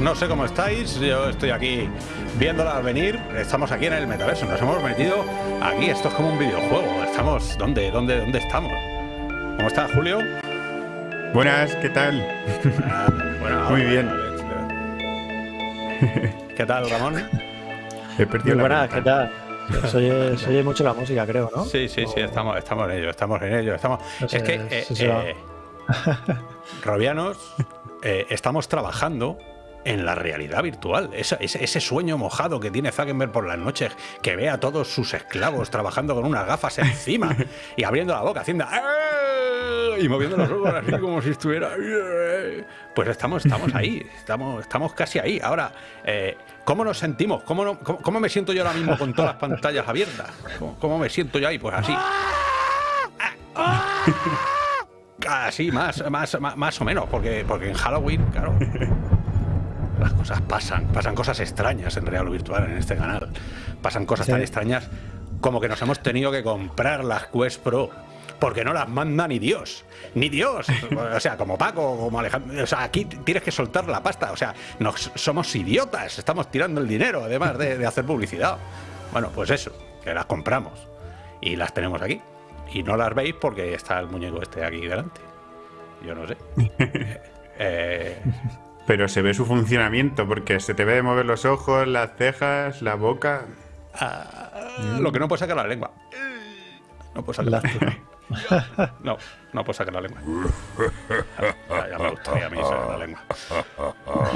No sé cómo estáis, yo estoy aquí viéndola venir. Estamos aquí en el metaverso, nos hemos metido aquí. Esto es como un videojuego. Estamos. ¿Dónde, dónde, dónde estamos? ¿Cómo está, Julio? Buenas, ¿qué tal? Ah, bueno, Muy bien. ¿Qué tal, Ramón? He perdido Muy la buenas, ¿qué tal? Se oye, se oye mucho la música, creo, ¿no? Sí, sí, sí, estamos, estamos en ello, estamos en ello. Estamos... No sé es que, eh, eh, Robianos, eh, estamos trabajando en la realidad virtual. Ese, ese sueño mojado que tiene Zuckerberg por las noches, que ve a todos sus esclavos trabajando con unas gafas encima y abriendo la boca, haciendo... "Ah", Y moviendo los ojos así como si estuviera... Pues estamos, estamos ahí, estamos, estamos casi ahí. Ahora, eh, ¿cómo nos sentimos? ¿Cómo, no- cómo- cómo me siento yo ahora mismo con todas las pantallas abiertas? ¿Cómo, cómo me siento yo ahí? Pues así. Así, más, más, más, más o menos, porque, porque en Halloween, claro, las cosas pasan, pasan cosas extrañas en real o virtual en este canal. Pasan cosas Sí. tan extrañas como que nos hemos tenido que comprar las Quest Pro. Porque no las manda ni Dios, ni Dios. O sea, como Paco, como Alejandro. O sea, aquí tienes que soltar la pasta. O sea, nos, somos idiotas, estamos tirando el dinero, además de, de hacer publicidad. Bueno, pues eso, que las compramos y las tenemos aquí. Y no las veis porque está el muñeco este aquí delante. Yo no sé. Eh, Pero se ve su funcionamiento porque se te ve mover los ojos, las cejas, la boca. ah, lo que no puedo sacar la lengua. No puedo sacar la Lástima. No, no puedo sacar la lengua. Ya, ya me gustaría a mí sacar la lengua.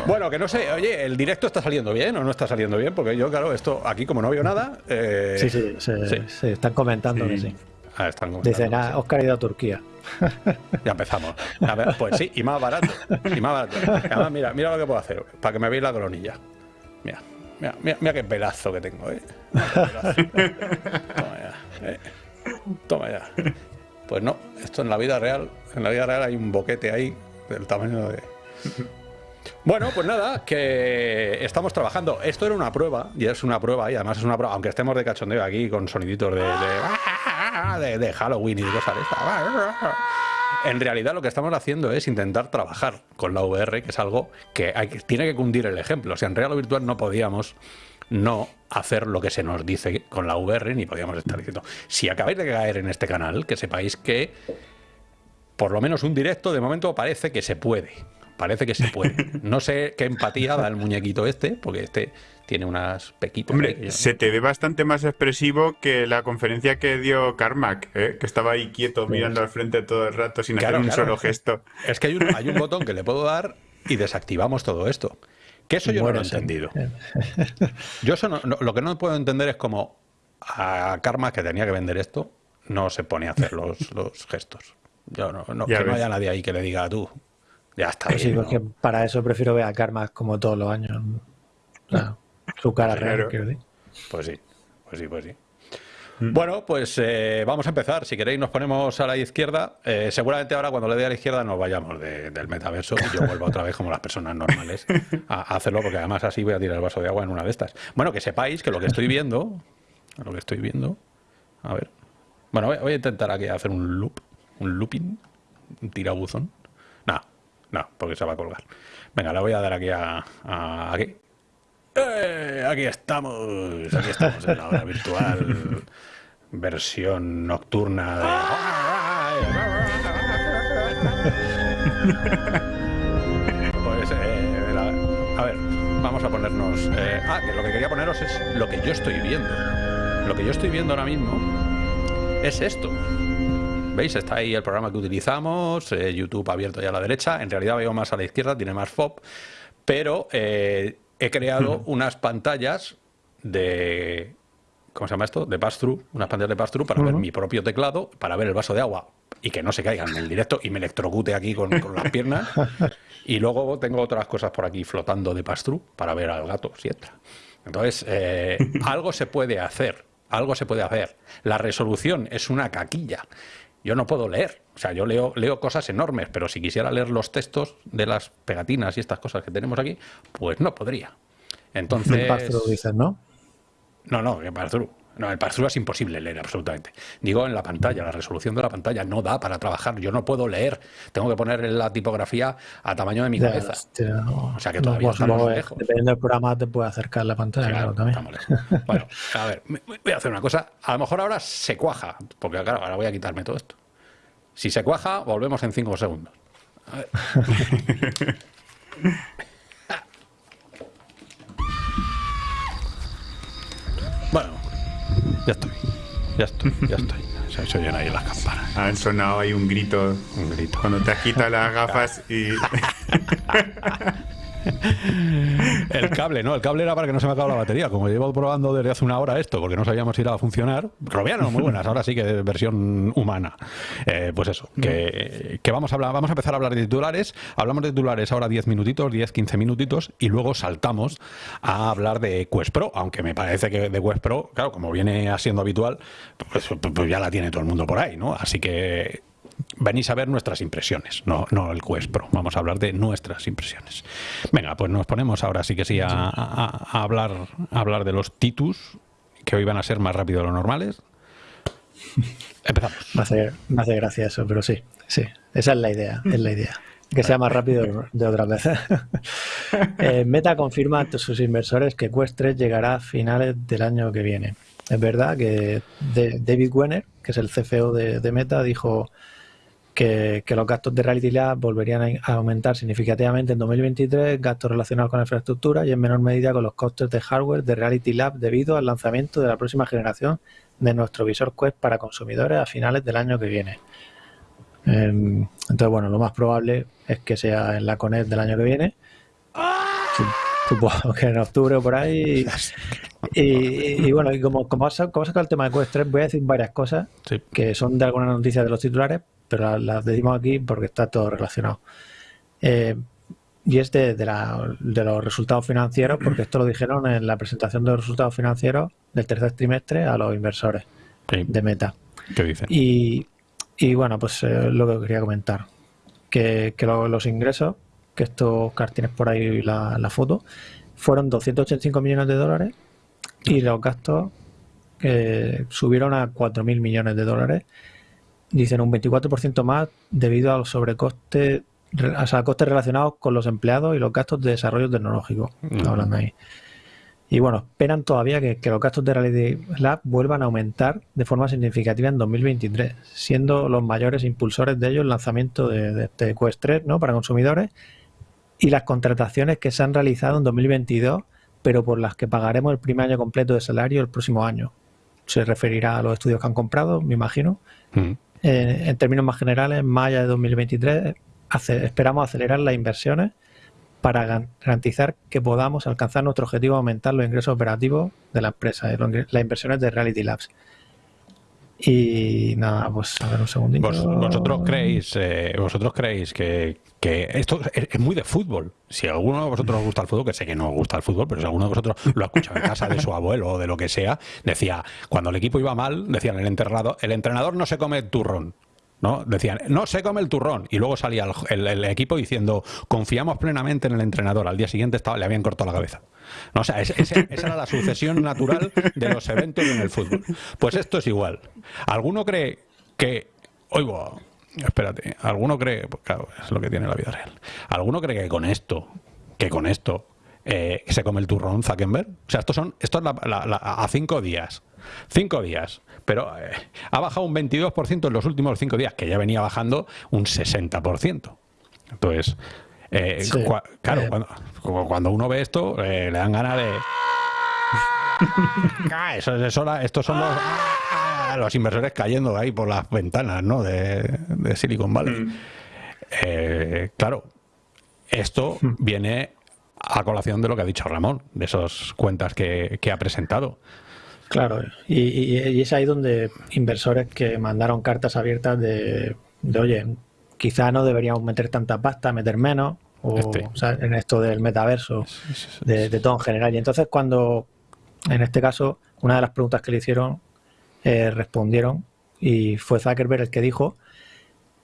Bueno, que no sé, oye, ¿el directo está saliendo bien o no está saliendo bien? Porque yo, claro, esto aquí como no veo nada... eh, Sí, sí, se, sí. se están comentando Sí. que sí. Ah, están comentando, Dicen, ah. Oscar ha ido a Turquía. Ya empezamos. Pues sí, y más barato. Y más barato. Además, mira, mira lo que puedo hacer para que me veáis la coronilla. Mira, mira, mira, mira qué pelazo que tengo, ¿eh? Toma ya. ¿eh? Toma ya. Pues no, esto en la vida real, en la vida real hay un boquete ahí del tamaño de. Bueno, pues nada, que estamos trabajando. Esto era una prueba, y es una prueba, y además es una prueba, aunque estemos de cachondeo aquí con soniditos de, de, de- Halloween y de cosas de estas. En realidad lo que estamos haciendo es intentar trabajar con la VR, que es algo que- tiene que cundir el ejemplo. O sea, en real o virtual no podíamos no hacer lo que se nos dice con la VR, ni podíamos estar diciendo. Si acabáis de caer en este canal, que sepáis que por lo menos un directo de momento parece que se puede. Parece que se puede. No sé qué empatía da el muñequito este, porque este tiene unas pequitas. Hombre, yo- se te ve bastante más expresivo que la conferencia que dio Carmack, ¿eh? que estaba ahí quieto mirando al frente todo el rato sin Claro, hacer un claro. solo gesto. Es que hay un, hay un botón que le puedo dar y desactivamos todo esto. Que eso yo no lo he entendido. Yo eso no- no- lo que no puedo entender es como a Karma, que tenía que vender esto, no se pone a hacer los, los gestos. Yo no, no, que no haya nadie ahí que le diga tú. Ya está Pues sí, porque para eso prefiero ver a Karma como todos los años. O sea, su cara Claro. real. Pues sí, pues sí, pues sí. Mm. Bueno, pues eh, vamos a empezar. Si queréis, nos ponemos a la izquierda. Eh, seguramente ahora, cuando le dé a la izquierda, nos vayamos de- del metaverso y yo vuelvo otra vez, como las personas normales, a, a hacerlo, porque además así voy a tirar el vaso de agua en una de estas. Bueno, que sepáis que lo que estoy viendo, lo que estoy viendo, a ver. Bueno, voy, voy a intentar aquí hacer un loop, un looping, un tirabuzón. No, no, porque se va a colgar. Venga, le voy a dar aquí a, a- aquí. ¡Eh! Aquí estamos, aquí estamos en la hora virtual, versión nocturna de... Pues, eh, a ver, vamos a ponernos... eh, ah, que lo que quería poneros es lo que yo estoy viendo. Lo que yo estoy viendo ahora mismo es esto. ¿Veis? Está ahí el programa que utilizamos, eh, YouTube abierto ya a la derecha. En realidad veo más a la izquierda, tiene más FOB. Pero eh, he creado unas pantallas de. ¿Cómo se llama esto? De pass-through. Unas pantallas de pass-through para ver mi propio teclado, para ver el vaso de agua y que no se caigan en el directo y me electrocute aquí con, con las piernas. Y luego tengo otras cosas por aquí flotando de pass-through para ver al gato si entra. Entonces, eh, algo se puede hacer algo se puede hacer. La resolución es una caquilla. Yo no puedo leer. O sea, yo leo, leo cosas enormes, pero si quisiera leer los textos de las pegatinas y estas cosas que tenemos aquí, pues no podría. Entonces. Dices, ¿no? No, no, que. No, el pass-through es imposible leer absolutamente. Digo en la pantalla, la resolución de la pantalla no da para trabajar. Yo no puedo leer. Tengo que poner la tipografía a tamaño de mi cabeza. hostia, no. O sea que No, todavía pues, estamos eh, lejos. Dependiendo del programa te puede acercar la pantalla, claro, también. lejos. Bueno, a ver, voy a hacer una cosa. A lo mejor ahora se cuaja, porque claro, ahora voy a quitarme todo esto. Si se cuaja, volvemos en cinco segundos. A ver. Bueno, ya estoy. Ya estoy, ya estoy. Se, se oyen ahí las campanas. Han sonado ahí un grito. Un grito. Cuando te has quitado las gafas y. El cable, no, el cable era para que no se me acabe la batería. Como llevo probando desde hace una hora esto, porque no sabíamos si a funcionar. Robiano, muy buenas, ahora sí que de versión humana. Eh, pues eso, que, vamos a hablar, vamos a empezar a hablar de titulares. Hablamos de titulares ahora 10 minutitos, 10, 15 minutitos, y luego saltamos a hablar de Quest Pro, aunque me parece que de Quest Pro, claro, como viene siendo habitual, pues, pues ya la tiene todo el mundo por ahí, ¿no? Así que venís a ver nuestras impresiones, no, no el Quest Pro. Vamos a hablar de nuestras impresiones. Venga, pues nos ponemos ahora sí que sí a, a- a hablar, a hablar de los Titus, que hoy van a ser más rápido de lo normales. Empezamos. Me hace, me hace gracia eso, pero sí, sí. Esa es la idea, es la idea. Que sea más rápido de otras veces. Eh, Meta confirma ante sus inversores que Quest 3 llegará a finales del año que viene. Es verdad que de- David Wenner, que es el CFO de, de Meta, dijo que, que los gastos de Reality Lab volverían a aumentar significativamente en 2023, gastos relacionados con la infraestructura y en menor medida con los costes de hardware de Reality Lab debido al lanzamiento de la próxima generación de nuestro visor Quest para consumidores a finales del año que viene. Em, entonces, bueno, lo más probable es que sea en la Connect del año que viene. Su- Supongo que en octubre o por ahí. Y, bueno, y como, como, ha sa- como ha sacado el tema de Quest 3, voy a decir varias cosas Sí. que son de algunas noticias de los titulares, pero las, las decimos aquí porque está todo relacionado. Eh, y es de, de la- de los resultados financieros, porque esto lo dijeron en la presentación de los resultados financieros del tercer trimestre a los inversores Sí, de Meta. ¿Qué dicen? Y, y bueno, pues eh, lo que quería comentar, que, que lo- los ingresos, que esto, Oscar, tienes por ahí la, la foto, fueron 285 millones de dólares y los gastos eh, subieron a 4.000 millones de dólares. Dicen un 24% más debido a los sobrecostes, re- o sea, costes relacionados con los empleados y los gastos de desarrollo tecnológico. Mm. Hablan ahí. Y bueno, esperan todavía que, que los gastos de Reality Lab vuelvan a aumentar de forma significativa en 2023, siendo los mayores impulsores de ello el lanzamiento de, de este Quest 3 ¿no? para consumidores y las contrataciones que se han realizado en 2022, pero por las que pagaremos el primer año completo de salario el próximo año. Se referirá a los estudios que han comprado, me imagino. Mm. Eh, en términos más generales, en mayo de 2023 hace- esperamos acelerar las inversiones para garantizar que podamos alcanzar nuestro objetivo de aumentar los ingresos operativos de la empresa, eh, las inversiones de Reality Labs. Y nada, pues a ver un segundito. Vos- vosotros creéis, eh, vosotros creéis que, que esto es, es muy de fútbol. Si alguno de vosotros os gusta el fútbol, que sé que no os gusta el fútbol, pero si alguno de vosotros lo ha escuchado en casa de su abuelo o de lo que sea, decía, cuando el equipo iba mal, decían el entrenador, el entrenador no se come turrón. ¿No? Decían, no se come el turrón. Y luego salía el, el- el equipo diciendo, confiamos plenamente en el entrenador. Al día siguiente estaba, le habían cortado la cabeza. No, o sea, ese- esa era la sucesión natural de los eventos en el fútbol. Pues esto es igual. ¿Alguno cree que... Oigo, espérate. ¿Alguno cree... pues claro, es lo que tiene la vida real. ¿Alguno cree que con esto, que con esto, eh, se come el turrón Zuckerberg? O sea, esto, son, esto es la- la- la- a cinco días. Cinco días. Pero eh, ha bajado un 22% en los últimos cinco días, que ya venía bajando un 60%. Entonces, eh, Sí. cua- claro, Eh. cuando, uno ve esto, eh, le dan ganas de... Ah, eso, eso estos son los, ah, los inversores cayendo ahí por las ventanas ¿no? de, de Silicon Valley. Mm. Eh, claro, esto viene a colación de lo que ha dicho Ramón, de esas cuentas que, que ha presentado. Claro, y, y- y es ahí donde inversores que mandaron cartas abiertas de, de, oye, quizá no deberíamos meter tanta pasta, meter menos, o, Este. o sea, en esto del metaverso, de, de todo en general. Y entonces cuando en este caso, una de las preguntas que le hicieron, eh, respondieron y fue Zuckerberg el que dijo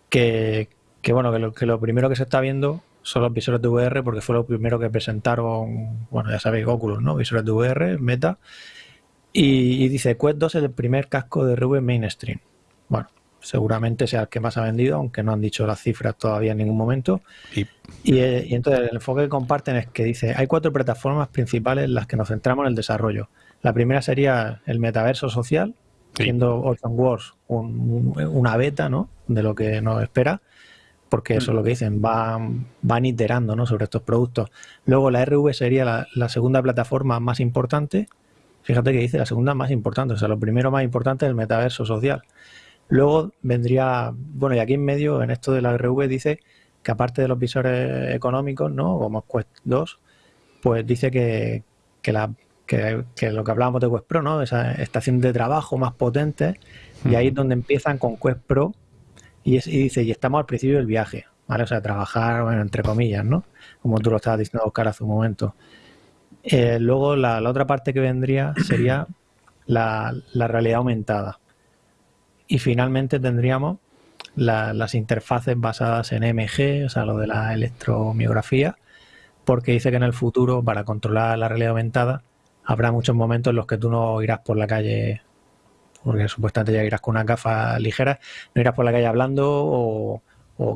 que, bueno, que lo, que lo primero que se está viendo son los visores de VR porque fue lo primero que presentaron, bueno, ya sabéis, Oculus, ¿no? Visores de VR, Meta. Y, dice, Quest 2 es el primer casco de VR mainstream. Bueno, seguramente sea el que más ha vendido, aunque no han dicho las cifras todavía en ningún momento. Y, y, entonces el enfoque que comparten es que dice, hay cuatro plataformas principales en las que nos centramos en el desarrollo. La primera sería el metaverso social, siendo Ocean Wars una beta ¿no? de lo que nos espera, porque eso es lo que dicen, van, van iterando ¿no? sobre estos productos. Luego la RV sería la, segunda plataforma más importante. Fíjate que dice la segunda más importante, o sea, lo primero más importante es el metaverso social. Luego vendría, bueno, y aquí en medio, en esto de la RV, dice que aparte de los visores económicos, ¿no? Como Quest 2, pues dice que, que la que, lo que hablábamos de Quest Pro, ¿no? Esa estación de trabajo más potente, y ahí es donde empiezan con Quest Pro, y, dice, y estamos al principio del viaje, ¿vale? O sea, trabajar, bueno, entre comillas, ¿no? Como tú lo estabas diciendo, Oscar, hace un momento. Eh, luego, la, otra parte que vendría sería la, realidad aumentada. Y finalmente tendríamos las interfaces basadas en MG, o sea, lo de la electromiografía, porque dice que en el futuro, para controlar la realidad aumentada, habrá muchos momentos en los que tú no irás por la calle, porque supuestamente ya irás con una gafas ligeras, no irás por la calle hablando o,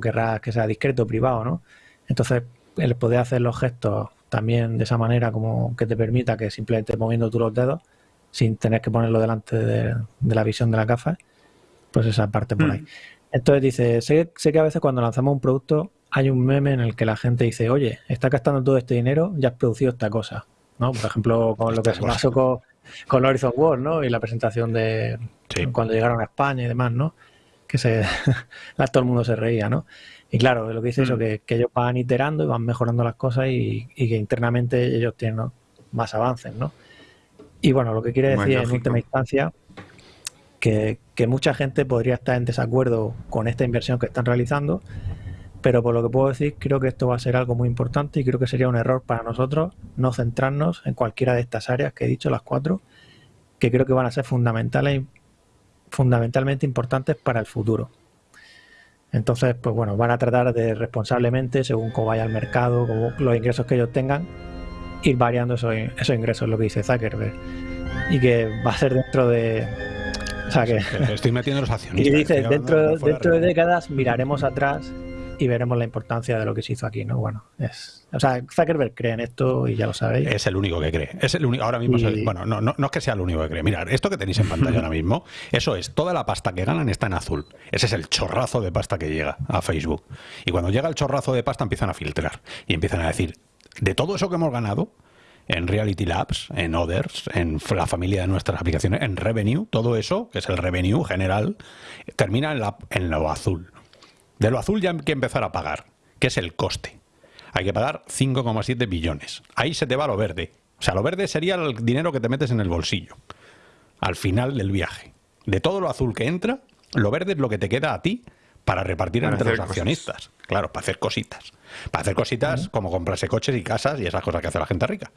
querrás que sea discreto, privado, ¿no? Entonces, el poder hacer los gestos también de esa manera como que te permita que simplemente moviendo tú los dedos, sin tener que ponerlo delante de, la visión de la gafa, pues esa parte por ahí. Mm. Entonces dice, sé, sé que a veces cuando lanzamos un producto hay un meme en el que la gente dice, oye, está gastando todo este dinero, ya has producido esta cosa. ¿No? Por ejemplo, con lo que se pasó con, con Horizon World, ¿no? Y la presentación de cuando llegaron a España y demás, ¿no? Que se, todo el mundo se reía, ¿no? Y claro, lo que dice eso, mm. que, que, ellos van iterando y van mejorando las cosas y, que internamente ellos tienen más avances, ¿no? Y bueno, lo que quiere decir en última instancia que, que mucha gente podría estar en desacuerdo con esta inversión que están realizando pero por lo que puedo decir, creo que esto va a ser algo muy importante y creo que sería un error para nosotros no centrarnos en cualquiera de estas áreas que he dicho, las cuatro, que creo que van a ser fundamentales, fundamentalmente importantes para el futuro. Entonces, pues bueno, van a tratar de responsablemente, según cómo vaya el mercado, como los ingresos que ellos tengan, ir variando esos, esos ingresos, lo que dice Zuckerberg. Y que va a ser dentro de, o sea que, estoy metiendo los accionistas. Y dice, dentro, dentro de décadas miraremos atrás y veremos la importancia de lo que se hizo aquí, ¿no? Bueno, es, o sea, Zuckerberg cree en esto y ya lo sabéis. Es el único que cree. Es el único, ahora mismo, bueno, no, no, no, es que sea el único que cree. Mirad, esto que tenéis en pantalla ahora mismo, eso es, toda la pasta que ganan está en azul. Ese es el chorrazo de pasta que llega a Facebook. Y cuando llega el chorrazo de pasta empiezan a filtrar y empiezan a decir, de todo eso que hemos ganado, en Reality Labs, en Others, en la familia de nuestras aplicaciones, en Revenue, todo eso, que es el revenue general, termina en, la, en lo azul. De lo azul ya hay que empezar a pagar, que es el coste. Hay que pagar 5,7 billones. Ahí se te va lo verde. O sea, lo verde sería el dinero que te metes en el bolsillo al final del viaje. De todo lo azul que entra, lo verde es lo que te queda a ti para repartir entre los accionistas. Claro, para hacer cositas. Para hacer cositas como comprarse coches y casas y esas cosas que hace la gente rica.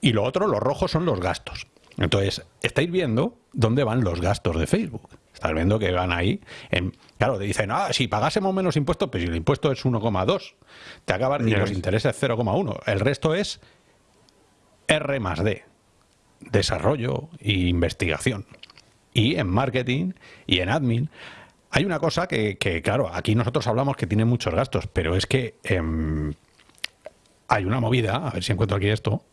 Y lo otro, los rojos son los gastos. Entonces, estáis viendo dónde van los gastos de Facebook. Estás viendo que van ahí. En, claro, te dicen, ah, si pagásemos menos impuestos, pues si el impuesto es 1,2, te acaban y los intereses 0,1. El resto es R más D, desarrollo e investigación. Y en marketing y en admin. Hay una cosa que, claro, aquí nosotros hablamos que tiene muchos gastos, pero es que em, hay una movida, a ver si encuentro aquí esto,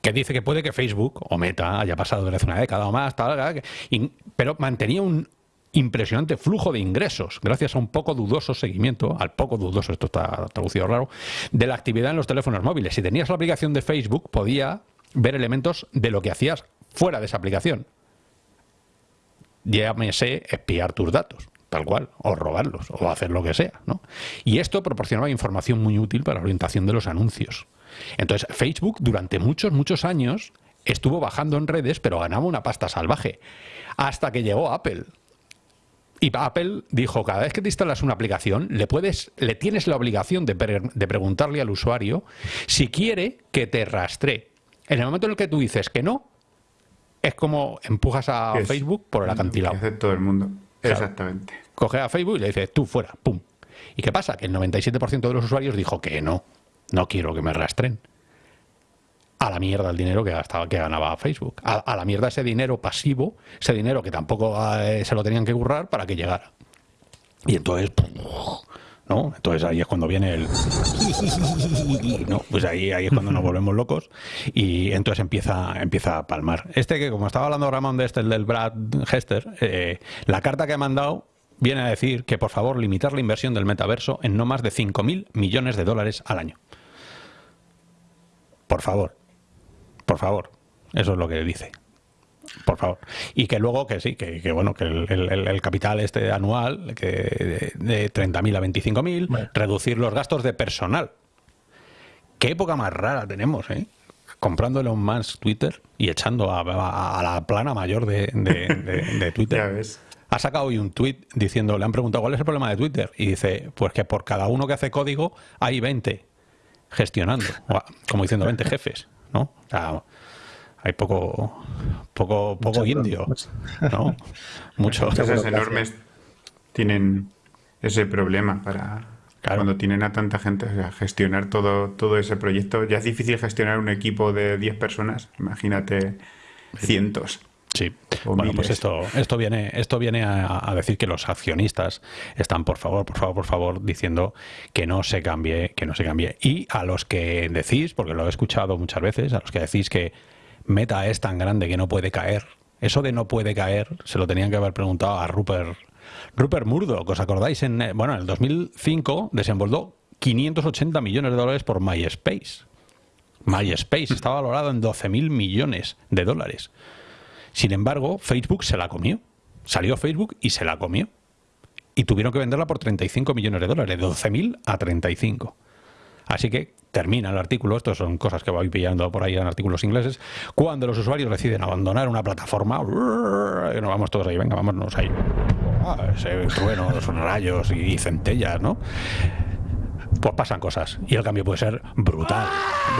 que dice que puede que Facebook o Meta haya pasado hace una década o más, tal, pero mantenía un impresionante flujo de ingresos gracias a un poco dudoso seguimiento, al poco dudoso, esto está traducido raro, de la actividad en los teléfonos móviles. Si tenías la aplicación de Facebook, podía ver elementos de lo que hacías fuera de esa aplicación. Llámese espiar tus datos, tal cual, o robarlos, o hacer lo que sea. ¿no? Y esto proporcionaba información muy útil para la orientación de los anuncios. Entonces, Facebook durante muchos, muchos años estuvo bajando en redes, pero ganaba una pasta salvaje. Hasta que llegó Apple. Y Apple dijo, cada vez que te instalas una aplicación, le, puedes, le tienes la obligación de, de preguntarle al usuario si quiere que te rastree. En el momento en el que tú dices que no, es como empujas a Es- Facebook por el acantilado. Hace todo el mundo. Claro. Exactamente. Coge a Facebook y le dice, tú fuera, pum. ¿Y qué pasa? Que el 97% de los usuarios dijo que no, no quiero que me rastren. A la mierda el dinero que gastaba, que ganaba Facebook. A, la mierda ese dinero pasivo, ese dinero que tampoco eh, se lo tenían que currar para que llegara. Y entonces, ¿no? Entonces ahí es cuando viene el... ¿no? Pues ahí, ahí es cuando nos volvemos locos y entonces empieza, empieza a palmar. Este que, como estaba hablando Ramón de este, el del Brad Hester, eh, la carta que ha mandado viene a decir que por favor limitar la inversión del metaverso en no más de 5.000 millones de dólares al año. Por favor, por favor, eso es lo que dice. Por favor. Y que luego, que sí, que, que bueno, que el, el- el capital este anual, que de, de 30.000 a 25.000, Bueno. reducir los gastos de personal. Qué época más rara tenemos, ¿eh? Comprando Elon Musk Twitter y echando a, a- a la plana mayor de, de- de- de Twitter. Ya ves. Ha sacado hoy un tweet diciendo, le han preguntado cuál es el problema de Twitter. Y dice, pues que por cada uno que hace código hay 20 gestionando. Como diciendo 20 jefes, ¿no? O sea, hay poco, poco, poco Mucho indio, problema. ¿no? Mucho. Empresas burocracia. enormes tienen ese problema para Claro. cuando tienen a tanta gente, o sea, gestionar todo, todo ese proyecto. Ya es difícil gestionar un equipo de 10 personas, imagínate cientos. Sí. O Bueno, pues esto, esto viene, esto viene a, a decir que los accionistas están, por favor, por favor, por favor, diciendo que no se cambie, que no se cambie. Y a los que decís, porque lo he escuchado muchas veces, a los que decís que Meta es tan grande que no puede caer. Eso de no puede caer, se lo tenían que haber preguntado a Rupert, Rupert Murdoch. ¿Os acordáis? En, eh, bueno, en el 2005 desembolsó 580 millones de dólares por MySpace. MySpace estaba valorado en 12 mil millones de dólares. Sin embargo, Facebook se la comió. Salió Facebook y se la comió. Y tuvieron que venderla por 35 millones de dólares, de 12.000 a 35. Así que termina el artículo, estos son cosas que voy pillando por ahí en artículos ingleses, cuando los usuarios deciden abandonar una plataforma, nos vamos todos ahí, venga, vámonos ahí. Ah, ese truenos, rayos y centellas, ¿no? Pues pasan cosas. Y el cambio puede ser brutal,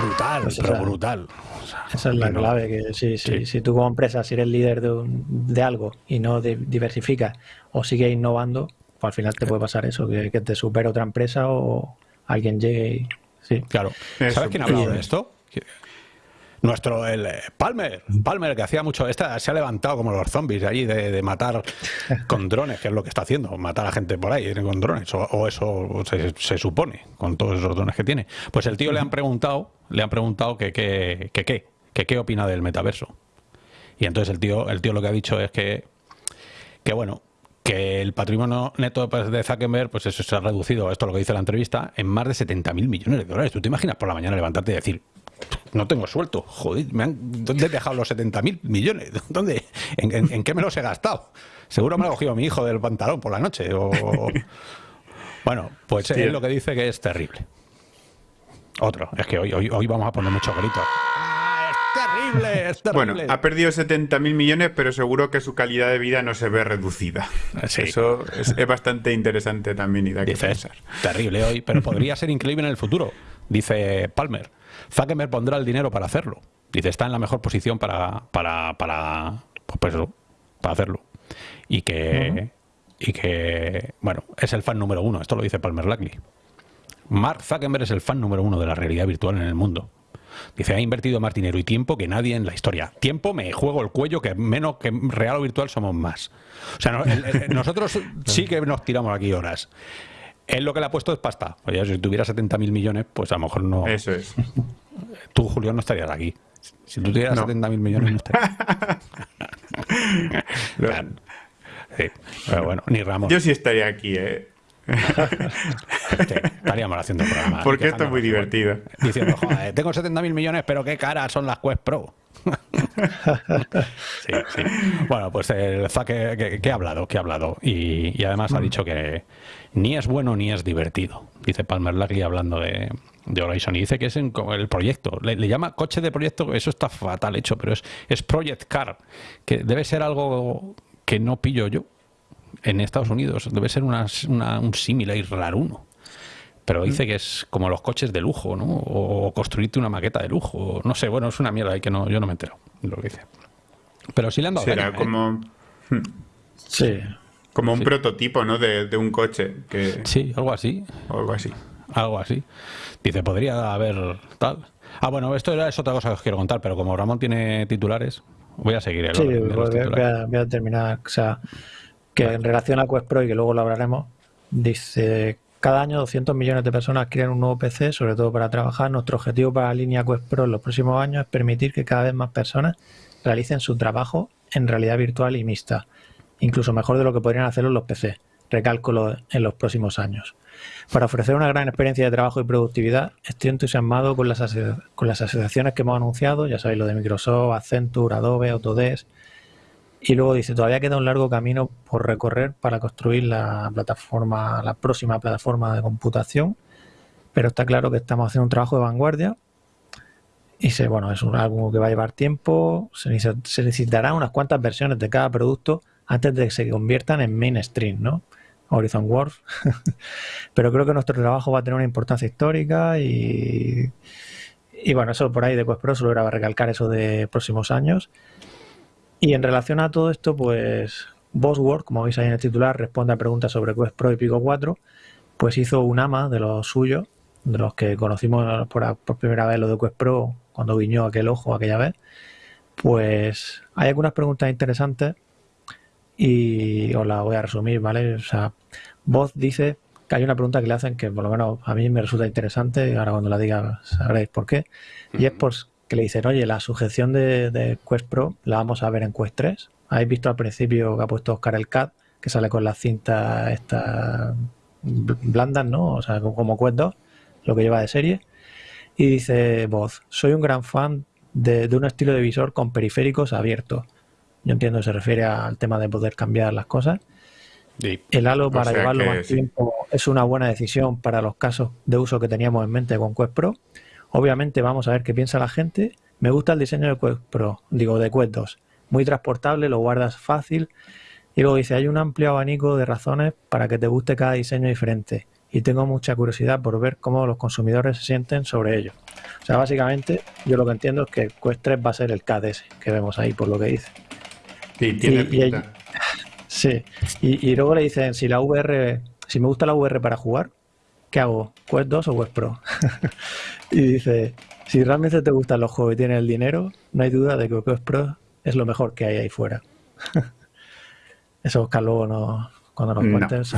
brutal, Pues pero esa- brutal. O sea, Esa es la no- clave, que si, si, Sí. si tú como empresa, si eres líder de, un- de algo y no di- diversificas o sigues innovando, pues al final te puede pasar eso, que, que te supere otra empresa o alguien llegue y... Sí, Claro. ¿Sabes quién ha hablado de es. esto? Nuestro, el eh, Palmer, Palmer, que hacía mucho, esta se ha levantado como los zombies allí de, de matar con drones, que es lo que está haciendo, matar a gente por ahí con drones, o, o eso se, se supone, con todos esos drones que tiene. Pues el tío le han preguntado, le han preguntado que qué que, qué, que qué opina del metaverso. Y entonces el tío, el tío lo que ha dicho es que, que bueno, que el patrimonio neto de Zuckerberg, pues eso se ha reducido, esto es lo que dice la entrevista, en más de 70 mil millones de dólares. ¿Tú te imaginas por la mañana levantarte y decir, no tengo suelto, joder, me han- ¿dónde he dejado los 70 mil millones? ¿Dónde? ¿En, en, en qué me los he gastado? Seguro me lo ha cogido mi hijo del pantalón por la noche. O... Bueno, pues Hostia. es lo que dice que es terrible. Otro, es que hoy, hoy, hoy vamos a poner muchos gritos. ¡Ah, es terrible! Es Bueno, ha perdido 70.000 millones, pero seguro que su calidad de vida no se ve reducida. Sí. Eso es, es bastante interesante también y da que Dice, es pensar. terrible hoy, pero podría ser increíble en el futuro, dice Palmer. Zuckerberg pondrá el dinero para hacerlo. Dice, está en la mejor posición para, para, para, pues eso, para hacerlo. Y que, y que, bueno, es el fan número uno. Esto lo dice Palmer Luckey. Mark Zuckerberg es el fan número uno de la realidad virtual en el mundo. Dice, ha invertido más dinero y tiempo que nadie en la historia. Tiempo me juego el cuello, que menos que real o virtual somos más. O sea, no- el- el- nosotros sí que nos tiramos aquí horas. Él lo que le ha puesto es pasta. Oye, si tuviera 70.000 millones, pues a lo mejor no. Eso es. Tú, Julio, no estarías aquí. Si tú tuvieras No. 70.000 millones, no estarías. Sí, pero bueno, ni Ramón. Yo sí estaría aquí, ¿eh? Sí, estaríamos haciendo programas. Porque esto es muy divertido. Diciendo, joder, tengo 70.000 millones, pero qué caras son las Quest Pro. sí, sí. Bueno, pues el Zucker, que, que ha hablado, que ha hablado. Y, y además ha dicho que ni es bueno ni es divertido. Dice Palmer Luckey hablando de, de Horizon. Y dice que es en el proyecto. Le, le llama coche de proyecto, eso está fatal hecho, pero es, es Project Car, que debe ser algo que no pillo yo en Estados Unidos. Debe ser una, una- un símil ahí raruno. Pero dice que es como los coches de lujo, ¿no? O construirte una maqueta de lujo. No sé, bueno, es una mierda ahí que no, yo no me entero de lo que dice. Pero sí le han dado Será ¿eh? como, Sí. como un prototipo, ¿no? De, de un coche, que, Sí, algo así. o algo así. Algo así. Dice, podría haber tal. Ah, bueno, esto era, es otra cosa que os quiero contar, pero como Ramón tiene titulares, voy a seguir el Sí, orden de los voy, a- voy titulares. a, voy a terminar. O sea, que en relación a Quest Pro y que luego lo hablaremos, dice: cada año 200 millones de personas adquieren un nuevo PC, sobre todo para trabajar. Nuestro objetivo para la línea Quest Pro en los próximos años es permitir que cada vez más personas realicen su trabajo en realidad virtual y mixta, incluso mejor de lo que podrían hacerlo los PC. Recálculo en los próximos años. Para ofrecer una gran experiencia de trabajo y productividad, estoy entusiasmado con las, con las asociaciones que hemos anunciado, ya sabéis lo de Microsoft, Accenture, Adobe, Autodesk. Y luego dice, todavía queda un largo camino por recorrer para construir la plataforma, la próxima plataforma de computación, pero está claro que estamos haciendo un trabajo de vanguardia. Y se, bueno, es un, algo que va a llevar tiempo, se, se necesitarán unas cuantas versiones de cada producto antes de que se conviertan en mainstream, ¿no? Horizon Wars. Pero creo que nuestro trabajo va a tener una importancia histórica y, y bueno, eso por ahí de Quest Pro solo era recalcar eso de próximos años. Y en relación a todo esto, pues Bosworth, como veis ahí en el titular, responde a preguntas sobre Quest Pro y Pico 4, pues hizo un ama de los suyos, de los que conocimos por, por primera vez lo de Quest Pro cuando guiñó aquel ojo aquella vez. Pues hay algunas preguntas interesantes y os las voy a resumir, ¿vale? O sea, Voz dice que hay una pregunta que le hacen que por lo menos a mí me resulta interesante y ahora cuando la diga sabréis por qué. Y es por que le dicen, oye, la sujeción de, de Quest Pro la vamos a ver en Quest 3. Habéis visto al principio que ha puesto Oscar el CAD, que sale con las cintas estas bl- blandas, ¿no? O sea, como Quest 2, lo que lleva de serie. Y dice Voz, soy un gran fan de, de un estilo de visor con periféricos abiertos. Yo entiendo que se refiere al tema de poder cambiar las cosas. Sí. El halo O para sea llevarlo más sí. tiempo es una buena decisión para los casos de uso que teníamos en mente con Quest Pro. Obviamente vamos a ver qué piensa la gente. Me gusta el diseño de Quest Pro, digo de Quest 2. Muy transportable, lo guardas fácil. Y luego dice, hay un amplio abanico de razones para que te guste cada diseño diferente. Y tengo mucha curiosidad por ver cómo los consumidores se sienten sobre ello. O sea, básicamente, yo lo que entiendo es que Quest 3 va a ser el KDS que vemos ahí, por lo que dice. Sí, tiene Y- pinta. Sí, y, y luego le dicen, si la VR, si me gusta la VR para jugar, ¿qué hago? ¿Quest 2 o Quest Pro? y dice, si realmente te gustan los juegos y tienes el dinero, no hay duda de que Quest Pro es lo mejor que hay ahí fuera. Eso Oscar luego no, cuando nos No. cuentes. sí,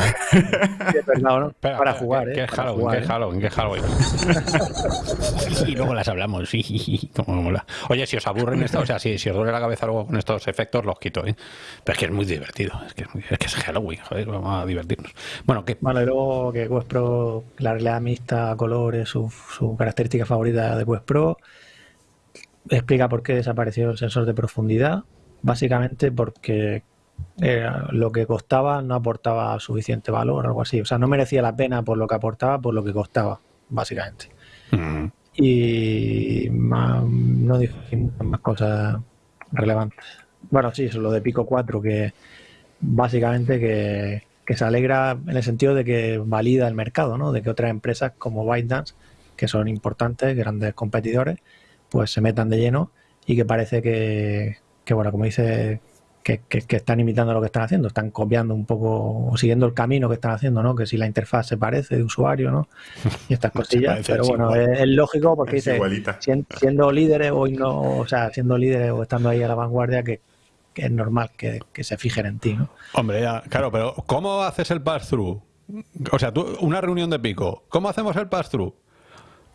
es verdad, ¿no? Espera, para espera, jugar, ¿qué, ¿eh? qué es Para Halloween? jugar, ¿Qué es ¿eh? Halloween? ¿Qué es Halloween? y luego las hablamos, sí, como mola. Oye, si os aburren esto, o sea, si, si os duele la cabeza luego con estos efectos, los quito, ¿eh? Pero es que es muy divertido, es que es, muy- es, que es Halloween, joder, vamos a divertirnos. Bueno, ¿qué? Bueno, y luego que Quest Pro, la realidad mixta, colores, su, su característica favorita de Quest Pro, explica por qué desapareció el sensor de profundidad. Básicamente porque eh, lo que costaba no aportaba suficiente valor o algo así. O sea, no merecía la pena por lo que aportaba, por lo que costaba, básicamente. Mm, Y más, no dije más cosas relevantes. Bueno, sí, eso, lo de Pico 4, que básicamente que, que se alegra en el sentido de que valida el mercado, ¿no? De que otras empresas como ByteDance, que son importantes, grandes competidores, pues se metan de lleno y que parece que, que bueno, como dice, que, que- que están imitando lo que están haciendo, están copiando un poco o siguiendo el camino que están haciendo, ¿no? Que si la interfaz se parece de usuario, ¿no? Y estas cosillas, pero bueno, es, es lógico porque Es dice, siendo líderes o, no, o sea, siendo líderes o estando ahí a la vanguardia, que, que es normal que, que se fijen en ti, ¿no? Hombre, ya, claro, pero ¿cómo haces el pass-through? O sea, tú, una reunión de pico, ¿cómo hacemos el pass-through?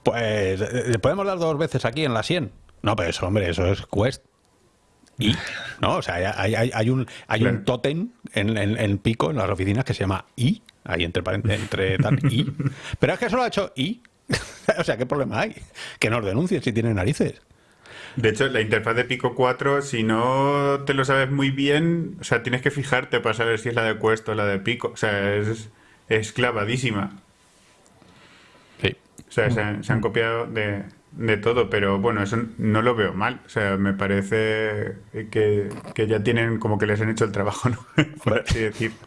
Pues eh, le podemos dar dos veces aquí en la 100. No, pero eso, hombre, eso es Quest. Y, ¿no? O sea, hay, hay- hay un, hay un tótem en, en- en Pico, en las oficinas, que se llama I, ahí entre, paren- entre tal, I. Pero es que solo ha hecho I. o sea, ¿qué problema hay? Que nos denuncien si tienen narices. De hecho, la interfaz de Pico 4, si no te lo sabes muy bien, o sea, tienes que fijarte para saber si es la de Quest o la de Pico. O sea, es, es clavadísima. Sí. O sea, se han, se han copiado de, de todo, pero bueno, eso no lo veo mal. O sea, me parece que, que ya tienen como que les han hecho el trabajo, ¿no? Por así decir.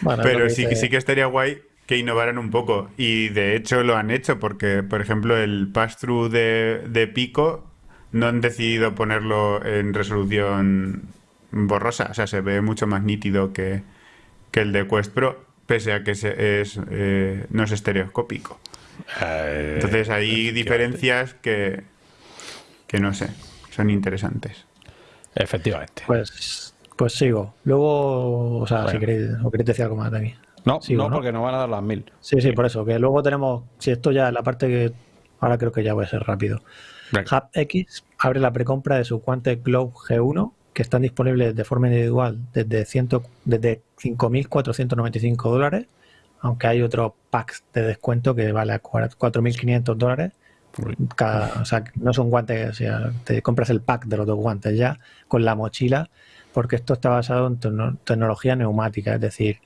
Bueno, Pero sí, dice- sí que estaría guay que innovaran un poco. Y de hecho lo han hecho porque, por ejemplo, el pass-through de, de Pico no han decidido ponerlo en resolución borrosa. O sea, se ve mucho más nítido que, que el de Quest Pro, pese a que se, es, eh, no es estereoscópico. Eh, Entonces hay diferencias que, que no sé, son interesantes. Efectivamente. Pues, pues sigo. Luego, o sea, Bueno. si queréis, o queréis decir algo más de aquí. No, Sigo, no, ¿no? porque no van a dar las mil. Sí, sí, por eso. Que luego tenemos, si esto ya es la parte que ahora creo que ya voy a ser rápido. HubX abre la precompra de su Quantic Globe G1, que están disponibles de forma individual desde, 100 desde 5.495 dólares, aunque hay otros packs de descuento que vale a 4.500 dólares. Cada- o sea, no son guantes, o sea, te compras el pack de los dos guantes ya con la mochila, porque esto está basado en tecno- tecnología neumática, es decir,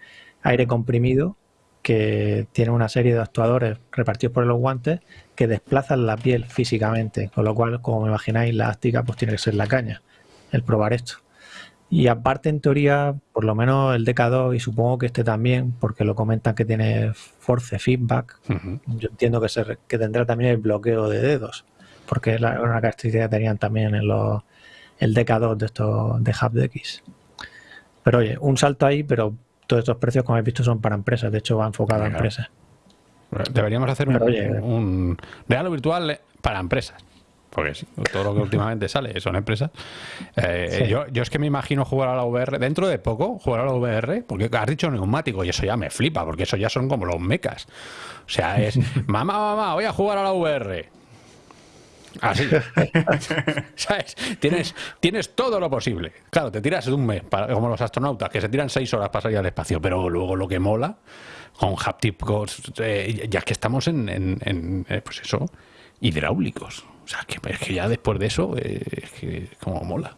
aire comprimido que tiene una serie de actuadores repartidos por los guantes que desplazan la piel físicamente, con lo cual, como me imagináis, la áctica pues tiene que ser la caña, el probar esto. Y aparte, en teoría, por lo menos el DK2 y supongo que este también, porque lo comentan que tiene force feedback, yo entiendo que, se, que tendrá también el bloqueo de dedos, porque es la- una característica que tenían también en los, el DK2 de estos de HubDX. Pero oye, un salto ahí, pero todos estos precios, como habéis visto, son para empresas, de hecho va enfocado a empresas. Deberíamos hacer un, oye. un regalo virtual para empresas. Porque sí, todo lo que últimamente sale son empresas. Eh, Sí. yo, yo es que me imagino jugar a la VR dentro de poco, jugar a la VR, porque has dicho neumático y eso ya me flipa, porque eso ya son como los mecas. O sea, es, mamá, mamá, voy a jugar a la VR. Así. ¿Sabes? Tienes, tienes todo lo posible. Claro, te tiras de un mes, para- como los astronautas, que se tiran seis horas para salir al espacio, pero luego lo que mola, con hapticos, eh, ya que estamos en, en- en, eh, pues eso, hidráulicos. O sea, que, es que ya después de eso, eh, es que como mola.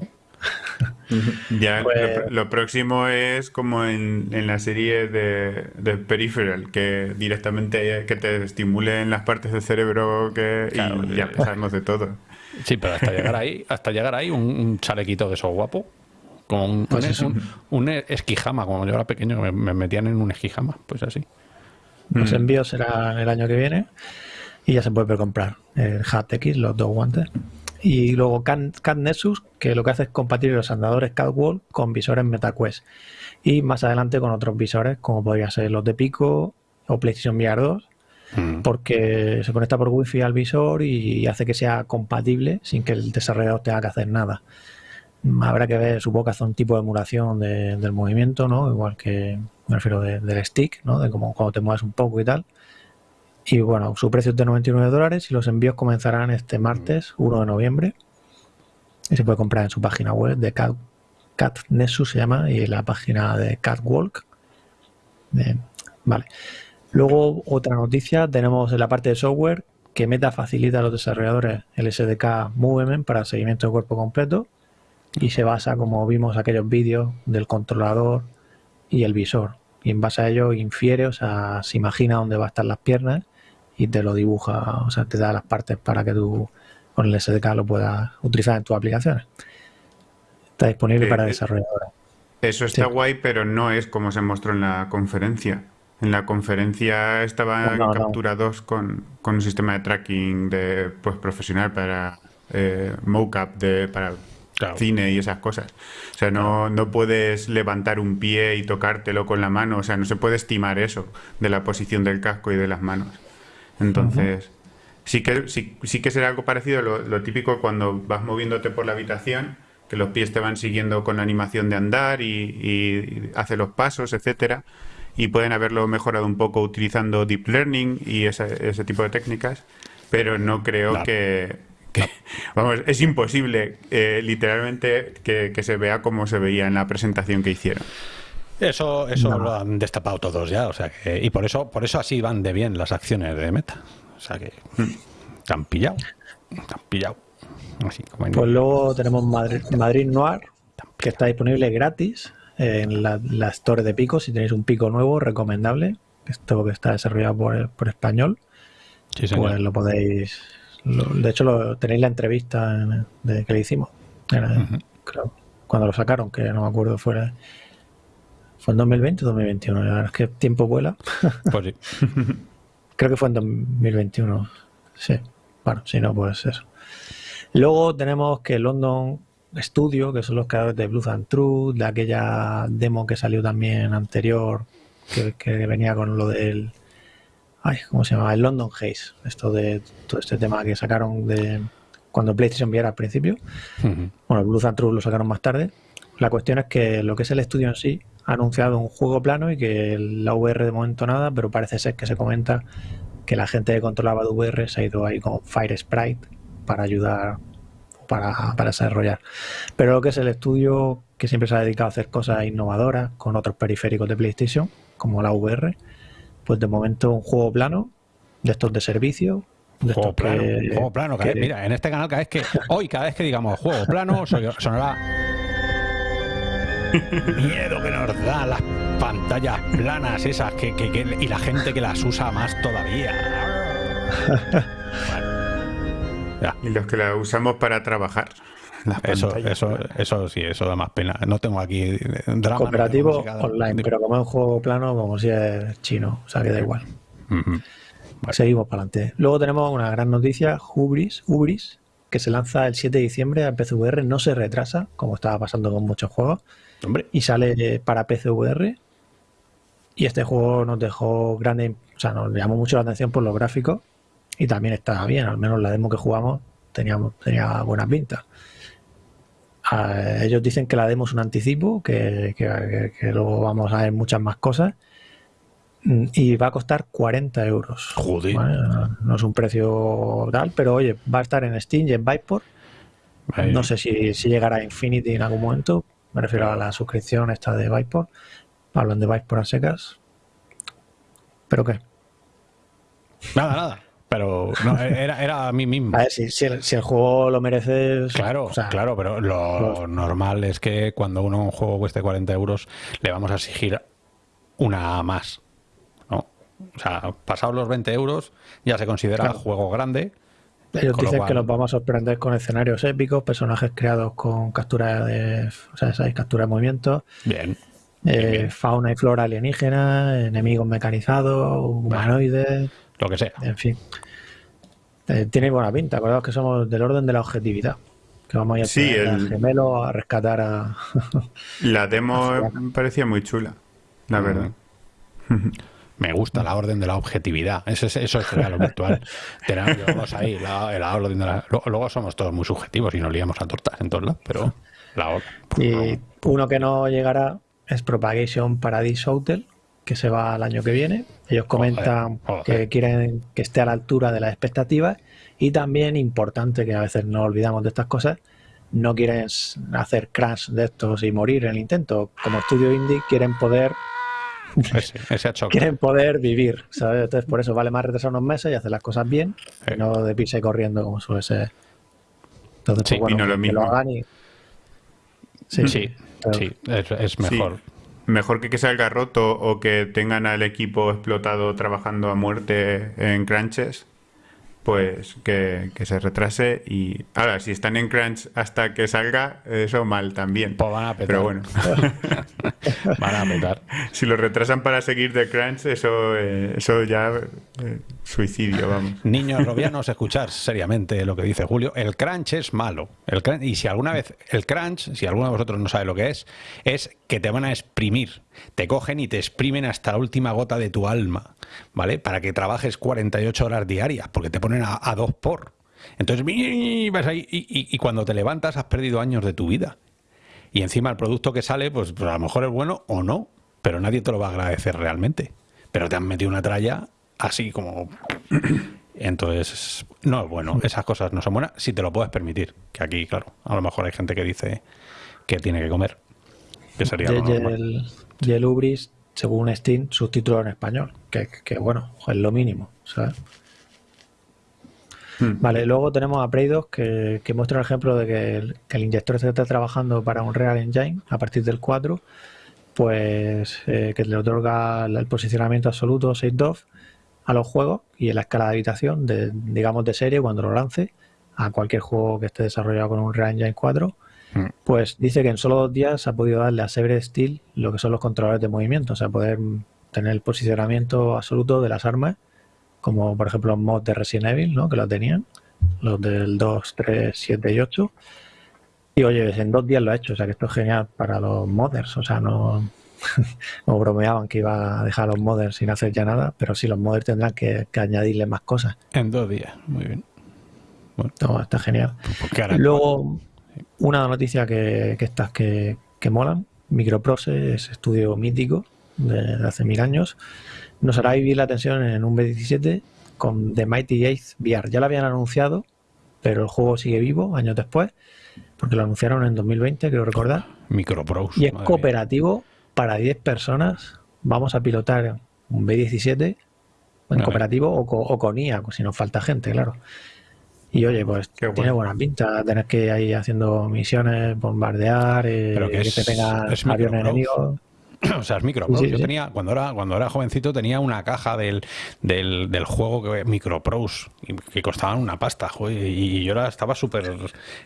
Ya Pues- lo, lo próximo es como en, en la serie de, de Peripheral, que directamente que te estimulen las partes del cerebro que, Claro, y ya sabemos de todo. Sí, pero hasta llegar ahí, hasta llegar ahí, un, un chalequito de esos guapo. Como un, Pues un- eso. un- un esquijama, como yo era pequeño, me, me metían en un esquijama, pues así. Los Mm. envíos serán el año que viene y ya se puede comprar el HubX, los dos guantes. Y luego Cat, Cat Nexus, que lo que hace es compartir los andadores Catwalk con visores MetaQuest. Y más adelante con otros visores, como podrían ser los de Pico o PlayStation VR 2, Mm. porque se conecta por Wi-Fi al visor y hace que sea compatible sin que el desarrollador tenga que hacer nada. Habrá que ver, supongo que hace un tipo de emulación de- del movimiento, ¿no? Igual que, me refiero de- del stick, ¿no? De como cuando te mueves un poco y tal. Y bueno, su precio es de 99 dólares y los envíos comenzarán este martes, 1 de noviembre. Y se puede comprar en su página web de Cat, Cat Nexus se llama y en la página de Catwalk. Vale. Luego, otra noticia, tenemos en la parte de software que Meta facilita a los desarrolladores el SDK Movement para seguimiento de cuerpo completo y se basa, como vimos aquellos vídeos, del controlador y el visor. Y en base a ello infiere, o sea, se imagina dónde va a estar las piernas y te lo dibuja, o sea, te da las partes para que tú con el SDK lo puedas utilizar en tus aplicaciones. Está disponible Eh, para eh, desarrolladores. Eso está Sí. guay, pero no es como se mostró en la conferencia. En la conferencia estaba No, no, no. capturados con, con un sistema de tracking de pues profesional para eh, mocap de para Claro. cine y esas cosas. O sea, no, no puedes levantar un pie y tocártelo con la mano. O sea, no se puede estimar eso de la posición del casco y de las manos. Entonces, sí, que, sí, sí que será algo parecido a lo, lo típico cuando vas moviéndote por la habitación, que los pies te van siguiendo con la animación de andar y, y hace los pasos, etcétera. Y pueden haberlo mejorado un poco utilizando deep learning y esa- ese tipo de técnicas, pero no creo Claro. que, que- Vamos, es imposible, eh, literalmente, que, que se vea como se veía en la presentación que hicieron. Eso, eso No. lo han destapado todos ya, o sea que, y por eso, por eso así van de bien las acciones de Meta. O sea que te han pillado, han pillado. Así como en- Pues luego tenemos Madrid, Madrid Noir, que está disponible gratis en la, la Store de Pico. Si tenéis un Pico nuevo, recomendable. Esto que está desarrollado por, por español, Sí, pues lo podéis. lo- de hecho, lo, tenéis la entrevista en- de, que le hicimos. Era, creo, cuando lo sacaron, que no me acuerdo, fuera ¿Fue en 2020 o 2021? La verdad es que tiempo vuela. Pues sí. Creo que fue en 2021. Sí. Bueno, si no, pues eso. Luego tenemos que London Studio, que son los creadores de Blues and Truth, de aquella demo que salió también anterior, que, que venía con lo del. Ay, ¿cómo se llama? El London Haze. Esto de todo este tema que sacaron de cuando PlayStation viera al principio. Bueno, Blues and Truth lo sacaron más tarde. La cuestión es que lo que es el estudio en sí ha anunciado un juego plano y que la VR de momento nada, pero parece ser que se comenta que la gente que controlaba de VR se ha ido ahí con Fire Sprite para ayudar para, para desarrollar. Pero lo que es el estudio que siempre se ha dedicado a hacer cosas innovadoras con otros periféricos de PlayStation, como la VR, pues de momento un juego plano de estos de servicio. De Juego estos plano, que- juego plano. que- vez- mira, en este canal, cada vez que. Hoy, cada vez que digamos juego plano, sonará. Miedo que nos da las pantallas planas esas que, que- que- y la gente que las usa más todavía. Bueno. Ya, Y los que la usamos para trabajar. Las eso, eso, eso sí, eso da más pena. No tengo aquí drama. no tengo cooperativo online, de- pero como es un juego plano, como si es chino, o sea que da igual. Vale. Seguimos para adelante. Luego tenemos una gran noticia, Hubris, Hubris, que se lanza el 7 de diciembre a PCVR, no se retrasa, como estaba pasando con muchos juegos, Hombre, y sale para PCVR. Y este juego nos dejó grande, o sea, nos llamó mucho la atención por los gráficos y también estaba bien, al menos la demo que jugamos teníamos, tenía buenas pintas. Ah, ellos dicen que la demo es un anticipo, que, que- luego vamos a ver muchas más cosas Mm, y va a costar 40 euros. Joder. No- es un precio tal, pero oye, va a estar en Steam y en Viveport. ahí- No sé si, si llegará a Infinity en algún momento. Me refiero a la suscripción esta de Viveport. Hablan de Viveport a secas. ¿Pero qué? Nada, nada. Pero no, era, era a mí mismo. A ver, si, si el, si el juego lo merece... Claro, o sea, claro, pero lo los- normal es que cuando uno un juego cueste 40 euros le vamos a exigir una más. ¿no? O sea, pasados los 20 euros ya se considera Claro. juego grande. Ellos con dicen cual- que nos vamos a sorprender con escenarios épicos, personajes creados con captura de... O sea, ¿sabes? captura de movimiento, Bien. eh, bien. fauna y flora alienígena, enemigos mecanizados, humanoides... Lo que sea. En fin. Eh, tiene buena pinta. Acordaos que somos del orden de la objetividad. Que vamos a ir a Sí, el- gemelo a rescatar a. La demo me parecía muy chula, la Mm. verdad. Me gusta la orden de la objetividad. Ese es- eso sería lo virtual. Tenemos ahí la, la orden de la- lo- Luego somos todos muy subjetivos y nos liamos a tortas en todos lados, pero la orden. y uno que no llegará es Propagation Paradise Hotel, que se va el año que viene. Ellos comentan joder. que quieren que esté a la altura de las expectativas. Y también, importante, que a veces no olvidamos de estas cosas, no quieren hacer crash de estos y morir en el intento. Como estudio indie, quieren poder Ese, ese choque. quieren poder vivir, ¿sabes? Entonces, por eso vale más retrasar unos meses y hacer las cosas bien, Sí. y no de pisa y corriendo como suele ser. Entonces, Sí, pues, bueno, opino lo que mismo. lo hagan y... Sí, Sí, pero- sí, es, es mejor. Sí. Mejor que que salga roto o que tengan al equipo explotado trabajando a muerte en crunches, pues que, que se retrase y... Ahora, si están en crunch hasta que salga, eso mal también. Pues van a petar. Pero bueno, Van a petar. si lo retrasan para seguir de crunch, eso, eh, eso ya eh, suicidio, vamos. Niños robianos, escuchar seriamente lo que dice Julio. El crunch es malo. El crunch- y si alguna vez el crunch, si alguno de vosotros no sabe lo que es, es que te van a exprimir. Te cogen y te exprimen hasta la última gota de tu alma, ¿vale? Para que trabajes 48 horas diarias, porque te ponen a, a dos por. Entonces, vas ahí y, y- y cuando te levantas has perdido años de tu vida. Y encima el producto que sale, pues, pues a lo mejor es bueno o no, pero nadie te lo va a agradecer realmente. Pero te han metido una tralla así como... Entonces, no es bueno. Esas cosas no son buenas si te lo puedes permitir. Que aquí, claro, a lo mejor hay gente que dice que tiene que comer. Que sería Y, lo y el, y el Ubris, según Steam, subtítulo en español, que, que, bueno, es lo mínimo, ¿sabes? Hmm. Vale, luego tenemos a Prey2 que, que muestra un ejemplo de que el, que el inyector se está trabajando para un Real Engine a partir del 4, pues eh, que le otorga el posicionamiento absoluto 6DOF a los juegos y en la escala de habitación, de, digamos de serie, cuando lo lance a cualquier juego que esté desarrollado con un Real Engine 4. Mm. Pues dice que en solo dos días ha podido darle a Severed Steel lo que son los controladores de movimiento, o sea, poder tener el posicionamiento absoluto de las armas, como por ejemplo los mods de Resident Evil, ¿no? que lo tenían, los del 2, 3, 7 y 8. Y oye, en dos días lo ha hecho, o sea que esto es genial para los modders, o sea, no, no bromeaban que iba a dejar a los modders sin hacer ya nada, pero sí, los modders tendrán que, añadirle más cosas. En dos días, muy bien. Bueno. está genial. Pues Luego, una noticia que, que estas que, que molan, Microprose es estudio mítico de, hace mil años, nos hará vivir la tensión en un B17 con The Mighty Eighth VR. Ya lo habían anunciado, pero el juego sigue vivo años después, porque lo anunciaron en 2020, creo recordar. Microprose. Y es cooperativo para 10 personas. Vamos a pilotar un B17 en cooperativo o, con IA, si nos falta gente, claro. Y oye, pues tiene buena pinta tener que ir ahí haciendo misiones, bombardear, eh, que, te tenga aviones enemigos. o sea, es Microprose. Yo tenía, cuando era, cuando era jovencito, tenía una caja del, del, del juego que, Microprose, que costaban una pasta, y yo estaba súper.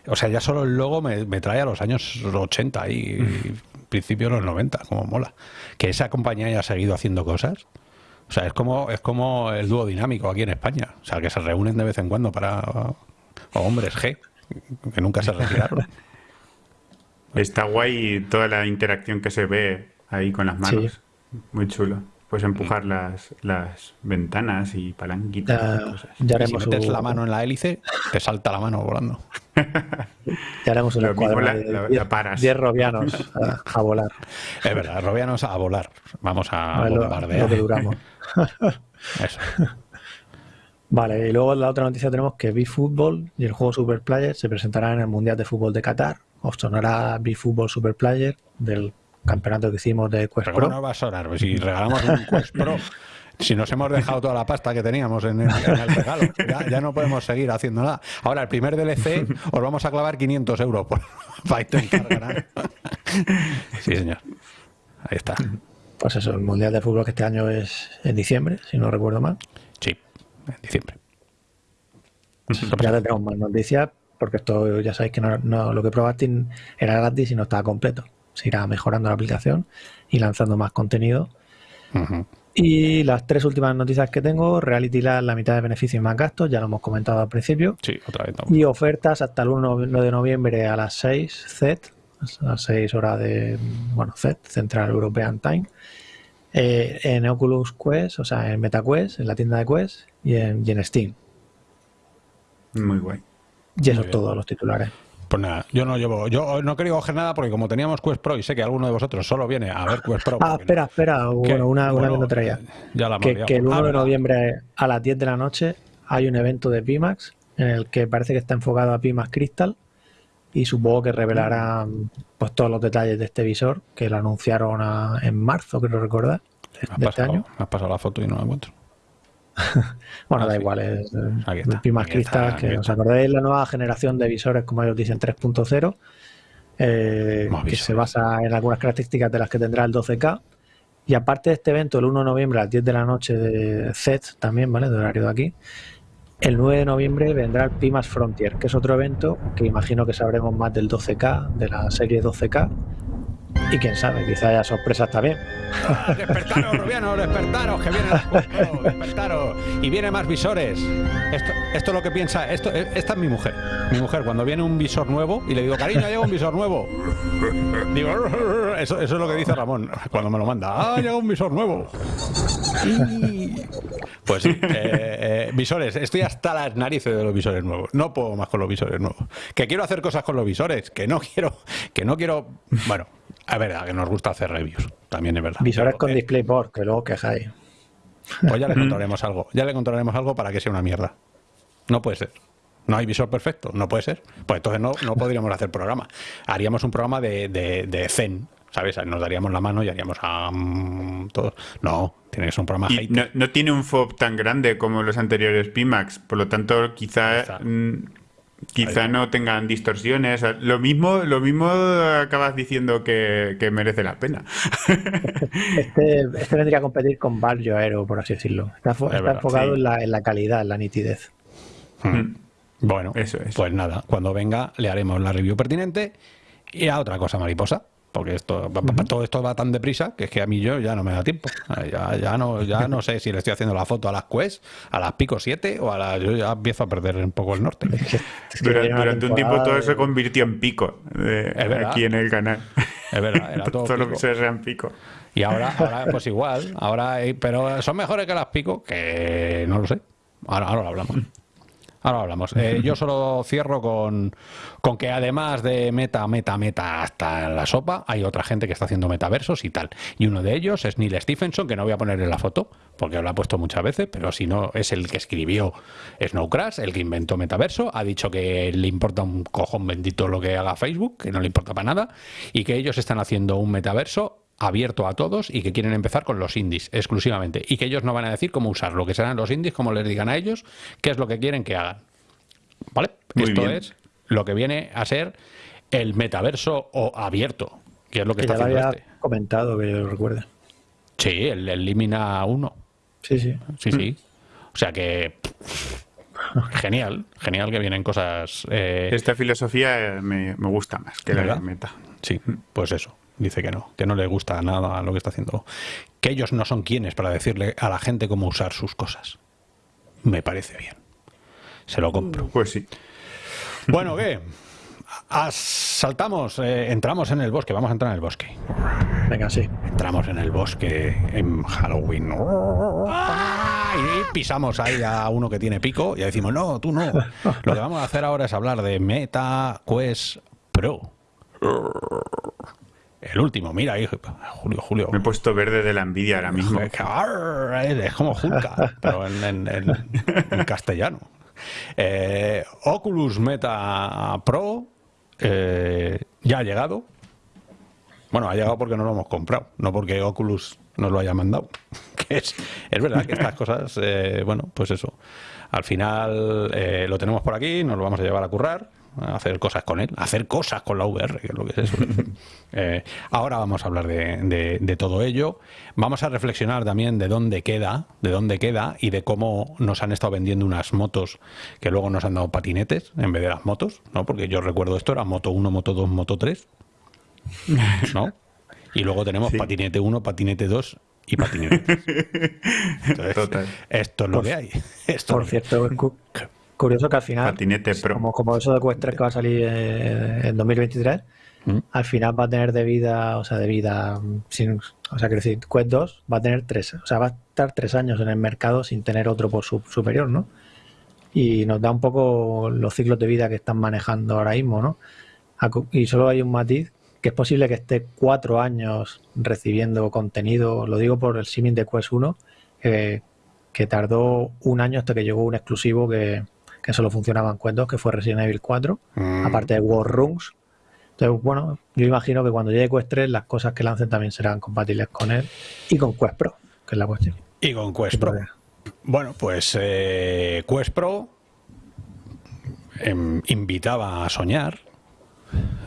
O sea, ya solo el logo me, me trae a los años 80 y, mm. principios de los 90, como mola. Que esa compañía haya seguido haciendo cosas. O sea, es como, es como el dúo dinámico aquí en España. O sea, que se reúnen de vez en cuando para. O hombres G, que nunca se retiraron. Está guay toda la interacción que se ve ahí con las manos. Muy chulo. Puedes empujar mm. las, las ventanas y palanquitas. Ya, si metes la mano en la hélice, te salta la mano volando. ya haremos una escuadra de 10 robianos a, volar. Es verdad, robianos a volar. Vamos a, bombardear. Lo, duramos. Eso. Vale, y luego la otra noticia tenemos que B-Football y el juego Super Player se presentará en el Mundial de Fútbol de Qatar. Os sonará B-Football Super Player del campeonato que hicimos de Quest Pro. no va a sonar, pues si regalamos un Quest Pro, si nos hemos dejado toda la pasta que teníamos en el, regalo, ya, no podemos seguir haciendo nada. Ahora, el primer DLC os vamos a clavar 500 euros por, para intentar ganar. Sí, señor. Ahí está. Pues eso, el Mundial de Fútbol que este año es en diciembre, si no recuerdo mal. Sí, en diciembre. Ya tendremos más noticias, porque esto ya sabéis que no, lo que probaste era gratis y no estaba completo se irá mejorando la aplicación y lanzando más contenido. Y las tres últimas noticias que tengo, Reality Lab, la mitad de beneficios y más gastos, ya lo hemos comentado al principio. Sí, otra vez. Y ofertas hasta el 1 de noviembre a las 6 Z, a las 6 horas de, bueno, Z, Central European Time, eh, en Oculus Quest, o sea, en MetaQuest, en la tienda de Quest y en, en Steam. Muy guay. Y eso es todo, los titulares. Pues nada, yo no llevo, yo no quería coger nada porque como teníamos Quest Pro y sé que alguno de vosotros solo viene a ver Quest Pro. Ah, espera, espera, bueno, una, una que no traía. Ya la que, que el 1 de noviembre a las 10 de la noche hay un evento de Pimax en el que parece que está enfocado a Pimax Crystal y supongo que revelará pues todos los detalles de este visor que lo anunciaron en marzo, creo recordar, de, este año. Has pasado la foto y no la encuentro. bueno, ah, da igual, es el Pimax Crystal, que os acordáis la nueva generación de visores, como ellos dicen, 3.0, eh, que se basa en algunas características de las que tendrá el 12K. Y aparte de este evento, el 1 de noviembre a las 10 de la noche de Z también, ¿vale? De horario de aquí. El 9 de noviembre vendrá el Pimax Frontier, que es otro evento que imagino que sabremos más del 12K, de la serie 12K, y quién sabe, quizá haya sorpresas también. Despertaros, Rubiano, despertaros, que viene despertaros. Y viene más visores. Esto, esto es lo que piensa, esto, eh, esta es mi mujer. Mi mujer, cuando viene un visor nuevo y le digo, cariño, llega un visor nuevo. Digo, eso, eso es lo que dice Ramón cuando me lo manda. Ah, llega un visor nuevo. Pues sí, eh, eh, visores, estoy hasta las narices de los visores nuevos. No puedo más con los visores nuevos. Que quiero hacer cosas con los visores, que no quiero, que no quiero. Bueno, es verdad que nos gusta hacer reviews, también es verdad. Visores con eh, DisplayPort, que luego quejáis. Pues ya le contaremos algo, ya le contaremos algo para que sea una mierda. No puede ser. No hay visor perfecto, no puede ser. Pues entonces no, no podríamos hacer programa. Haríamos un programa de, de, Zen, ¿sabes? Nos daríamos la mano y haríamos a mm, todos. No, tiene que ser un programa no, no, tiene un FOB tan grande como los anteriores Pimax, por lo tanto, quizá Quizá no tengan distorsiones. Lo mismo, lo mismo acabas diciendo que, merece la pena. Este, este, vendría a competir con Barrio Aero, por así decirlo. Está, enfocado en, la, calidad, en la nitidez. Hmm. Bueno, Eso es. pues nada, cuando venga le haremos la review pertinente Y a otra cosa mariposa, porque esto todo esto va tan deprisa que es que a mí yo ya no me da tiempo. Eh, Ya, ya no ya no sé si le estoy haciendo la foto a las Quest, a las Pico 7 o a las yo ya empiezo a perder un poco el norte. Es que- es que Durante, un tiempo todo de- se convirtió en pico aquí en el canal. Es verdad, era todo lo pico. que sea en pico. Y ahora, ahora pues igual, ahora hay- pero son mejores que las Pico, que no lo sé. Ahora, ahora lo hablamos. Ahora hablamos. Eh, yo solo cierro con, con que además de meta, meta, meta hasta la sopa, hay otra gente que está haciendo metaversos y tal. Y uno de ellos es Neil Stephenson, que no voy a poner en la foto, porque lo ha puesto muchas veces, pero si no, es el que escribió Snow Crash, el que inventó metaverso. Ha dicho que le importa un cojón bendito lo que haga Facebook, que no le importa para nada, y que ellos están haciendo un metaverso abierto a todos y que quieren empezar con los indies exclusivamente y que ellos no van a decir cómo usarlo, que serán los indies como les digan a ellos qué es lo que quieren que hagan. ¿Vale? Muy Esto bien. es lo que viene a ser el metaverso o abierto, que es lo que, Que ya está lo haciendo había este. comentado, que yo lo recuerde. Sí, el, el Limina 1. Sí, sí. Sí, sí. O sea que genial, genial que vienen cosas eh, Esta filosofía eh, me, me gusta más que la de ¿Verdad? meta. Sí, pues eso. Dice que no, que no le gusta nada lo que está haciendo. Que ellos no son quienes para decirle a la gente cómo usar sus cosas. Me parece bien. Se lo compro. Pues sí. Bueno, ¿qué? As- saltamos, eh, entramos en el bosque. Vamos a entrar en el bosque. Venga, sí. Entramos en el bosque en Halloween. Y pisamos ahí a uno que tiene pico y decimos, no, tú no. Lo que vamos a hacer ahora es hablar de Meta Quest Pro. El último, mira ahí, Julio, Julio. Me he puesto verde de la envidia ahora mismo. Es como Hulka, pero en, en- en- en castellano. Eh, Oculus Meta Pro eh, ya ha llegado. Bueno, ha llegado porque no lo hemos comprado, no porque Oculus nos lo haya mandado. Que es, es verdad que estas cosas, eh, bueno, pues eso. Al final eh, lo tenemos por aquí, nos lo vamos a llevar a currar, hacer cosas con él, hacer cosas con la VR, que es lo que es eso. Eh, ahora vamos a hablar de, de- de todo ello. Vamos a reflexionar también de dónde queda, de dónde queda y de cómo nos han estado vendiendo unas motos que luego nos han dado patinetes en vez de las motos, ¿no? Porque yo recuerdo esto era Moto 1, Moto 2, Moto 3, ¿no? Y luego tenemos Sí. patinete 1, patinete 2 y patinete 3. Entonces, Total. Esto es lo que hay. Esto es Por que- cierto, cu- curioso que al final, Patinete pro. como, como eso de Quest 3 que va a salir eh, en 2023, ¿Mm? al final va a tener de vida, o sea, de vida, sin, o sea, quiero decir, Quest 2 va a tener tres, o sea, va a estar tres años en el mercado sin tener otro por su, superior, ¿no? Y nos da un poco los ciclos de vida que están manejando ahora mismo, ¿no? Y solo hay un matiz, que es posible que esté cuatro años recibiendo contenido, lo digo por el símil de Quest 1, que, que tardó un año hasta que llegó un exclusivo que, que solo funcionaba en Quest 2, que fue Resident Evil 4, Mm. aparte de War Rooms. Entonces, bueno, yo imagino que cuando llegue Quest 3 las cosas que lancen también serán compatibles con él y con Quest Pro, que es la cuestión. Y con Quest Pro. Bueno, pues eh, Quest Pro em, invitaba a soñar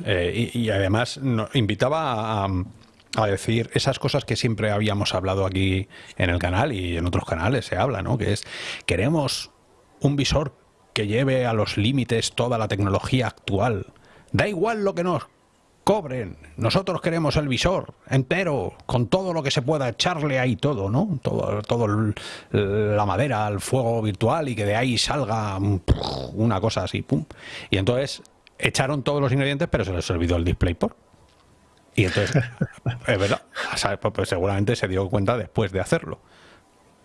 eh, y, y además no- invitaba a, a decir esas cosas que siempre habíamos hablado aquí en el canal y en otros canales se habla, ¿no? Que es, queremos un visor que lleve a los límites toda la tecnología actual. Da igual lo que nos cobren. Nosotros queremos el visor entero, con todo lo que se pueda echarle ahí todo, ¿no? Todo, todo el- la madera, el fuego virtual y que de ahí salga un- una cosa así, pum. Y entonces echaron todos los ingredientes, pero se les olvidó el DisplayPort. Y entonces, es verdad, o sea, pues- pues seguramente se dio cuenta después de hacerlo.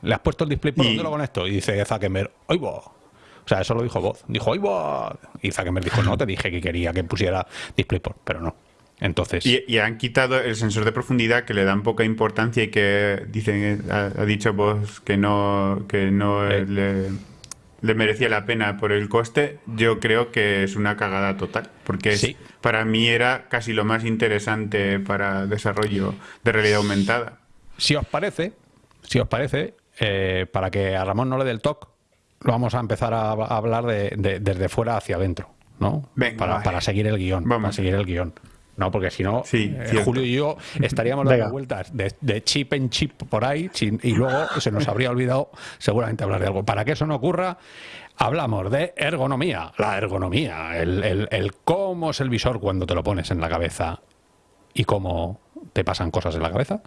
¿Le has puesto el DisplayPort? ¿Dónde lo conecto? Y dice Zuckerberg, ¡ay, va! O sea, eso lo dijo voz. Dijo, ¡ay! Y Zuckerberg dijo, no, te dije que quería que pusiera DisplayPort, pero no. Entonces, Y, y han quitado el sensor de profundidad que le dan poca importancia y que dicen, ha, ha dicho vos que no, que no Eh. le, le merecía la pena por el coste. Yo creo que es una cagada total, porque es- Sí. para mí era casi lo más interesante para desarrollo de realidad aumentada. si os parece, si os parece, eh, para que a Ramón no le dé el toque, lo vamos a empezar a, a hablar de, de- desde fuera hacia adentro, ¿no? Venga, para, seguir el guion. Vamos. Para seguir el guion. No, porque si no, Sí, eh. Julio y yo estaríamos dando Venga. vueltas de, de chip en chip por ahí sin- y luego se nos habría olvidado seguramente hablar de algo. Para que eso no ocurra, hablamos de ergonomía. La ergonomía, el, el- el cómo es el visor cuando te lo pones en la cabeza y cómo te pasan cosas en la cabeza.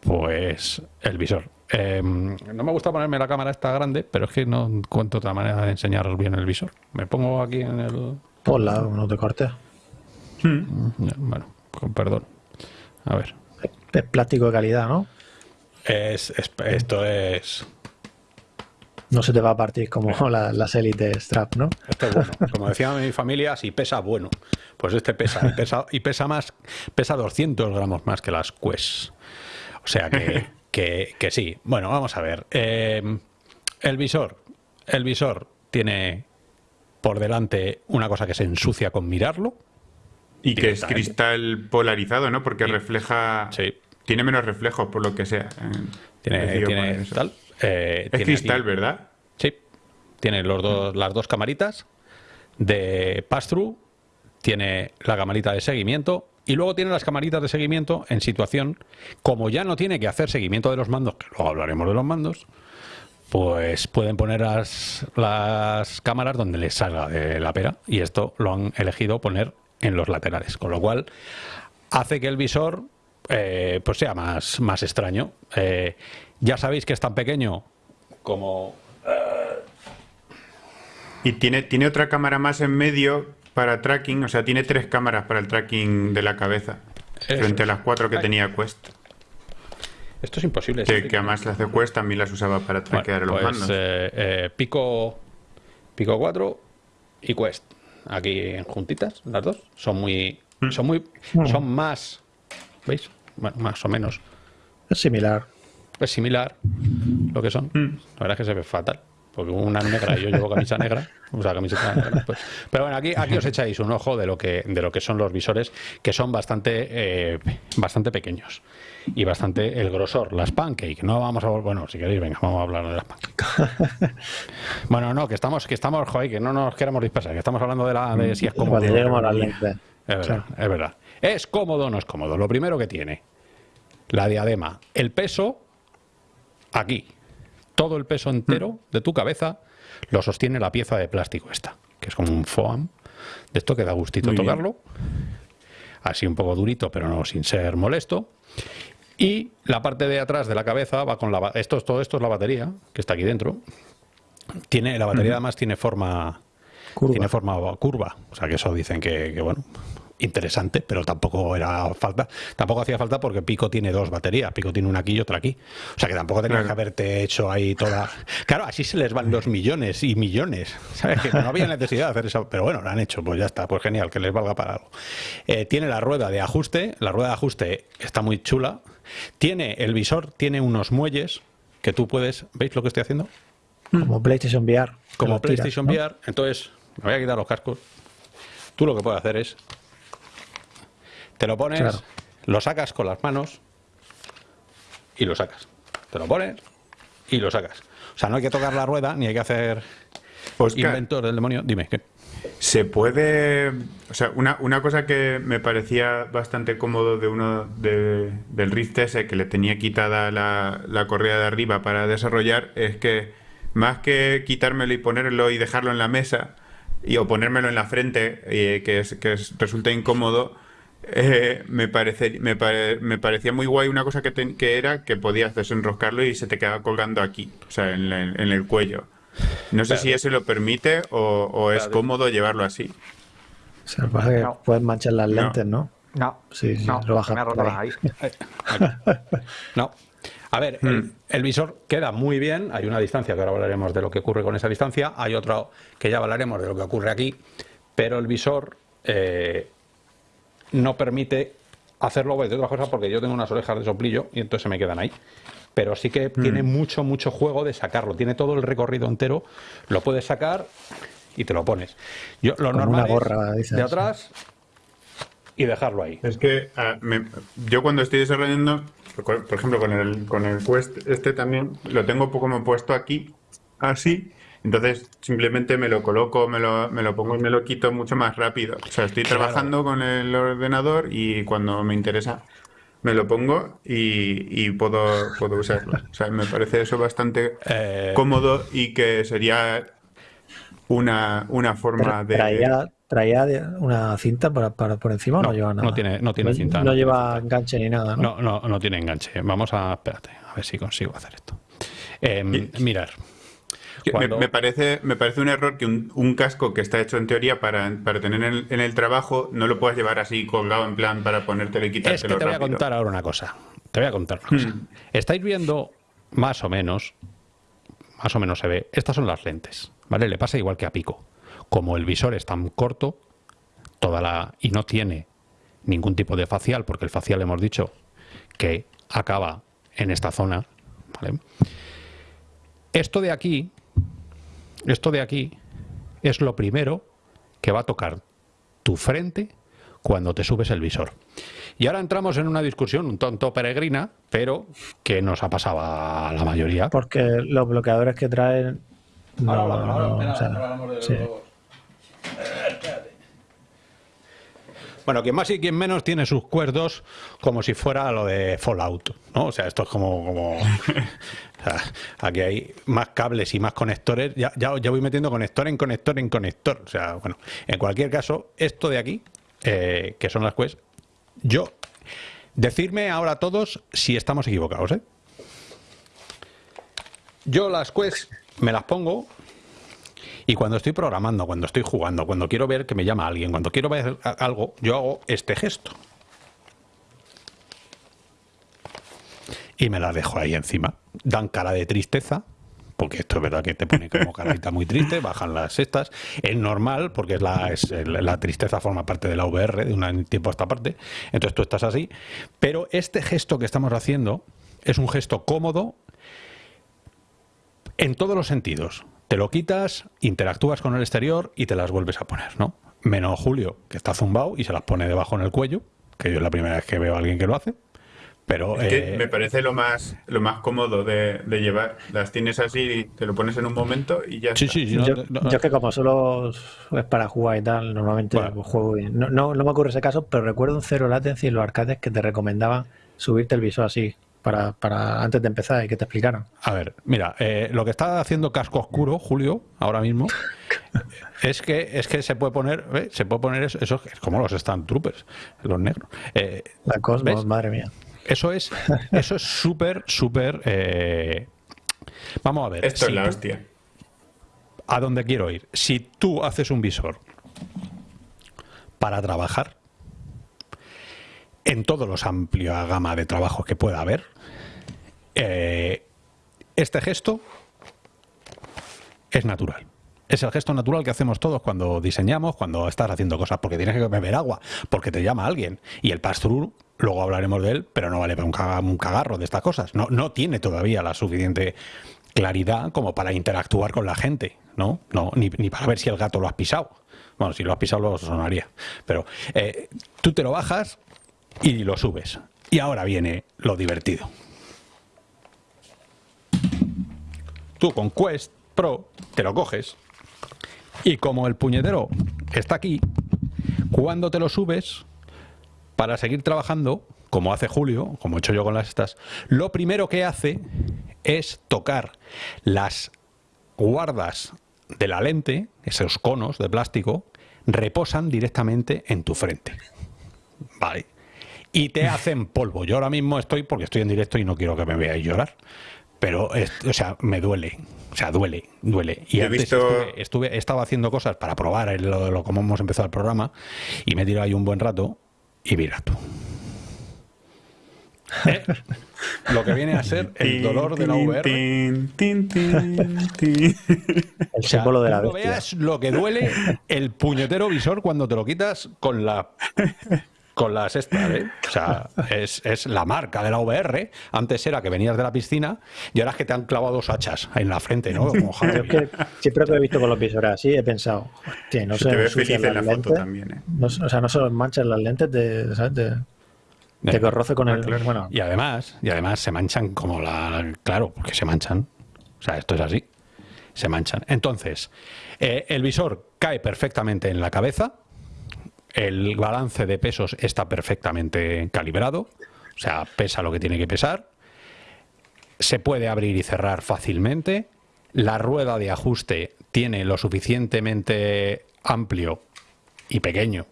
Pues el visor. Eh, no me gusta ponerme la cámara esta grande, pero es que no encuentro otra manera de enseñar bien el visor. Me pongo aquí en el... Ponla, no te cortes. Bueno, con perdón. A ver. Es plástico de calidad, ¿no? Es, es- esto es. No se te va a partir como la- las élites strap, ¿no? Esto es bueno. Como decía mi familia, si pesa, bueno. Pues este pesa. Y pesa, y pesa más. Pesa 200 gramos más que las Quest. O sea que, que, que sí. Bueno, vamos a ver. Eh, el visor. El visor tiene por delante una cosa que se ensucia con mirarlo. Y que es cristal polarizado, ¿no? Porque refleja. Sí. Tiene menos reflejos, por lo que sea. Eh, Tiene, tiene tal. eh, Es tiene cristal, aquí- ¿verdad? Sí, tiene los dos, las dos camaritas de pass-through, tiene la camarita de seguimiento y luego tiene las camaritas de seguimiento en situación, como ya no tiene que hacer seguimiento de los mandos, que luego hablaremos de los mandos, pues pueden poner las, cámaras donde les salga de la pera y esto lo han elegido poner en los laterales, con lo cual hace que el visor eh, pues sea más, más extraño. Eh, ya sabéis que es tan pequeño como Y tiene, tiene otra cámara más en medio para tracking, o sea, tiene tres cámaras para el tracking de la cabeza. Eso frente a las cuatro que Ay. tenía Quest. Esto es imposible. Que, además las de Quest también las usaba para Bueno, traquear los pues, mandos. eh, eh, Pico, Pico 4 y Quest. Aquí en juntitas, las dos. Son muy. Mm. Son muy. Son más. ¿Veis? Bueno, más o menos. Es similar. Es similar lo que son. Mm. La verdad es que se ve fatal. Porque una negra y yo llevo camisa negra. O sea, camiseta negra. pues. Pero bueno, aquí, aquí os echáis un ojo de lo que, de lo que son los visores, que son bastante, eh, bastante pequeños. Y bastante el grosor. Las pancake. No vamos a Bueno, si queréis, venga, vamos a hablar de las pancake. bueno, no, que estamos, que estamos, joder, que no nos queremos dispersar, que estamos hablando de la de si es cómodo. Las Es verdad, es verdad. ¿Es cómodo o no es cómodo? Lo primero que tiene, la diadema. El peso, aquí. Todo el peso entero de tu cabeza lo sostiene la pieza de plástico esta, que es como un foam. De esto que da gustito Muy bien. tocarlo. Así un poco durito, pero no sin ser molesto. Y la parte de atrás de la cabeza va con la... Esto, es- todo esto es la batería, que está aquí dentro. Tiene, la batería además tiene forma Curva. tiene forma curva. O sea que eso dicen que, que, bueno, interesante, pero tampoco era falta. Tampoco hacía falta porque Pico tiene dos baterías. Pico tiene una aquí y otra aquí. O sea que tampoco tenías Claro. que haberte hecho ahí toda. Claro, así se les van los millones y millones. ¿Sabes? Que no había necesidad de hacer eso. Pero bueno, lo han hecho, pues ya está, pues genial, que les valga para algo. Eh, tiene la rueda de ajuste. La rueda de ajuste está muy chula. Tiene el visor, tiene unos muelles que tú puedes. ¿Veis lo que estoy haciendo? Como PlayStation VR. como tiras, PlayStation ¿no? VR. Entonces, me voy a quitar los cascos. Tú lo que puedes hacer es. Te lo pones, Claro. lo sacas con las manos y lo sacas. Te lo pones y lo sacas. O sea, no hay que tocar la rueda ni hay que hacer Oscar, inventor del demonio. Dime, ¿qué? Se puede. O sea, una, una cosa que me parecía bastante cómodo de uno de- del Rift S que le tenía quitada la, la correa de arriba para desarrollar es que más que quitármelo y ponerlo y dejarlo en la mesa y o ponérmelo en la frente, eh, que, es, que es- resulta incómodo, eh, me, parece, me, pare- me parecía muy guay una cosa que, era que podías desenroscarlo y se te quedaba colgando aquí, o sea, en, la- en el cuello. No sé si eso lo permite o, o es cómodo llevarlo así. O sea, pasa que No. puedes manchar las No. lentes, ¿no? No, Sí, sí, no, lo bajas me ha roto por la ahí. No. A ver, el, el visor queda muy bien. Hay una distancia que ahora hablaremos de lo que ocurre con esa distancia. Hay otro que ya hablaremos de lo que ocurre aquí. Pero el visor eh, no permite hacerlo de otra cosa porque yo tengo unas orejas de soplillo y entonces se me quedan ahí. Pero sí que tiene mucho, mucho juego de sacarlo. Tiene todo el recorrido entero. Lo puedes sacar y te lo pones. Yo, lo Como normal una gorra, es de atrás y dejarlo ahí. Es que ah, me- yo cuando estoy desarrollando, por por ejemplo, con el, con el Quest este también, lo tengo como puesto aquí, así, Entonces simplemente me lo coloco, me lo, me lo pongo y me lo quito mucho más rápido. O sea, estoy trabajando con el ordenador y cuando me interesa me lo pongo y, y puedo, puedo usarlo. O sea, me parece eso bastante Eh, cómodo y que sería una, una forma de... Traía, traía una cinta para, para- por encima o no, No, lleva nada. no tiene- no tiene cinta, No no. lleva enganche ni nada, ¿no? No, no, no tiene enganche. Vamos a. Espérate, a ver si consigo hacer esto. Eh, mirar. Cuando- Me, me parece, me parece un error que un, un casco que está hecho en teoría para, para tener en el, en el trabajo no lo puedas llevar así colgado en plan para ponértelo y Es que quitártelo te voy a contar ahora una cosa. Te voy a contar una cosa. Estáis viendo, más o menos, más o menos se ve, estas son las lentes, ¿vale? Le pasa igual que a Pico. Como el visor es tan corto, toda la y no tiene ningún tipo de facial, porque el facial hemos dicho que acaba en esta zona, ¿vale? Esto de aquí, esto de aquí es lo primero que va a tocar tu frente cuando te subes el visor. Y ahora entramos en una discusión un tonto peregrina, pero que nos ha pasado a la mayoría. Porque los bloqueadores que traen. No, no, o sea, sí. Bueno, quien más y quien menos tiene sus cuerdos como si fuera lo de Fallout, ¿no? O sea, esto es como... como aquí hay más cables y más conectores. Ya, ya, ya voy metiendo conector en conector en conector. O sea, bueno, en cualquier caso, esto de aquí, eh, que son las Quest, yo... Decirme ahora todos si estamos equivocados, ¿eh? Yo las Quest me las pongo y cuando estoy programando, cuando estoy jugando, cuando quiero ver que me llama alguien, cuando quiero ver algo, yo hago este gesto. Y me la dejo ahí encima. Dan cara de tristeza, porque esto es verdad que te pone como carita muy triste, bajan las estas. Es normal, porque es la, es la tristeza forma parte de la VR de un tiempo a esta parte. Entonces tú estás así. Pero este gesto que estamos haciendo es un gesto cómodo en todos los sentidos. Te lo quitas, interactúas con el exterior y te las vuelves a poner, ¿no? Menos Julio, que está zumbado y se las pone debajo en el cuello, que yo es la primera vez que veo a alguien que lo hace. Pero Es que eh, me parece lo más, lo más cómodo de, de llevar. Las tienes así, te lo pones en un momento y ya sí, está. sí, sí, no- yo, no- yo es que como solo es para jugar y tal, normalmente Bueno. pues, juego bien. No, no, no me ocurre ese caso, pero recuerdo un cero latency en los arcades que te recomendaban subirte el visor así para, para antes de empezar y que te explicaran. A ver, mira, eh, lo que está haciendo casco oscuro, Julio, ahora mismo, es que es que se puede poner, ¿ves? se puede poner eso, eso es como los Stand Troopers, los negros. Eh, La Cosmos, ¿Ves? madre mía. eso es, eso es súper, súper. eh, Vamos a ver. Esto si es la tú- hostia. a dónde quiero ir. Si tú haces un visor para trabajar en todos los amplia gama de trabajos que pueda haber, eh, este gesto es natural. Es el gesto natural que hacemos todos cuando diseñamos, cuando estás haciendo cosas, porque tienes que beber agua, porque te llama alguien. Y el pass-through, luego hablaremos de él, pero no vale para un, caga- un cagarro de estas cosas. No, no tiene todavía la suficiente claridad como para interactuar con la gente, ¿no? no ni, ni para ver si el gato lo has pisado. Bueno, si lo has pisado lo sonaría. Pero eh, tú te lo bajas y lo subes. Y ahora viene lo divertido. Tú con Quest Pro te lo coges y como el puñetero está aquí, cuando te lo subes para seguir trabajando, como hace Julio, como he hecho yo con las estas, lo primero que hace es tocar las guardas de la lente, esos conos de plástico, reposan directamente en tu frente. Vale. Y te hacen polvo. Yo ahora mismo estoy, porque estoy en directo y no quiero que me veáis llorar, pero, es- o sea, me duele. O sea, duele, duele. Y Yo he antes visto- estuve, estuve- estaba haciendo cosas para probar el- lo, lo- cómo hemos empezado el programa y me he tirado ahí un buen rato y mira tú. ¿Eh? Lo que viene a ser el dolor de la VR. Tin, tin, tin, tin. El O sea, símbolo de la bestia. veas lo que duele el puñetero visor cuando te lo quitas con la con las estas, ¿eh? O sea, es, es la marca de la VR. Antes era que venías de la piscina y ahora es que te han clavado dos hachas en la frente, ¿no? Como Yo es que siempre que he visto con los visores así he pensado, hostia, no Se se te ve ensucian feliz en las la foto lentes. también, ¿eh? No se- o sea, no se los manchan las lentes de, ¿sabes? de, de que roce con el. claro. Bueno, Y además, y además se manchan como la. Claro, porque se manchan. O sea, esto es así. se manchan. Entonces, eh, el visor cae perfectamente en la cabeza, el balance de pesos está perfectamente calibrado, o sea, pesa lo que tiene que pesar, se puede abrir y cerrar fácilmente, la rueda de ajuste tiene lo suficientemente amplio y pequeño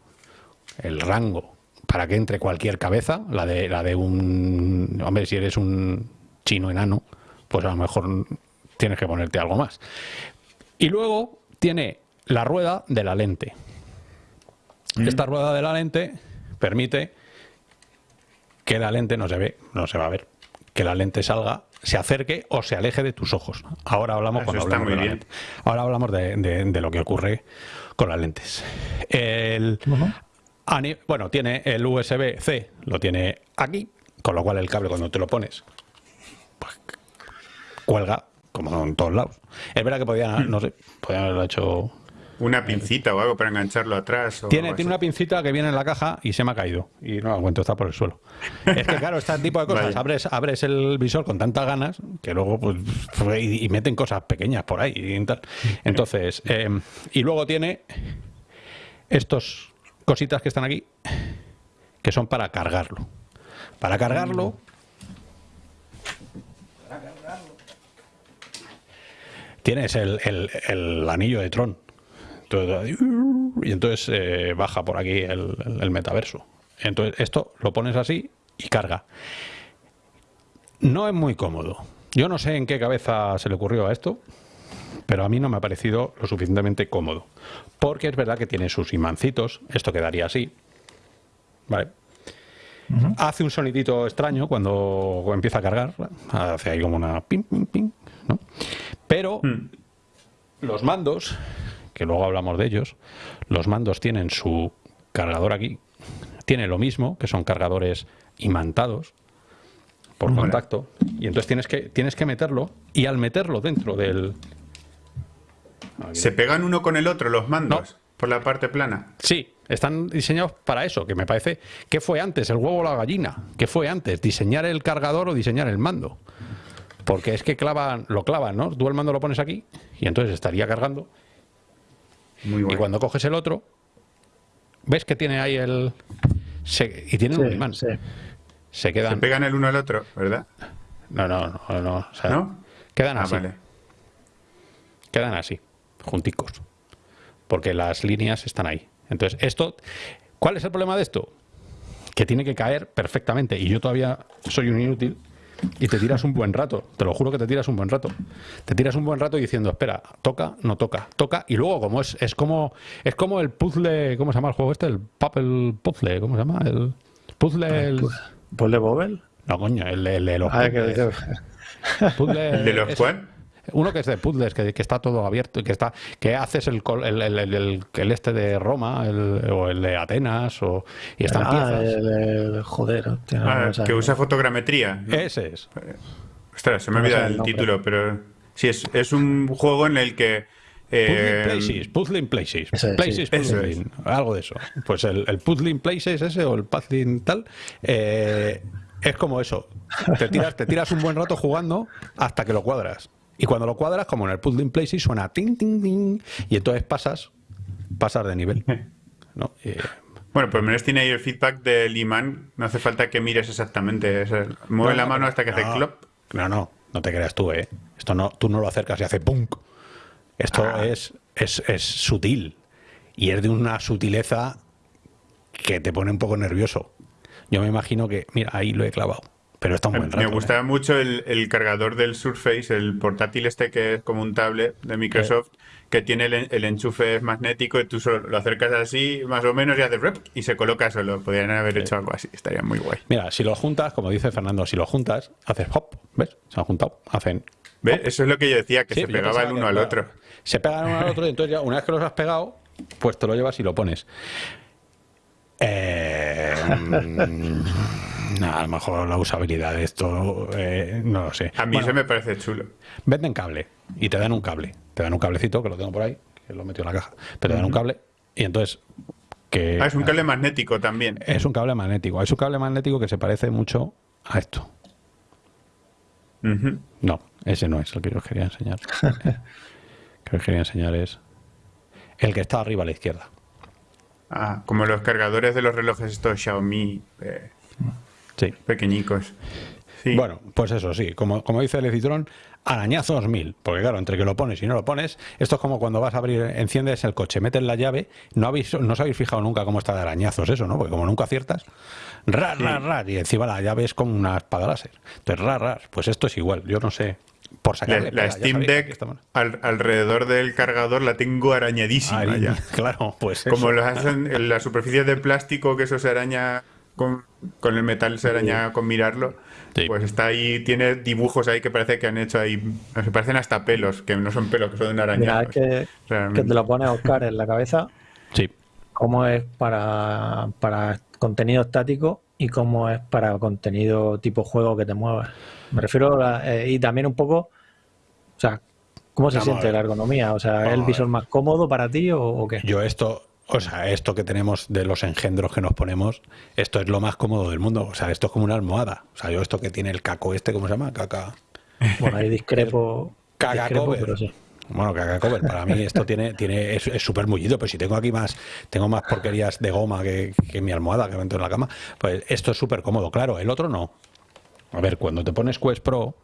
el rango para que entre cualquier cabeza, la de, la de un... Hombre, si eres un chino enano, pues a lo mejor tienes que ponerte algo más. Y luego tiene la rueda de la lente. Mm. Esta rueda de la lente permite que la lente no se ve, no se va a ver, que la lente salga, se acerque o se aleje de tus ojos. Ahora hablamos, cuando hablamos de la lente. Ahora hablamos de, lo que ocurre con las lentes. El, bueno, tiene el USB-C, lo tiene aquí, con lo cual el cable cuando te lo pones, pues, cuelga como en todos lados. Es verdad que podían, hmm. no sé, podían haberlo hecho una pincita o algo para engancharlo atrás. tiene, tiene una pincita que viene en la caja y se me ha caído. Y no la encuentro, está por el suelo. Es que, claro, este tipo de cosas, abres, abres el visor con tantas ganas que luego, pues, y, meten cosas pequeñas por ahí y tal. Entonces, em, y luego tiene estos cositas que están aquí, que son para cargarlo. Para cargarlo. Tienes el, el anillo de Tron y entonces eh, baja por aquí el, metaverso. Entonces esto lo pones así y carga. No es muy cómodo. Yo no sé en qué cabeza se le ocurrió a esto, pero a mí no me ha parecido lo suficientemente cómodo. Porque es verdad que tiene sus imancitos, esto quedaría así. Vale. Hace un sonidito extraño cuando empieza a cargar, hace ahí como una ping, ping, ping, ¿no? Pero hmm. los mandos que luego hablamos de ellos, los mandos tienen su cargador aquí, tiene lo mismo, que son cargadores imantados por contacto, y entonces tienes que, tienes que meterlo, y al meterlo dentro del... ¿Se pegan uno con el otro los mandos? Por la parte plana. Sí, están diseñados para eso, que me parece... ¿Qué fue antes, el huevo o la gallina? ¿Qué fue antes, diseñar el cargador o diseñar el mando? Porque es que clavan, lo clavan, ¿no? Tú el mando lo pones aquí y entonces estaría cargando y cuando coges el otro, ves que tiene ahí el... y tiene un imán. Se quedan... Se pegan el uno al otro, ¿verdad? No, no, no. no, Quedan ah, así. Quedan así, junticos. Porque las líneas están ahí. Entonces, esto... ¿Cuál es el problema de esto? Que tiene que caer perfectamente. Y yo todavía soy un inútil y te tiras un buen rato, te lo juro que te tiras un buen rato. Te tiras un buen rato diciendo, espera, toca, no toca, toca, y luego como es, es como es como el puzzle, ¿cómo se llama el juego este? El papel puzzle, ¿cómo se llama? El puzzle el... ¿Puzzle Bobel? No, coño, el, de los ah. ¿El de los cuál? Uno que es de puzzles, que, está todo abierto, que está, que haces el, el, este de Roma, o el de Atenas, o y están ah, El, joder, ah, que usa fotogrametría. Ese es. Ostras, se me olvida el, título, pero sí, es, es un juego en el que eh, Places, Puzzling Places, Places Puzzling, algo de eso. Pues el, el Puzzling Places ese o el Puzzling tal, eh, es como eso. Te tiras, te tiras un buen rato jugando hasta que lo cuadras. Y cuando lo cuadras, como en el Puzzling Places, suena ting, ting, ting, y entonces pasas, pasas de nivel. ¿no? bueno, por lo menos tiene ahí el feedback del imán. No hace falta que mires exactamente. mueve la mano hasta que hace clop. No, no, no te creas tú, ¿eh? Esto no, tú no lo acercas y hace punk. Esto ah. es, es, es sutil. Y es de una sutileza que te pone un poco nervioso. Yo me imagino que, mira, ahí lo he clavado. Pero está un buen rato. Me gustaba mucho el, cargador del Surface, el portátil este que es como un tablet de Microsoft, que tiene el, enchufe magnético y tú solo lo acercas así, más o menos, y haces rep y se coloca solo. Podrían haber hecho algo así, estaría muy guay. Mira, si lo juntas, como dice Fernando, si lo juntas, haces hop, ¿ves? Se han juntado, hacen. ¿Ves? Eso es lo que yo decía, que se pegaba el uno al otro. Se pegan uno al otro y entonces ya, una vez que los has pegado, pues te lo llevas y lo pones. Eh, mm, a lo mejor la usabilidad de esto, eh, no lo sé. A mí se me parece chulo. Venden cable y te dan un cable. Te dan un cablecito, que lo tengo por ahí, que lo metido en la caja. Pero te dan un cable y entonces... Que, ah, es un cable magnético también. Es un cable magnético. Es un cable magnético que se parece mucho a esto. No, ese no es el que yo os quería enseñar. que os quería enseñar es el que está arriba a la izquierda. Ah, como los cargadores de los relojes estos Xiaomi eh, Sí. pequeñicos. Sí. Bueno, pues eso sí, como, como dice el Citrón, arañazos mil. Porque claro, entre que lo pones y no lo pones, esto es como cuando vas a abrir, enciendes el coche, metes la llave, no habéis, no os habéis fijado nunca cómo está de arañazos eso, ¿no? Porque como nunca aciertas, rar, rar, rar, y encima la llave es como una espada láser. Entonces, rar, rar, pues esto es igual, yo no sé, por sacarle la Steam Deck al- alrededor del cargador la tengo arañadísima ya. Claro, pues Como eso. lo hacen en las superficies de plástico, que eso se araña con, con el metal, se araña con mirarlo. Sí. Pues está ahí, tiene dibujos ahí que parece que han hecho ahí, se parecen hasta pelos, que no son pelos, que son Mira, arañazos. es que, que te lo pone Oscar en la cabeza, Sí. cómo es para, para contenido estático y cómo es para contenido tipo juego que te mueve. Me refiero a, eh, y también un poco, o sea, ¿cómo se Vamos a siente la ergonomía? O sea, ¿es el a visor más cómodo para ti o, o qué? Yo esto, o sea, esto que tenemos de los engendros que nos ponemos, esto es lo más cómodo del mundo. O sea, esto es como una almohada. O sea, yo esto que tiene el caco este, ¿cómo se llama? Caca. Bueno, ahí discrepo, discrepo cover. pero sí. Bueno, caca cover. Para mí esto tiene, tiene, es súper mullido, pero si tengo aquí más, tengo más porquerías de goma que, que mi almohada que me meto en la cama, pues esto es súper cómodo. Claro, el otro no. A ver, cuando te pones Quest Pro,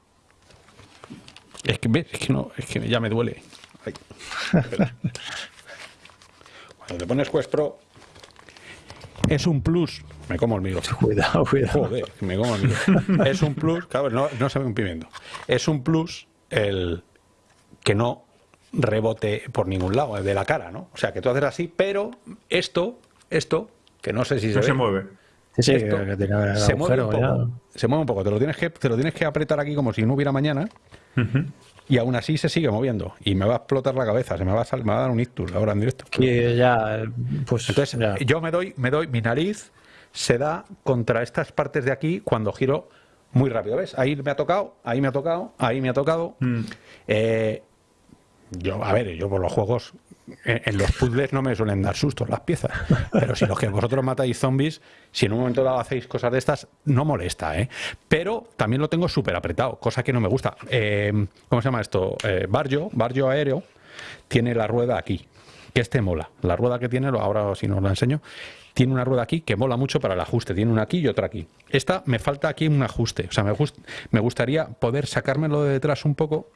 es que, ¿ves? es que no, es que ya me duele. Ay. Cuando te pones Quest Pro, es un plus. Me como el micrófono. Cuidado, cuidado. Joder, me como el micrófono. Es un plus, claro, no, no se ve un pimiento. Es un plus el que no rebote por ningún lado, de la cara, ¿no? O sea, que tú haces así, pero esto, esto, que no sé si se, No ve, se mueve. Sí, sí, esto que, que tiene el se mueve un poco. Se mueve un poco. Te lo tienes que, te lo tienes que apretar aquí como si no hubiera mañana. Y aún así se sigue moviendo. Y me va a explotar la cabeza. Se me va a, sal- me va a dar un ictus ahora en directo. Que ya, pues Entonces, ya. yo me doy, me doy, mi nariz se da contra estas partes de aquí cuando giro muy rápido. ¿Ves? Ahí me ha tocado, ahí me ha tocado, ahí me ha tocado. Eh, yo, a ver, yo por los juegos, en, en los puzzles no me suelen dar sustos las piezas. Pero si los que vosotros matáis zombies, si en un momento dado hacéis cosas de estas, no molesta, ¿eh? Pero también lo tengo súper apretado, cosa que no me gusta. Eh, ¿Cómo se llama esto? Eh, barrio, barrio aéreo, tiene la rueda aquí, que este mola. La rueda que tiene, ahora si no os la enseño, tiene una rueda aquí que mola mucho para el ajuste. Tiene una aquí y otra aquí. Esta me falta aquí un ajuste. O sea, me, me gustaría poder sacármelo de detrás un poco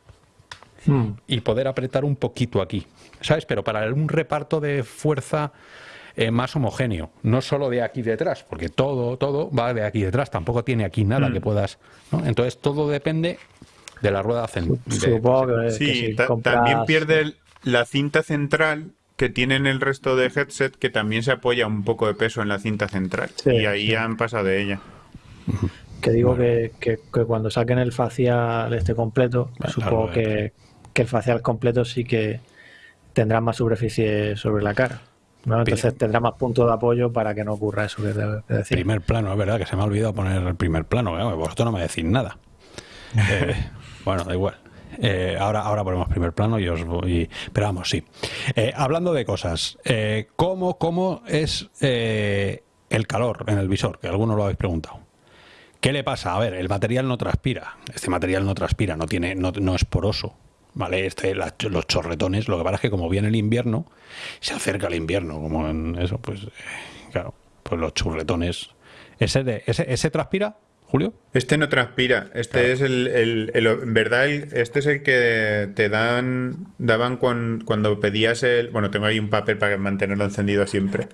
Mm. y poder apretar un poquito aquí, ¿sabes? Pero para un reparto de fuerza eh, más homogéneo, no solo de aquí detrás, porque todo, todo va de aquí detrás, tampoco tiene aquí nada que puedas, ¿no? Entonces todo depende de la rueda central. Supongo que, que Sí, si ta- compras- también pierde el- la cinta central que tienen el resto de headset que también se apoya un poco de peso en la cinta central. Sí, y ahí sí. han pasado de ella. Que digo que, que- que cuando saquen el facial este completo, supongo claro. que, que el facial completo sí que tendrá más superficie sobre la cara. ¿no? Entonces tendrá más puntos de apoyo para que no ocurra eso que te decía. Primer plano, es verdad que se me ha olvidado poner el primer plano, ¿eh? vosotros no me decís nada. Eh, bueno, da igual. Eh, ahora, ahora ponemos primer plano y os voy. Pero vamos, sí. Eh, hablando de cosas, ¿cómo, ¿cómo es el calor en el visor? Que algunos lo habéis preguntado. ¿Qué le pasa? A ver, el material no transpira. Este material no transpira, no, tiene, no, no es poroso. ¿Vale? Este, la- los chorretones, lo que pasa es que como viene el invierno, se acerca el invierno, como en eso, pues, eh, claro, pues los churretones. ¿Ese, de, ese, ¿Ese transpira, Julio? Este no transpira, este es el, el- el- en verdad el- este es el que te dan daban cuan- cuando pedías el, bueno, tengo ahí un papel para mantenerlo encendido siempre.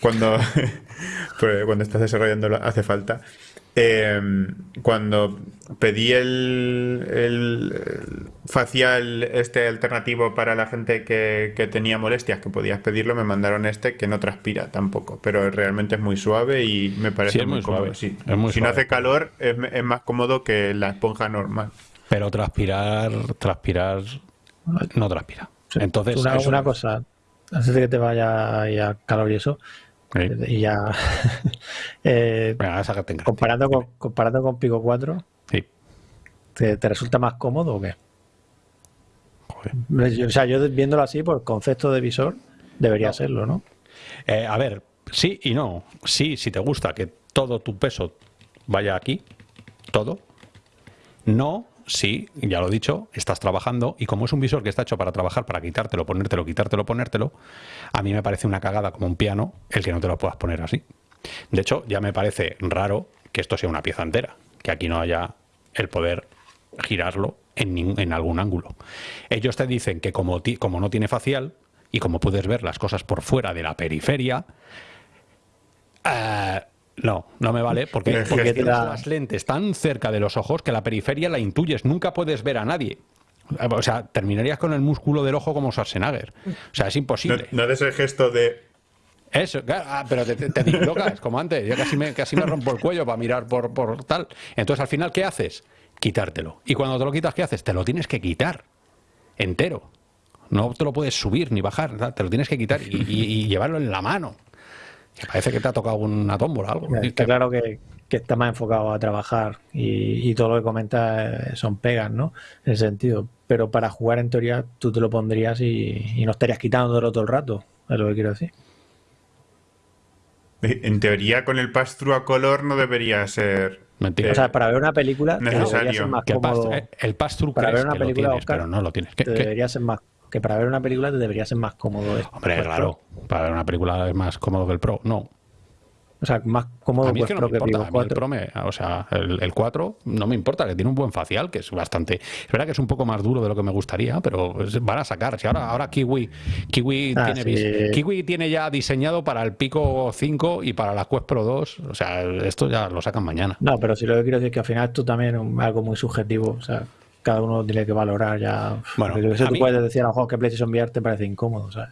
Cuando pues, cuando estás desarrollando hace falta. Eh, cuando pedí el, facial este alternativo para la gente que, que tenía molestias, que podías pedirlo, me mandaron este que no transpira tampoco, pero realmente es muy suave y me parece Sí, es muy, muy cómodo. suave, sí. es muy si no hace calor, es, es más cómodo que la esponja normal. Pero transpirar, transpirar, no transpira. Sí. Entonces, una, una cosa, antes de que te vaya a calor y eso, Sí. y ya eh, Venga, comparando, con, comparando con Pico 4, Sí. ¿te, te resulta más cómodo o qué? Joder. Yo- O sea, yo viéndolo así, por concepto de visor, debería serlo, ¿no? Eh, a ver, sí y no. Sí, si te gusta que todo tu peso vaya aquí, todo. No, si, ya lo he dicho, estás trabajando y como es un visor que está hecho para trabajar, para quitártelo, ponértelo, quitártelo, ponértelo, a mí me parece una cagada como un piano el que no te lo puedas poner así. De hecho, ya me parece raro que esto sea una pieza entera, que aquí no haya el poder girarlo en, algún ángulo. Ellos te dicen que como, como no tiene facial y como puedes ver las cosas por fuera de la periferia, eh, no, no me vale, porque, porque tienes las lentes tan cerca de los ojos que la periferia la intuyes, nunca puedes ver a nadie. O sea, terminarías con el músculo del ojo como Schwarzenegger. O sea, es imposible. No, no des el gesto de eso, ah, pero te, te, dislocas, como antes. Yo casi me, casi me rompo el cuello para mirar por, por tal. Entonces, al final, ¿qué haces? Quitártelo. Y cuando te lo quitas, ¿qué haces? Te lo tienes que quitar. Entero. No te lo puedes subir ni bajar. Te lo tienes que quitar y, llevarlo en la mano. Que parece que te ha tocado una tómbola algo. Está claro que, está más enfocado a trabajar y, todo lo que comenta son pegas, ¿no? En ese sentido. Pero para jugar, en teoría, tú te lo pondrías y, y no estarías quitándolo todo el rato. Es lo que quiero decir. En teoría, con el pass-through a color no debería ser. Mentira. o sea, para ver una película necesario. Ser más cómodo, el pass-through para ver una película, tienes, pero no lo tienes. debería ser más que para ver una película te debería ser más cómodo. Hombre, claro. Para ver una película es más cómodo que el Pro. No. O sea, más cómodo que, no me importa. el Pro o sea, el, 4 no me importa, que tiene un buen facial, que es bastante... Es verdad que es un poco más duro de lo que me gustaría, pero van a sacar. Si ahora, ahora Kiwi, Kiwi, ah, tiene, Kiwi tiene ya diseñado para el Pico 5 y para la Quest Pro 2. O sea, esto ya lo sacan mañana. No, pero si lo que quiero decir es que al final esto también es algo muy subjetivo. O sea, cada uno tiene que valorar ya. Bueno, eso tú puedes decir a lo mejor que PlayStation VR te parece incómodo, ¿sabes?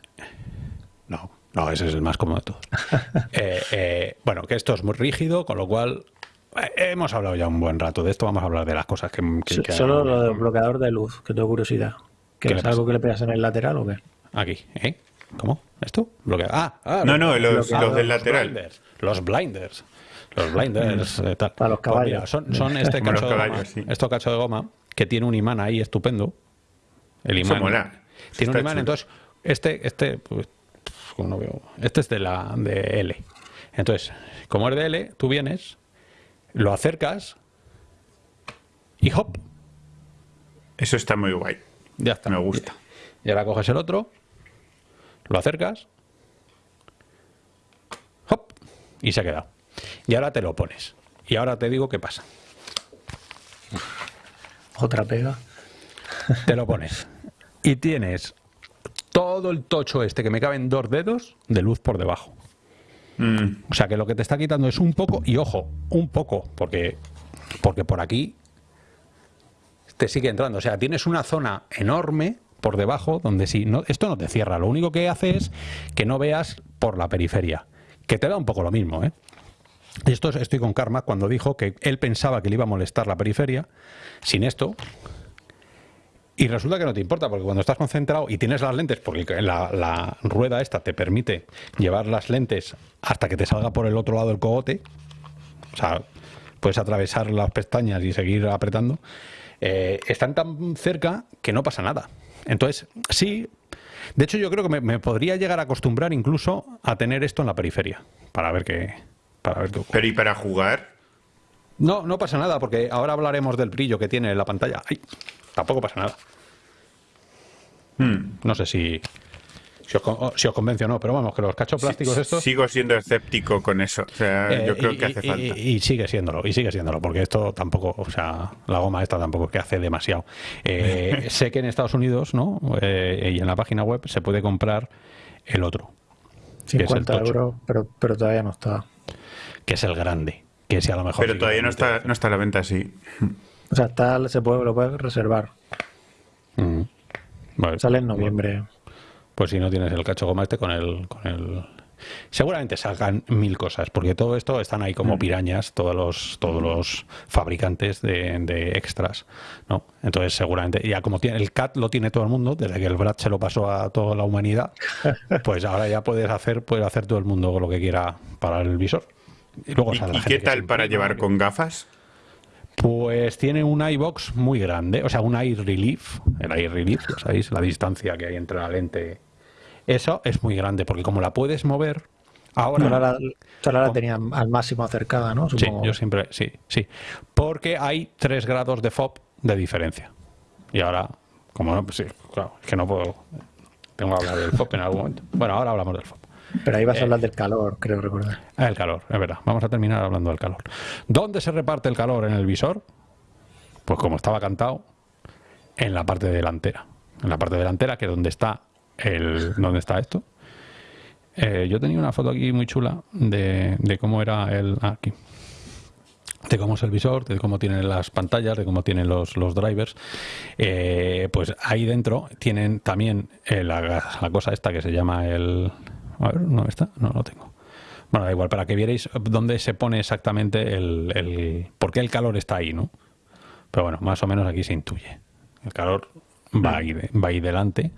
No, no, ese es el más cómodo de todos. Eh, eh, bueno, que esto es muy rígido, con lo cual eh, hemos hablado ya un buen rato de esto. Vamos a hablar de las cosas que. Solo lo del bloqueador de luz, que tengo curiosidad. ¿Que es algo que le pegas en el lateral o qué? Aquí, ¿eh? ¿Cómo? ¿Esto? Bloqueado. Ah, ah, no, no, los, del lateral. Los blinders. Los blinders, tal. Para los pues caballos. son, son este cacho, de goma, esto cacho de goma que tiene un imán ahí estupendo. El imán. Tiene un imán, entonces, este, este, pues, no veo, este es de la de L. Entonces, como es de L, tú vienes, lo acercas y hop. Eso está muy guay. Ya está. Me gusta. Y ahora coges el otro, lo acercas, hop, y se ha quedado. Y ahora te lo pones. Y ahora te digo qué pasa. Otra pega. Te lo pones. Y tienes todo el tocho este que me caben dos dedos de luz por debajo. Mm. O sea que lo que te está quitando es un poco, y ojo, un poco, porque, porque por aquí te sigue entrando. O sea, tienes una zona enorme por debajo donde si no, esto no te cierra. Lo único que hace es que no veas por la periferia. Que te da un poco lo mismo, ¿eh? Esto estoy con Karma cuando dijo que él pensaba que le iba a molestar la periferia sin esto. Y resulta que no te importa, porque cuando estás concentrado y tienes las lentes, porque la, rueda esta te permite llevar las lentes hasta que te salga por el otro lado el cogote, o sea, puedes atravesar las pestañas y seguir apretando, eh, están tan cerca que no pasa nada. Entonces, sí, de hecho yo creo que me, me podría llegar a acostumbrar incluso a tener esto en la periferia, para ver qué, pero ¿y para jugar? No, no pasa nada, porque ahora hablaremos del brillo que tiene la pantalla. Ay, tampoco pasa nada. Hmm. No sé si, si os, convence o no, pero vamos, que los cachos plásticos estos... Sigo siendo escéptico con eso. O sea, eh, yo creo que hace falta. Y, sigue siéndolo, y sigue siéndolo, porque esto tampoco, o sea, la goma esta tampoco es que hace demasiado. Eh, sé que en Estados Unidos, ¿no? Eh, y en la página web se puede comprar el otro. 50 euros, pero, pero todavía no está que es el grande. Que si a lo mejor. Pero todavía no está, no está a la venta así. O sea, tal se puede, lo puedes reservar. Mm. Sale en noviembre. Pues si no tienes el cacho goma este con el, con el. Seguramente salgan mil cosas, porque todo esto están ahí como mm. pirañas, todos los, todos los fabricantes de, extras, ¿no? Entonces seguramente, ya como tiene el CAT lo tiene todo el mundo, desde que el Brad se lo pasó a toda la humanidad, pues ahora ya puedes hacer, puede hacer todo el mundo lo que quiera para el visor. ¿Y, qué tal para llevar con gafas? Pues tiene un iBox muy grande, o sea, un eye relief, el eye relief, ya sabéis, la distancia que hay entre la lente. Eso es muy grande, porque como la puedes mover, ahora... Ahora la, tenía al máximo acercada, ¿no? Sí, yo siempre, sí, sí. Porque hay tres grados de FOB de diferencia. Y ahora, como no, pues sí, claro, es que no puedo. Tengo que hablar del FOB en algún momento. Bueno, ahora hablamos del FOB. Pero ahí vas a hablar del calor, creo recordar. Ah, el calor, es verdad. Vamos a terminar hablando del calor. ¿Dónde se reparte el calor en el visor? Pues como estaba cantado, en la parte delantera. En la parte delantera, que es donde está el. ¿Dónde está esto? Eh, yo tenía una foto aquí muy chula de, de cómo era el. ah, aquí. De cómo es el visor, de cómo tienen las pantallas, de cómo tienen los, los drivers. Eh, pues ahí dentro tienen también eh, la, la cosa esta que se llama el. A ver, ¿no está? No lo tengo. Bueno, da igual, para que vierais dónde se pone exactamente el, el. ¿Por qué el calor está ahí, no? Pero bueno, más o menos aquí se intuye. El calor va ahí, va ahí delante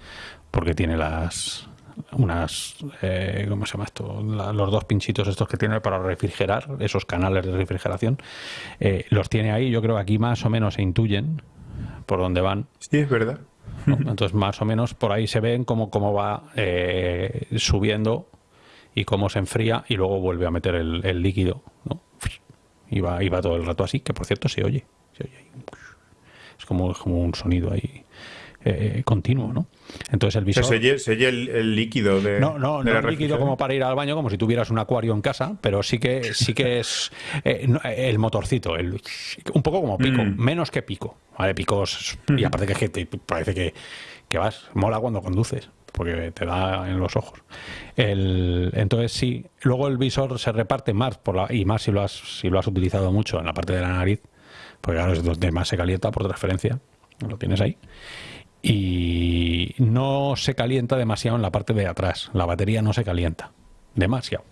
porque tiene las unas eh, ¿cómo se llama esto? La- los dos pinchitos estos que tiene para refrigerar, esos canales de refrigeración, eh, los tiene ahí. Yo creo que aquí más o menos se intuyen por dónde van. Sí, es verdad. Entonces, más o menos por ahí se ven cómo, cómo va eh, subiendo y cómo se enfría y luego vuelve a meter el, líquido. ¿no? Y, va, y todo el rato así, que por cierto se oye. se oye. Es como, como un sonido ahí eh, continuo, ¿no? Entonces el visor... se el, el líquido de. No, no, de no la es líquido como para ir al baño, como si tuvieras un acuario en casa, pero sí que sí que es eh, no, el motorcito, el, un poco como pico, Mm. menos que pico, ¿vale? Picos, y aparte que, que te parece que, que vas, mola cuando conduces, porque te da en los ojos. El, entonces sí, luego el visor se reparte más, por la, y más si lo, has, si lo has utilizado mucho en la parte de la nariz, porque claro, es donde más se calienta por transferencia, lo tienes ahí y no se calienta demasiado en la parte de atrás. La batería no se calienta demasiado.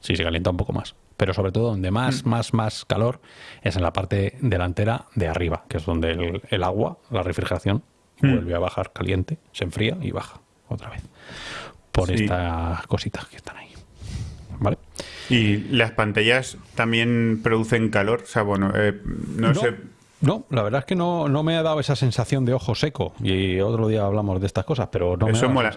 Sí, se calienta un poco más. Pero sobre todo donde más, más, más calor es en la parte delantera de arriba, que es donde el, el agua, la refrigeración, vuelve a bajar caliente, se enfría y baja otra vez. Por Sí. estas cositas que están ahí. ¿Vale? Y las pantallas también producen calor. O sea, bueno, eh, no, sé. No, la verdad es que no, no me ha dado esa sensación de ojo seco. Y otro día hablamos de estas cosas, pero no me Eso ha dado mola.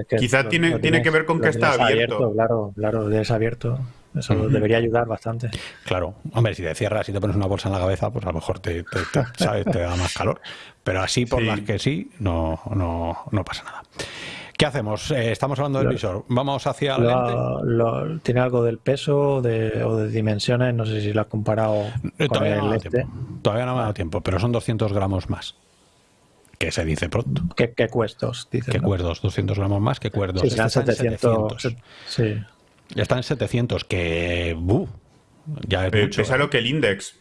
es que Quizá tiene- tiene que ver con que está abierto. Claro, claro, lo tienes abierto. Eso debería ayudar bastante. Claro, hombre, si te cierras y te pones una bolsa en la cabeza, pues a lo mejor te, te- te- ¿sabes? te da más calor. Pero así por Sí. las que sí, no, no, no pasa nada. ¿Qué hacemos? Eh, estamos hablando del Lo- visor. Vamos hacia la lente. ¿Tiene algo del peso de- o de dimensiones? No sé si lo has comparado Eh, con Todavía no, me ha el dado este. tiempo. Todavía no me ha dado tiempo, pero son 200 gramos más. Que se dice pronto. ¿Qué, qué cuestos? Dices, ¿Qué ¿no? cuerdos? 200 gramos más que cuerdos. Sí, Este serán está en 700. 700. Sí. Está en 700, que... buh, ya es Eh, mucho. pesa ¿eh? lo que el index,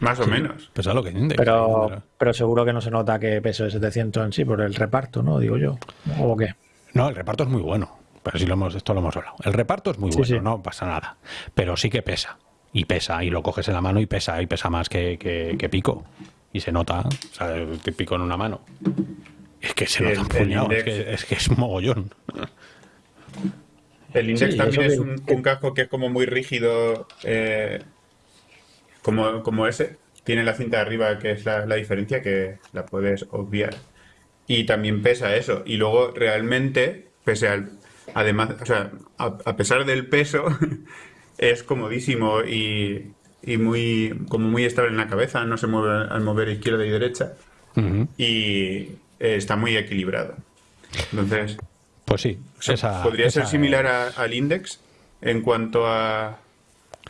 más o menos. Pesa lo que index. Pero, pero seguro que no se nota que peso de 700 en sí por el reparto, ¿no? Digo yo. ¿O qué? No, el reparto es muy bueno. Pero sí lo hemos, esto lo hemos hablado. El reparto es muy Sí, bueno, sí. no pasa nada. Pero sí que pesa. Y pesa, y lo coges en la mano y pesa, y pesa más que, que- que pico. Y se nota, o sea, te pico en una mano. Es que se Sí, nota el- un el puñado, es que, es que es mogollón. El index Sí, también es que- un, que- un casco que es como muy rígido, eh, como, como ese. Tiene la cinta de arriba, que es la, la diferencia, que la puedes obviar. Y también pesa eso. Y luego realmente, pese al... Además, o sea, a, a pesar del peso, es comodísimo y, y muy, como muy estable en la cabeza, no se mueve al mover izquierda y derecha. Y eh, está muy equilibrado. Entonces, Pues sí, o sea, esa- podría ser similar a- al Index en cuanto a.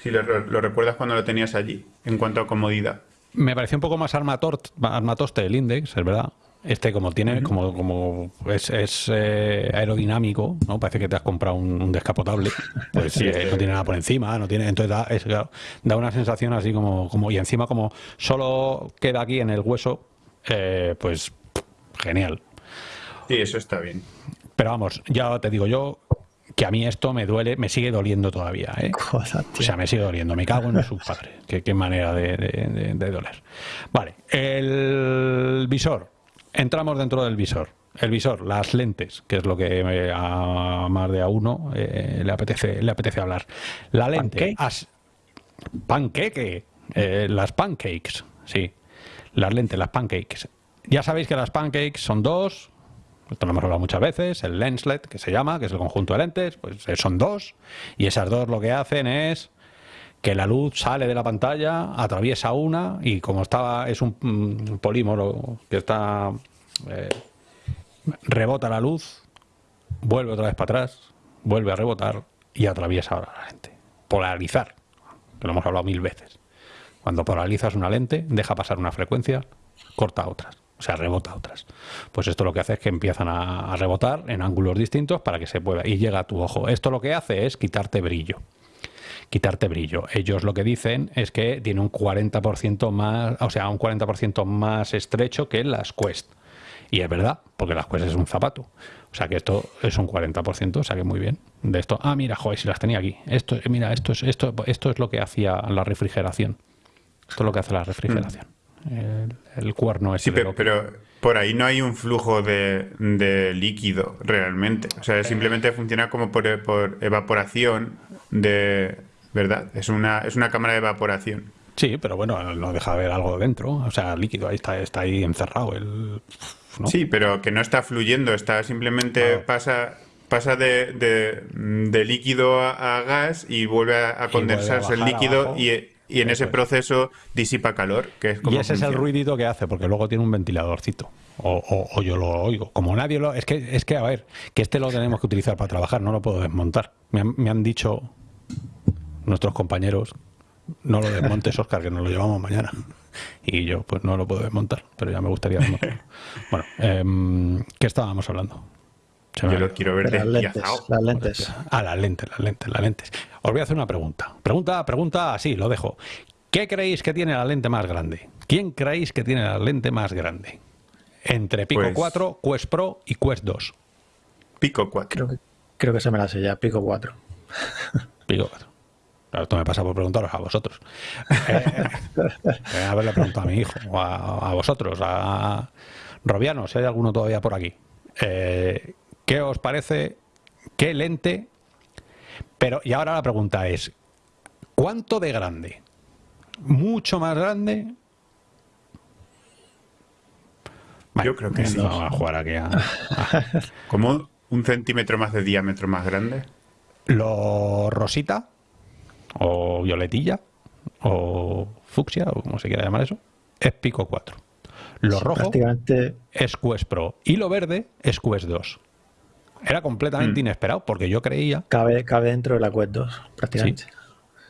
Si lo, lo recuerdas cuando lo tenías allí, en cuanto a comodidad. Me pareció un poco más armatort, armatoste el index, es verdad. Este como tiene, como, como es, es, eh, aerodinámico, ¿no? Parece que te has comprado un, un descapotable. Pues Sí, eh, no tiene nada por encima, no tiene. Entonces da, es, claro, da una sensación así como, como. Y encima, como solo queda aquí en el hueso, eh, pues genial. Sí, eso está bien. Pero vamos, ya te digo yo que a mí esto me duele, me sigue doliendo todavía, ¿eh? O sea, me sigue doliendo. Me cago en su padre. Qué, qué manera de, de- de- de doler. Vale. El visor. Entramos dentro del visor. El visor, las lentes, que es lo que eh, a más de a uno eh, le, apetece, le apetece hablar. La lente. ¿Pancake? as- panqueque. Eh, las pancakes. Sí. Las lentes, las pancakes. Ya sabéis que las pancakes son dos. Esto lo hemos hablado muchas veces. El lenslet, que se llama, que es el conjunto de lentes, pues son dos. Y esas dos lo que hacen es que la luz sale de la pantalla, atraviesa una y como estaba es un, mm, polímero que está eh, rebota la luz, vuelve otra vez para atrás, vuelve a rebotar y atraviesa ahora la lente. Polarizar, lo hemos hablado mil veces. Cuando polarizas una lente, deja pasar una frecuencia, corta otras, o sea, rebota otras. Pues esto lo que hace es que empiezan a, a rebotar en ángulos distintos para que se pueda y llega a tu ojo. Esto lo que hace es quitarte brillo quitarte brillo. Ellos lo que dicen es que tiene un 40% más, o sea, un 40% más estrecho que las Quest. Y es verdad, porque las Quest es un zapato. O sea que esto es un 40%, o sea que muy bien. De esto, ah, mira, joder, si las tenía aquí. Esto, mira, esto es, esto, esto es lo que hacía la refrigeración. Esto es lo que hace la refrigeración. El, cuerno es. Sí, pero, pero, por ahí no hay un flujo de, de líquido realmente. O sea, simplemente funciona como por, por evaporación de, ¿verdad? Es una, es una cámara de evaporación. Sí, pero bueno, no deja de ver algo dentro, o sea, líquido, ahí está, está ahí encerrado. El, Sí, pero que no está fluyendo, está simplemente pasa pasa de, de, líquido a, gas y vuelve a, condensarse el líquido y, y, en ese proceso disipa calor. Que es y ese es el ruidito que hace, porque luego tiene un ventiladorcito. O, o, yo lo oigo. Como nadie lo... Es que, es que, a ver, que este lo tenemos que utilizar para trabajar, no lo puedo desmontar. Me me han dicho nuestros compañeros, no lo desmontes, Oscar, que nos lo llevamos mañana. Y yo, pues no lo puedo desmontar, pero ya me gustaría desmontarlo. Bueno, eh, ¿qué estábamos hablando? yo lo quiero ver las lentes, las lentes. Ah, las lentes, las lentes, las lentes. Os voy a hacer una pregunta. Pregunta, pregunta, así, lo dejo. ¿Qué creéis que tiene la lente más grande? ¿Quién creéis que tiene la lente más grande? Entre Pico 4, pues Quest Pro y Quest 2. Pico 4. Creo que, creo que se me la sé ya, Pico 4. Pico 4. Claro, esto me pasa por preguntaros a vosotros. Eh, haberle preguntado a mi hijo, o a, vosotros, a Robiano, si hay alguno todavía por aquí. Eh, ¿Qué os parece? ¿Qué lente? Pero, y ahora la pregunta es, ¿cuánto de grande? ¿Mucho más grande? Yo creo que sí. Vamos a jugar aquí a... ¿Como un centímetro más de diámetro más grande? Lo rosita o violetilla, o fucsia, o como se quiera llamar eso, es Pico 4. Lo rojo es Quest Pro y lo verde es Quest 2. Era completamente mm. inesperado porque yo creía... Cabe, cabe dentro de la Quest 2, prácticamente.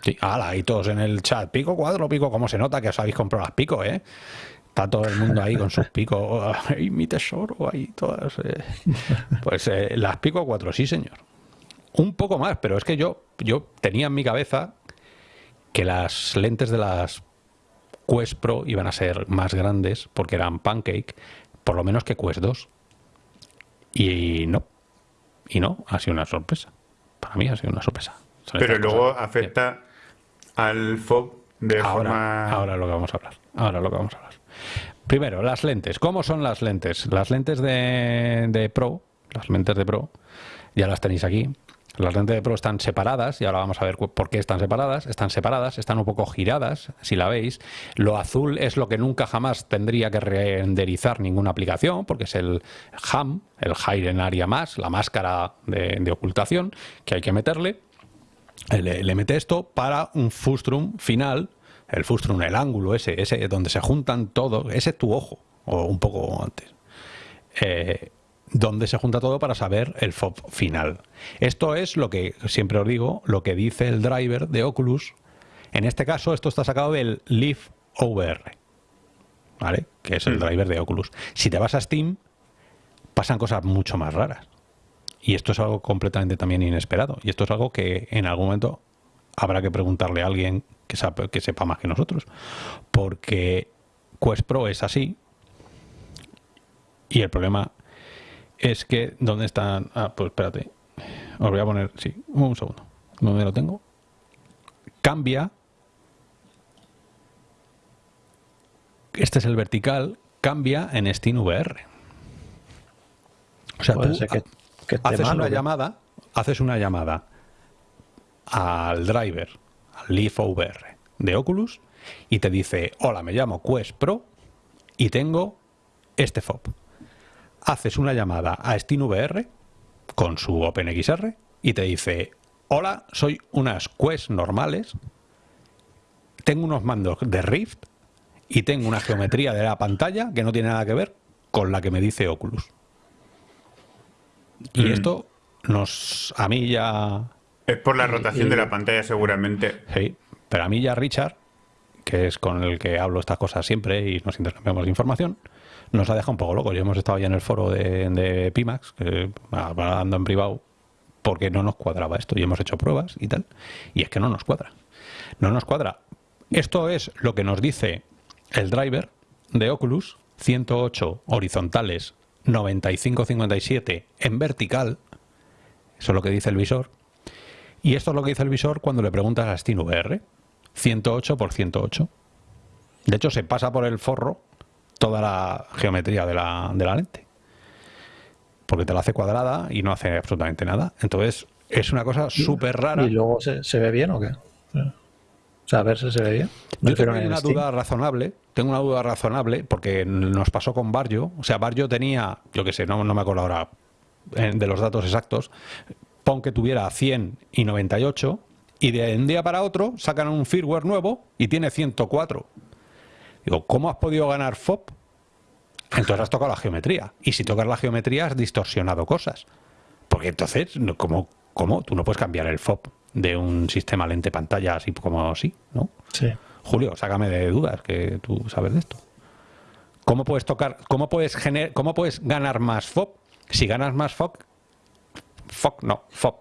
Sí, ala, y todos en el chat, pico, cuatro, pico, como se nota que os habéis comprado las picos, ¿eh? Está todo el mundo ahí con sus picos, ¡ay, mi tesoro! Ahí todas. Eh. Pues eh, las pico 4, sí, señor. Un poco más, pero es que yo, yo tenía en mi cabeza que las lentes de las Quest Pro iban a ser más grandes porque eran pancake, por lo menos que Quest 2. Y no. Y no, ha sido una sorpresa. Para mí ha sido una sorpresa. Pero luego afecta al FOB de ahora, forma... Ahora lo que vamos a hablar. Ahora lo que vamos a hablar. Primero, las lentes. ¿Cómo son las lentes? Las lentes de, de Pro, las lentes de Pro, ya las tenéis aquí. Las lentes de Pro están separadas, y ahora vamos a ver por qué están separadas. Están separadas, están un poco giradas, si la veis. Lo azul es lo que nunca jamás tendría que renderizar ninguna aplicación, porque es el HAM, el Hidden Area Mask, la máscara de, ocultación que hay que meterle. Le, mete esto para un fustrum final, el fustrum, el ángulo ese, ese donde se juntan todo, ese es tu ojo, o un poco antes. Eh, donde se junta todo para saber el FOB final. Esto es lo que siempre os digo, lo que dice el driver de Oculus. En este caso, esto está sacado del Leaf OVR, ¿vale? Que es el mm. driver de Oculus. Si te vas a Steam, pasan cosas mucho más raras. Y esto es algo completamente también inesperado. Y esto es algo que en algún momento habrá que preguntarle a alguien que, que sepa más que nosotros. Porque Quest Pro es así. Y el problema es que, ¿dónde están? Ah, pues espérate. Os voy a poner, sí, un segundo. ¿Dónde lo tengo? Cambia. Este es el vertical. Cambia en SteamVR. O sea, tú haces una llamada, haces una llamada al driver, al Leaf VR de Oculus y te dice, hola, me llamo Quest Pro y tengo este FOB haces una llamada a SteamVR con su OpenXR y te dice, hola, soy unas Quest normales tengo unos mandos de Rift y tengo una geometría de la pantalla que no tiene nada que ver con la que me dice Oculus. Y Mm. esto nos, a mí ya, Es por la rotación de la pantalla seguramente. sí, pero a mí ya Richard, que es con el que hablo estas cosas siempre y nos intercambiamos información, nos ha dejado un poco locos. Y hemos estado ya en el foro de, Pimax, hablando en privado, porque no nos cuadraba esto y hemos hecho pruebas y tal. Y es que no nos cuadra. No nos cuadra. Esto es lo que nos dice el driver de Oculus, 108 horizontales, 95-57 en vertical. Eso es lo que dice el visor. Y esto es lo que dice el visor cuando le preguntas a SteamVR. 108 por 108. De hecho, se pasa por el forro toda la geometría de la, de la lente. Porque te la hace cuadrada y no hace absolutamente nada. Entonces, es una cosa súper rara. ¿Y luego se, se ve bien o qué? O sea, a ver si se ve bien. ¿No Yo tengo una Steam? duda razonable, tengo una duda razonable, porque nos pasó con Barrio. O sea, Barrio tenía, yo qué sé, no, no me acuerdo ahora de los datos exactos, pon que tuviera 100 y 98, y de un día para otro sacan un firmware nuevo y tiene 104. Digo, ¿cómo has podido ganar FOB? Entonces has tocado la geometría. Y si tocas la geometría has distorsionado cosas. Porque entonces, no- ¿cómo, cómo? Tú no puedes cambiar el FOB de un sistema lente pantalla así como así, ¿no? Sí. Julio, sácame de dudas, que tú sabes de esto. ¿Cómo puedes tocar, cómo puedes gener, cómo puedes ganar más FOB? Si ganas más FOB, FOB no, FOB.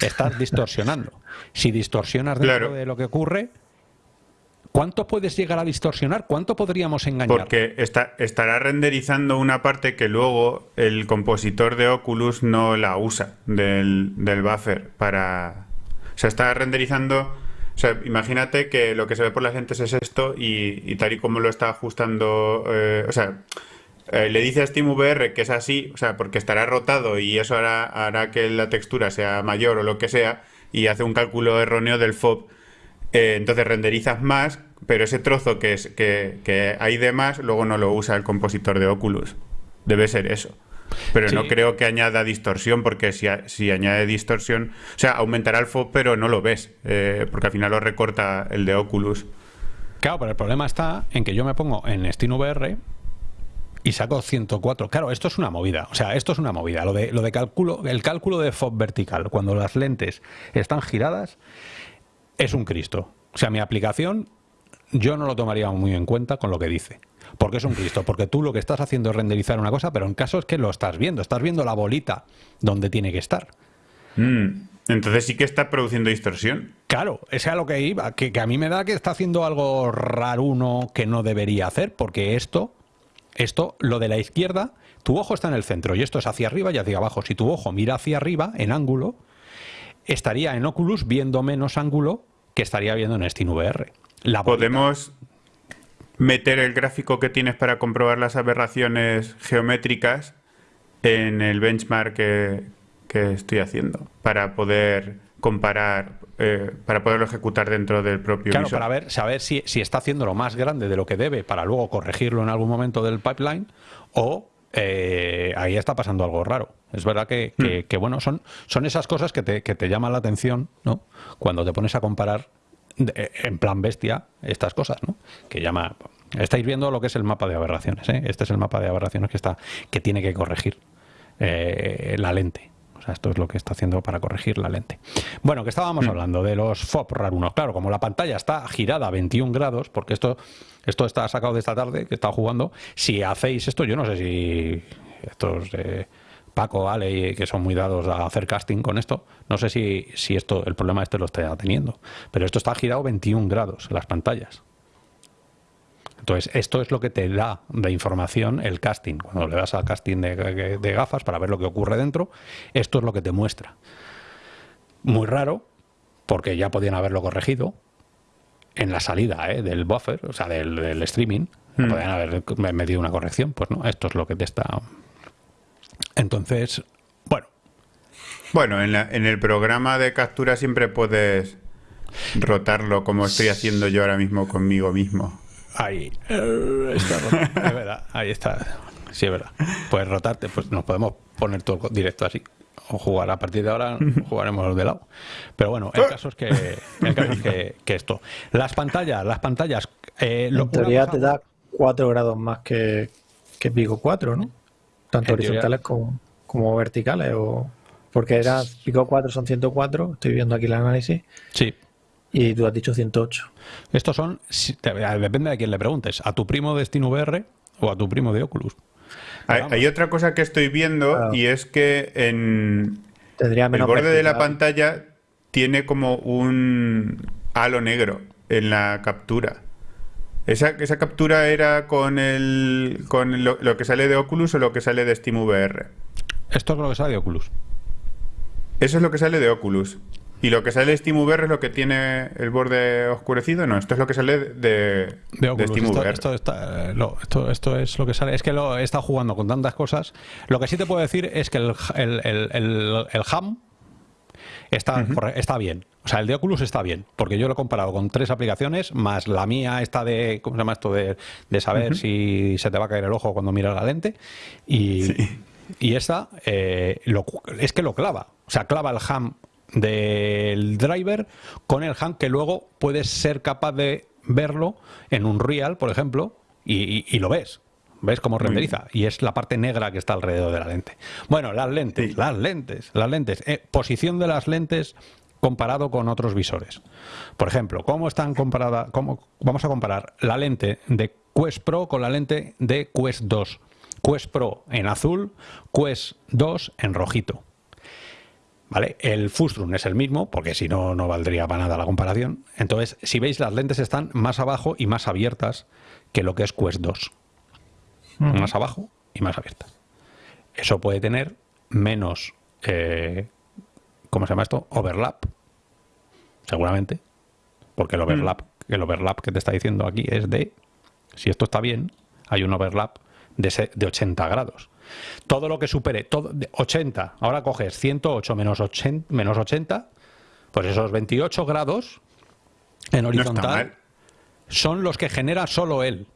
Estás distorsionando. Si distorsionas dentro Claro. de lo que ocurre, ¿cuánto puedes llegar a distorsionar? ¿Cuánto podríamos engañar? Porque estará renderizando una parte que luego el compositor de Oculus no la usa del, del buffer para... O sea, está renderizando... O sea, imagínate que lo que se ve por las lentes es esto y, y tal y como lo está ajustando... eh, o sea, eh, le dice a SteamVR que es así, o sea, porque estará rotado y eso hará, hará que la textura sea mayor o lo que sea y hace un cálculo erróneo del FOB eh, entonces renderizas más, pero ese trozo que, es, que, que hay de más, luego no lo usa el compositor de Oculus. Debe ser eso. Pero Sí. no creo que añada distorsión, porque si, a- si añade distorsión, o sea, aumentará el FOB, pero no lo ves, eh, porque al final lo recorta el de Oculus. Claro, pero el problema está en que yo me pongo en SteamVR y saco 104. Claro, esto es una movida. O sea, esto es una movida. Lo de, lo de cálculo, el cálculo de FOB vertical, cuando las lentes están giradas, es un Cristo. O sea, mi aplicación yo no lo tomaría muy en cuenta con lo que dice. Porque es un Cristo, porque tú lo que estás haciendo es renderizar una cosa, pero en caso es que lo estás viendo, estás viendo la bolita donde tiene que estar. Mm, Entonces sí que está produciendo distorsión. Claro, ese es a lo que iba, que, que a mí me da que está haciendo algo raruno que no debería hacer, porque esto, esto, lo de la izquierda, tu ojo está en el centro y esto es hacia arriba y hacia abajo. Si tu ojo mira hacia arriba, en ángulo, estaría en Oculus viendo menos ángulo que estaría viendo en SteamVR. La bolita- Podemos meter el gráfico que tienes para comprobar las aberraciones geométricas en el benchmark que, que estoy haciendo para poder comparar, eh, para poderlo ejecutar dentro del propio Claro, visor. para ver, saber si, si está haciendo lo más grande de lo que debe para luego corregirlo en algún momento del pipeline o eh, ahí está pasando algo raro. Es verdad que, que- que, bueno, son, son esas cosas que te, que te llaman la atención, ¿no? Cuando te pones a comparar de- en plan bestia estas cosas, ¿no? Que llama... Estáis viendo lo que es el mapa de aberraciones, ¿eh? Este es el mapa de aberraciones que está que tiene que corregir eh, la lente. Sea, esto es lo que está haciendo para corregir la lente. Bueno, que estábamos hablando de los FOB rarunos. Claro, como la pantalla está girada a 21 grados, porque esto, esto está sacado de esta tarde, que está jugando, si hacéis esto, yo no sé si estos eh, Paco, Ale, que son muy dados a hacer casting con esto, no sé si, si esto, el problema este lo está teniendo, pero esto está girado 21 grados, las pantallas. Entonces, esto es lo que te da de información el casting. Cuando le das al casting de, de gafas para ver lo que ocurre dentro, esto es lo que te muestra. Muy raro, porque ya podían haberlo corregido en la salida ¿eh? del buffer, o sea, del, del streaming. Mm. Podían haber metido una corrección. Pues no, esto es lo que te está. Entonces, bueno, Bueno, en, la- en el programa de captura siempre puedes rotarlo como estoy haciendo yo ahora mismo conmigo mismo. Ahí eh, está. Es verdad, ahí está. Sí, es verdad. Puedes rotarte, pues nos podemos poner todo directo así. o jugar a partir de ahora jugaremos de lado. Pero bueno, el caso es que, el caso es que, que esto. Las pantallas, las pantallas. Eh, lo, En teoría te da 4 grados más que, que Pico 4, ¿no? Tanto En horizontales como, como verticales. O, porque era Pico 4 son 104, estoy viendo aquí el análisis, Sí. Y tú has dicho 108. Estos son, si- te- depende de quién le preguntes, a tu primo de SteamVR o a tu primo de Oculus. Hay, otra cosa que estoy viendo Claro. y es que en Tendría el borde de la pantalla tiene como un halo negro en la captura. ¿Esa, esa captura era con el con lo, lo que sale de Oculus o lo que sale de SteamVR? Esto es lo que sale de Oculus. Eso es lo que sale de Oculus. ¿Y lo que sale de SteamVR es lo que tiene el borde oscurecido? No, esto es lo que sale de, De Oculus. SteamVR. esto, eh, esto, esto es lo que sale. Es que lo he estado jugando con tantas cosas. Lo que sí te puedo decir es que el, el, el, el- el ham está, está bien. O sea, el de Oculus está bien. Porque yo lo he comparado con tres aplicaciones, más la mía, esta de. ¿Cómo se llama esto? De, de saber si se te va a caer el ojo cuando miras la lente. Y, y esta eh, lo- es que lo clava. O sea, clava el ham del driver con el ham que luego puedes ser capaz de verlo en un real, por ejemplo, y, y- y lo ves. ¿Ves cómo renderiza? Y es la parte negra que está alrededor de la lente. Bueno, las lentes, Sí. las lentes, las lentes. Eh, posición de las lentes comparado con otros visores. Por ejemplo, ¿cómo están comparadas? Cómo, vamos a comparar la lente de Quest Pro con la lente de Quest 2. Quest Pro en azul, Quest 2 en rojito. ¿Vale? El Fustrum es el mismo, porque si no, no valdría para nada la comparación. Entonces, si veis, las lentes están más abajo y más abiertas que lo que es Quest 2. Más abajo y más abiertas. Eso puede tener menos, eh, ¿cómo se llama esto? Overlap, seguramente. Porque el overlap, el overlap que te está diciendo aquí es de, si esto está bien, hay un overlap de, de 80 grados. Todo lo que supere todo, de 80, ahora coges 108 menos 80, menos 80, pues esos 28 grados en horizontal son los que genera solo él.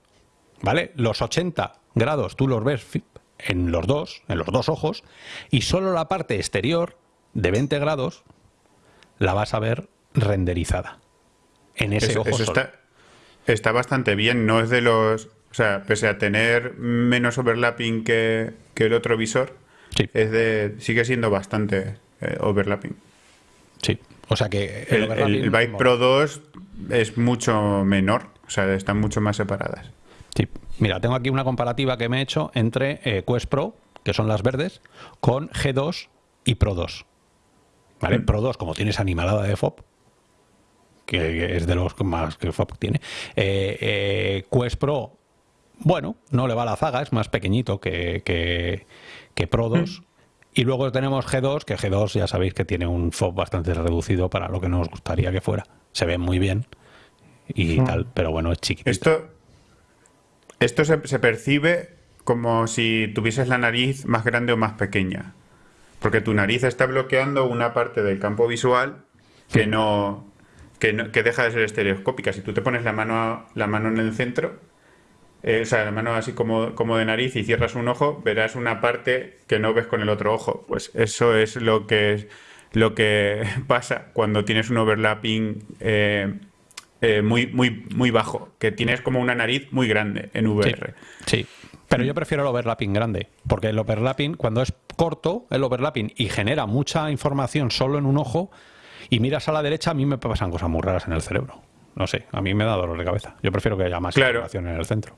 ¿Vale? Los 80 grados tú los ves en los dos, en los dos ojos, y solo la parte exterior de 20 grados la vas a ver renderizada. En ese Eso, ojo eso solo. está, está bastante bien, no es de los... O sea, pese a tener menos overlapping que, que el otro visor, Sí, es de, sigue siendo bastante eh, overlapping. sí. O sea que El, el, Vive Pro 2 es mucho menor, o sea, están mucho más separadas. Sí. Mira, tengo aquí una comparativa que me he hecho entre eh, Quest Pro, que son las verdes, con G2 y Pro 2. ¿Vale? Pro 2, como tienes animalada de FOB, que es de los más que FOB tiene, eh, eh, Quest Pro, bueno, no le va la zaga, es más pequeñito que, que, que Pro 2. Y luego tenemos G2, que G2 ya sabéis que tiene un FOB bastante reducido para lo que nos gustaría que fuera. Se ve muy bien y tal, pero bueno, es chiquitito. Esto, esto se, se percibe como si tuvieses la nariz más grande o más pequeña. Porque tu nariz está bloqueando una parte del campo visual que no, que no- que deja de ser estereoscópica. Si tú te pones la mano, la mano en el centro, eh, o sea, la mano así como, como de nariz y cierras un ojo, verás una parte que no ves con el otro ojo. Pues eso es lo que, lo que pasa cuando tienes un overlapping eh, eh, muy, muy, muy bajo, que tienes como una nariz muy grande en VR. Sí, pero yo prefiero el overlapping grande, porque el overlapping, cuando es corto, el overlapping, y genera mucha información solo en un ojo, y miras a la derecha, a mí me pasan cosas muy raras en el cerebro. No sé, a mí me da dolor de cabeza. Yo prefiero que haya más Claro. información en el centro.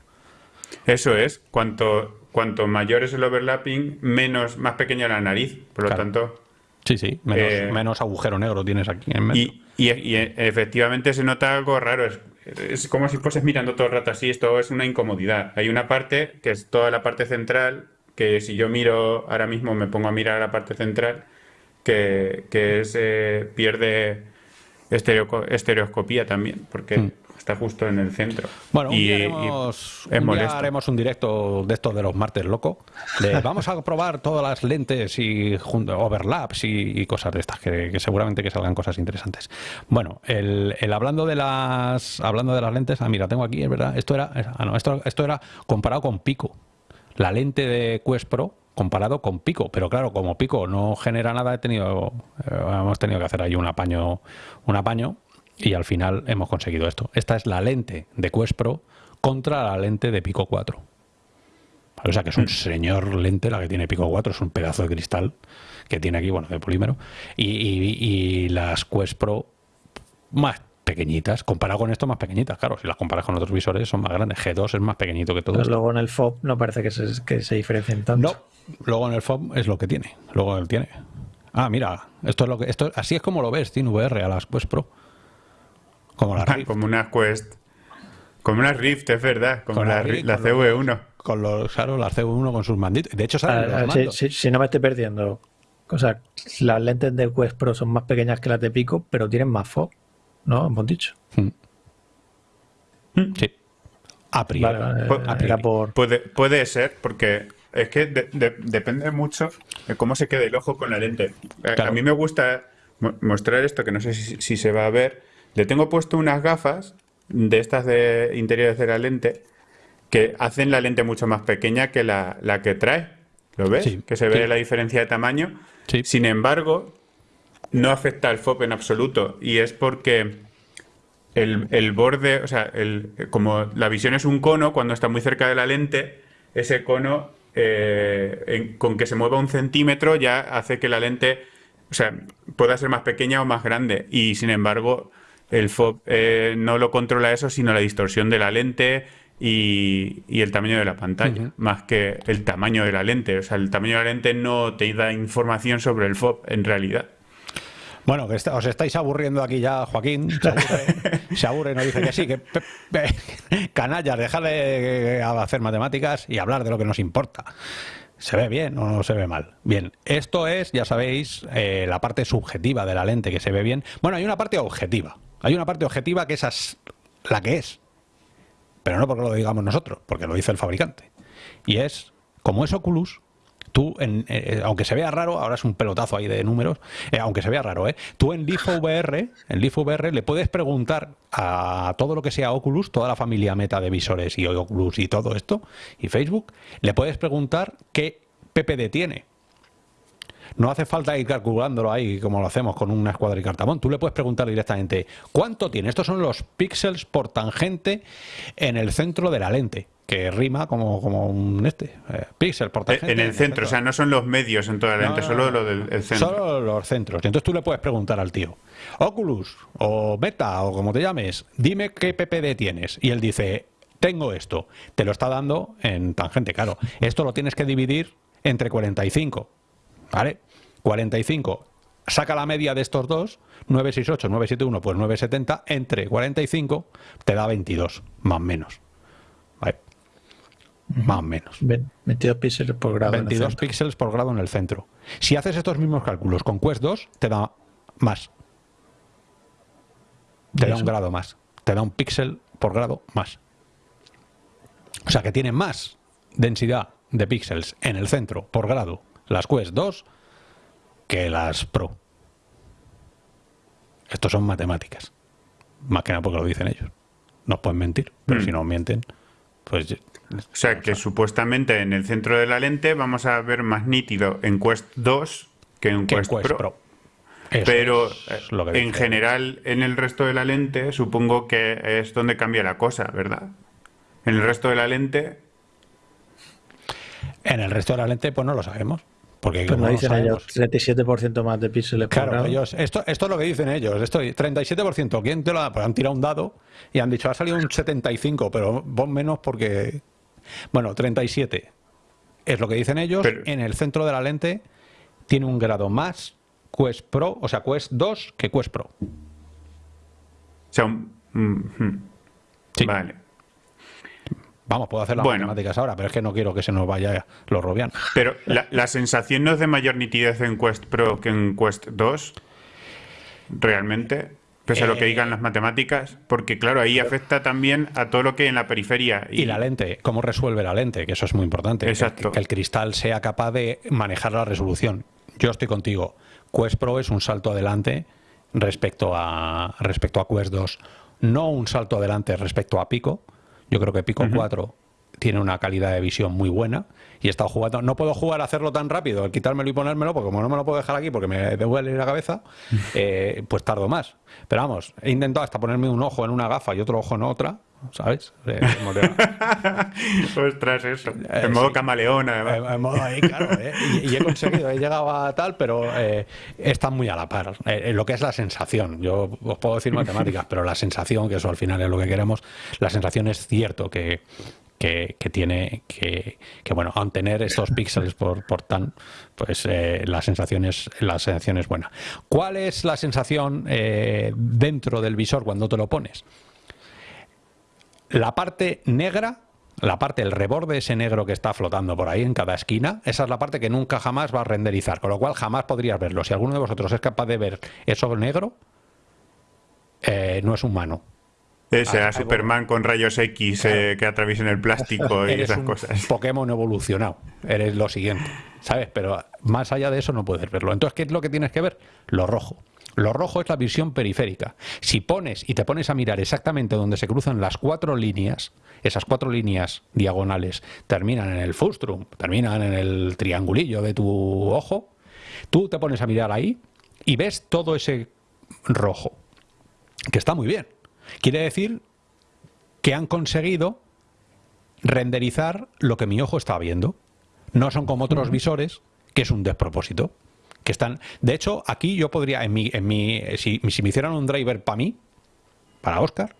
Eso es, cuanto, cuanto mayor es el overlapping, menos, más pequeña la nariz. Por lo tanto, Sí, sí, menos, Eh, menos agujero negro tienes aquí en medio. Y, y- y efectivamente se nota algo raro. Es, es como si fueses mirando todo el rato así. Esto es una incomodidad. Hay una parte que es toda la parte central, que si yo miro ahora mismo, me pongo a mirar la parte central, que, que es, eh, pierde estereoco- estereoscopía también, porque Mm. Está justo en el centro. Bueno, un, Y- día y haremos, es un día molesto. haremos un directo de estos de los martes loco. De vamos a probar todas las lentes y overlaps y, y cosas de estas, que, que seguramente que salgan cosas interesantes. Bueno, el, el hablando de las hablando de las lentes, ah, mira, tengo aquí, es verdad, esto era, ah, no, esto, esto era comparado con Pico. La lente de Quest Pro comparado con Pico. Pero claro, como Pico no genera nada, he tenido, eh, hemos tenido que hacer ahí un apaño, un apaño y al final hemos conseguido esto. Esta es la lente de Quest Pro contra la lente de Pico 4. O sea que es un señor lente la que tiene Pico 4, es un pedazo de cristal que tiene aquí, bueno, de polímero. Y, y- y las Quest Pro más pequeñitas, comparado con esto más pequeñitas, claro, si las comparas con otros visores son más grandes. G2 es más pequeñito que todo Pero esto. luego en el FOB no parece que se, que se diferencien tanto. No, luego en el FOB es lo que tiene. Luego él tiene. Ah, mira, esto es lo que esto así es como lo ves, tiene VR a las Quest Pro. Como la Rift, Como una Quest. Como una Rift, es verdad. Como Con la la, Rift, la con los- CV1. con los claro, las CV1 con sus manditos. De hecho salen a- los si, mandos. si- si no me estoy perdiendo. O sea, las lentes de Quest Pro son más pequeñas que las de Pico, pero tienen más FOB. ¿No? Hemos dicho. Sí. A priori. Vale, vale, Pues- a priori. por. Puede, puede ser, porque es que de- de- depende mucho de cómo se quede el ojo con la lente. A- Claro. A mí me gusta mo- mostrar esto, que no sé si, si se va a ver. Le tengo puesto unas gafas de estas de interiores de la lente que hacen la lente mucho más pequeña que la, la que trae. ¿Lo ves? Sí, que se ve sí. la diferencia de tamaño. Sí. Sin embargo, no afecta al FOB en absoluto. Y es porque el, el borde, o sea, el, como la visión es un cono, cuando está muy cerca de la lente, ese cono, eh, en- con que se mueva un centímetro, ya hace que la lente, o sea, pueda ser más pequeña o más grande. Y sin embargo, el FOB eh, no lo controla eso, sino la distorsión de la lente y, y el tamaño de la pantalla, más que el tamaño de la lente. O sea, el tamaño de la lente no te da información sobre el FOB en realidad. Bueno, que os estáis aburriendo aquí ya, Joaquín. Se aburre, se aburre, nos dice que sí, que pe- pe- canallas, dejar de hacer matemáticas y hablar de lo que nos importa. ¿Se ve bien o no se ve mal? Bien, esto es, ya sabéis, eh, la parte subjetiva de la lente que se ve bien. Bueno, hay una parte objetiva. Hay una parte objetiva que es la que es. Pero no porque lo digamos nosotros, porque lo dice el fabricante. Y es, como es Oculus, tú, en, eh, aunque se vea raro, ahora es un pelotazo ahí de números, eh, aunque se vea raro, ¿eh? tú en Leaf VR, en Leaf VR le puedes preguntar a todo lo que sea Oculus, toda la familia meta de visores y Oculus y todo esto, y Facebook, le puedes preguntar qué PPD tiene. No hace falta ir calculándolo ahí como lo hacemos con una escuadra y cartabón. Tú le puedes preguntar directamente cuánto tiene. Estos son los píxeles por tangente en el centro de la lente, que rima como, como un este. Eh, píxel por tangente. En el centro, o sea, no son los medios en toda la lente, No, no, solo lo del el centro. Solo los centros. Y entonces tú le puedes preguntar al tío, Oculus o Meta o como te llames, dime qué PPD tienes. Y él dice, tengo esto. Te lo está dando en tangente, claro. Esto lo tienes que dividir entre 45. ¿Vale? 45. Saca la media de estos dos, 968, 971, pues 970, entre 45 te da 22, más o menos. ¿Vale? Más o menos. Ve- 22 píxeles por grado. en el 22 centro. píxeles por grado en el centro. Si haces estos mismos cálculos con Quest 2, te da más. Te da un grado más. Te da un píxel por grado más. O sea que tiene más densidad de píxeles en el centro por grado las Quest 2 que las Pro. Estos son matemáticas. Más que nada porque lo dicen ellos. Nos pueden mentir, pero Mm. si nos mienten, pues O sea, que supuestamente en el centro de la lente vamos a ver más nítido en Quest 2 que en que en Quest, Quest Pro. Pero es lo que en general, en el resto de la lente, supongo que es donde cambia la cosa, ¿verdad? En el resto de la lente, En el resto de la lente, pues no lo sabemos. Porque Pues como no dicen ellos 37% más de píxeles Claro, ellos, esto, esto es lo que dicen ellos. Esto, 37%. ¿Quién te lo ha? Pues han tirado un dado y han dicho, ha salido un 75, pero vos menos porque. Bueno, 37 es lo que dicen ellos. Pero- En el centro de la lente tiene un grado más Quest Pro, o sea, Quest 2 que Quest Pro. o sea, un- mm, mm. Sí. vale. Vamos, puedo hacer las Bueno. matemáticas ahora, pero es que no quiero que se nos vaya los robianos. Pero la, la sensación no es de mayor nitidez en Quest Pro que en Quest 2, realmente, pese a lo que Eh, digan las matemáticas, porque claro, ahí afecta también a todo lo que hay en la periferia. Y la lente, cómo resuelve la lente, que eso es muy importante. Que- Exacto. Que, el cristal sea capaz de manejar la resolución. Yo estoy contigo. Quest Pro es un salto adelante respecto a, respecto a Quest 2. No un salto adelante respecto a Pico. Yo creo que Pico 4 tiene una calidad de visión muy buena y he estado jugando. No puedo jugar a hacerlo tan rápido, el quitármelo y ponérmelo, porque como no me lo puedo dejar aquí porque me duele la cabeza, eh, pues tardo más. Pero vamos, he intentado hasta ponerme un ojo en una gafa y otro ojo en otra, ¿sabes? Eh, Ostras, eso. Eh, en modo camaleón, además. En, modo ahí, claro. Y, he conseguido, he llegado a tal, pero está muy a la par. lo que es la sensación. Yo os puedo decir matemáticas, pero la sensación, que eso al final es lo que queremos, la sensación es cierto que, que, tiene que, bueno, aun tener estos píxeles por, por tan, pues eh, la, sensación es, la sensación es buena. ¿Cuál es la sensación eh, dentro del visor cuando te lo pones? La parte negra la parte, el reborde ese negro que está flotando por ahí en cada esquina, esa es la parte que nunca jamás va a renderizar, con lo cual jamás podrías verlo. Si alguno de vosotros es capaz de ver eso negro, eh, no es humano. Ese, a Superman con rayos X eh, que atraviesen el plástico y esas cosas. Pokémon evolucionado. Eres lo siguiente, ¿sabes? Pero más allá de eso no puedes verlo. Entonces, ¿qué es lo que tienes que ver? Lo rojo. Lo rojo es la visión periférica. Si pones y te pones a mirar exactamente donde se cruzan las cuatro líneas, esas cuatro líneas diagonales terminan en el fustrum, terminan en el triangulillo de tu ojo, tú te pones a mirar ahí y ves todo ese rojo, que está muy bien Quiere decir que han conseguido renderizar lo que mi ojo está viendo. No son como otros visores, que es un despropósito. Que están. De hecho, aquí yo podría, en mi, en mi, si, me hicieran un driver para mí, para Oscar,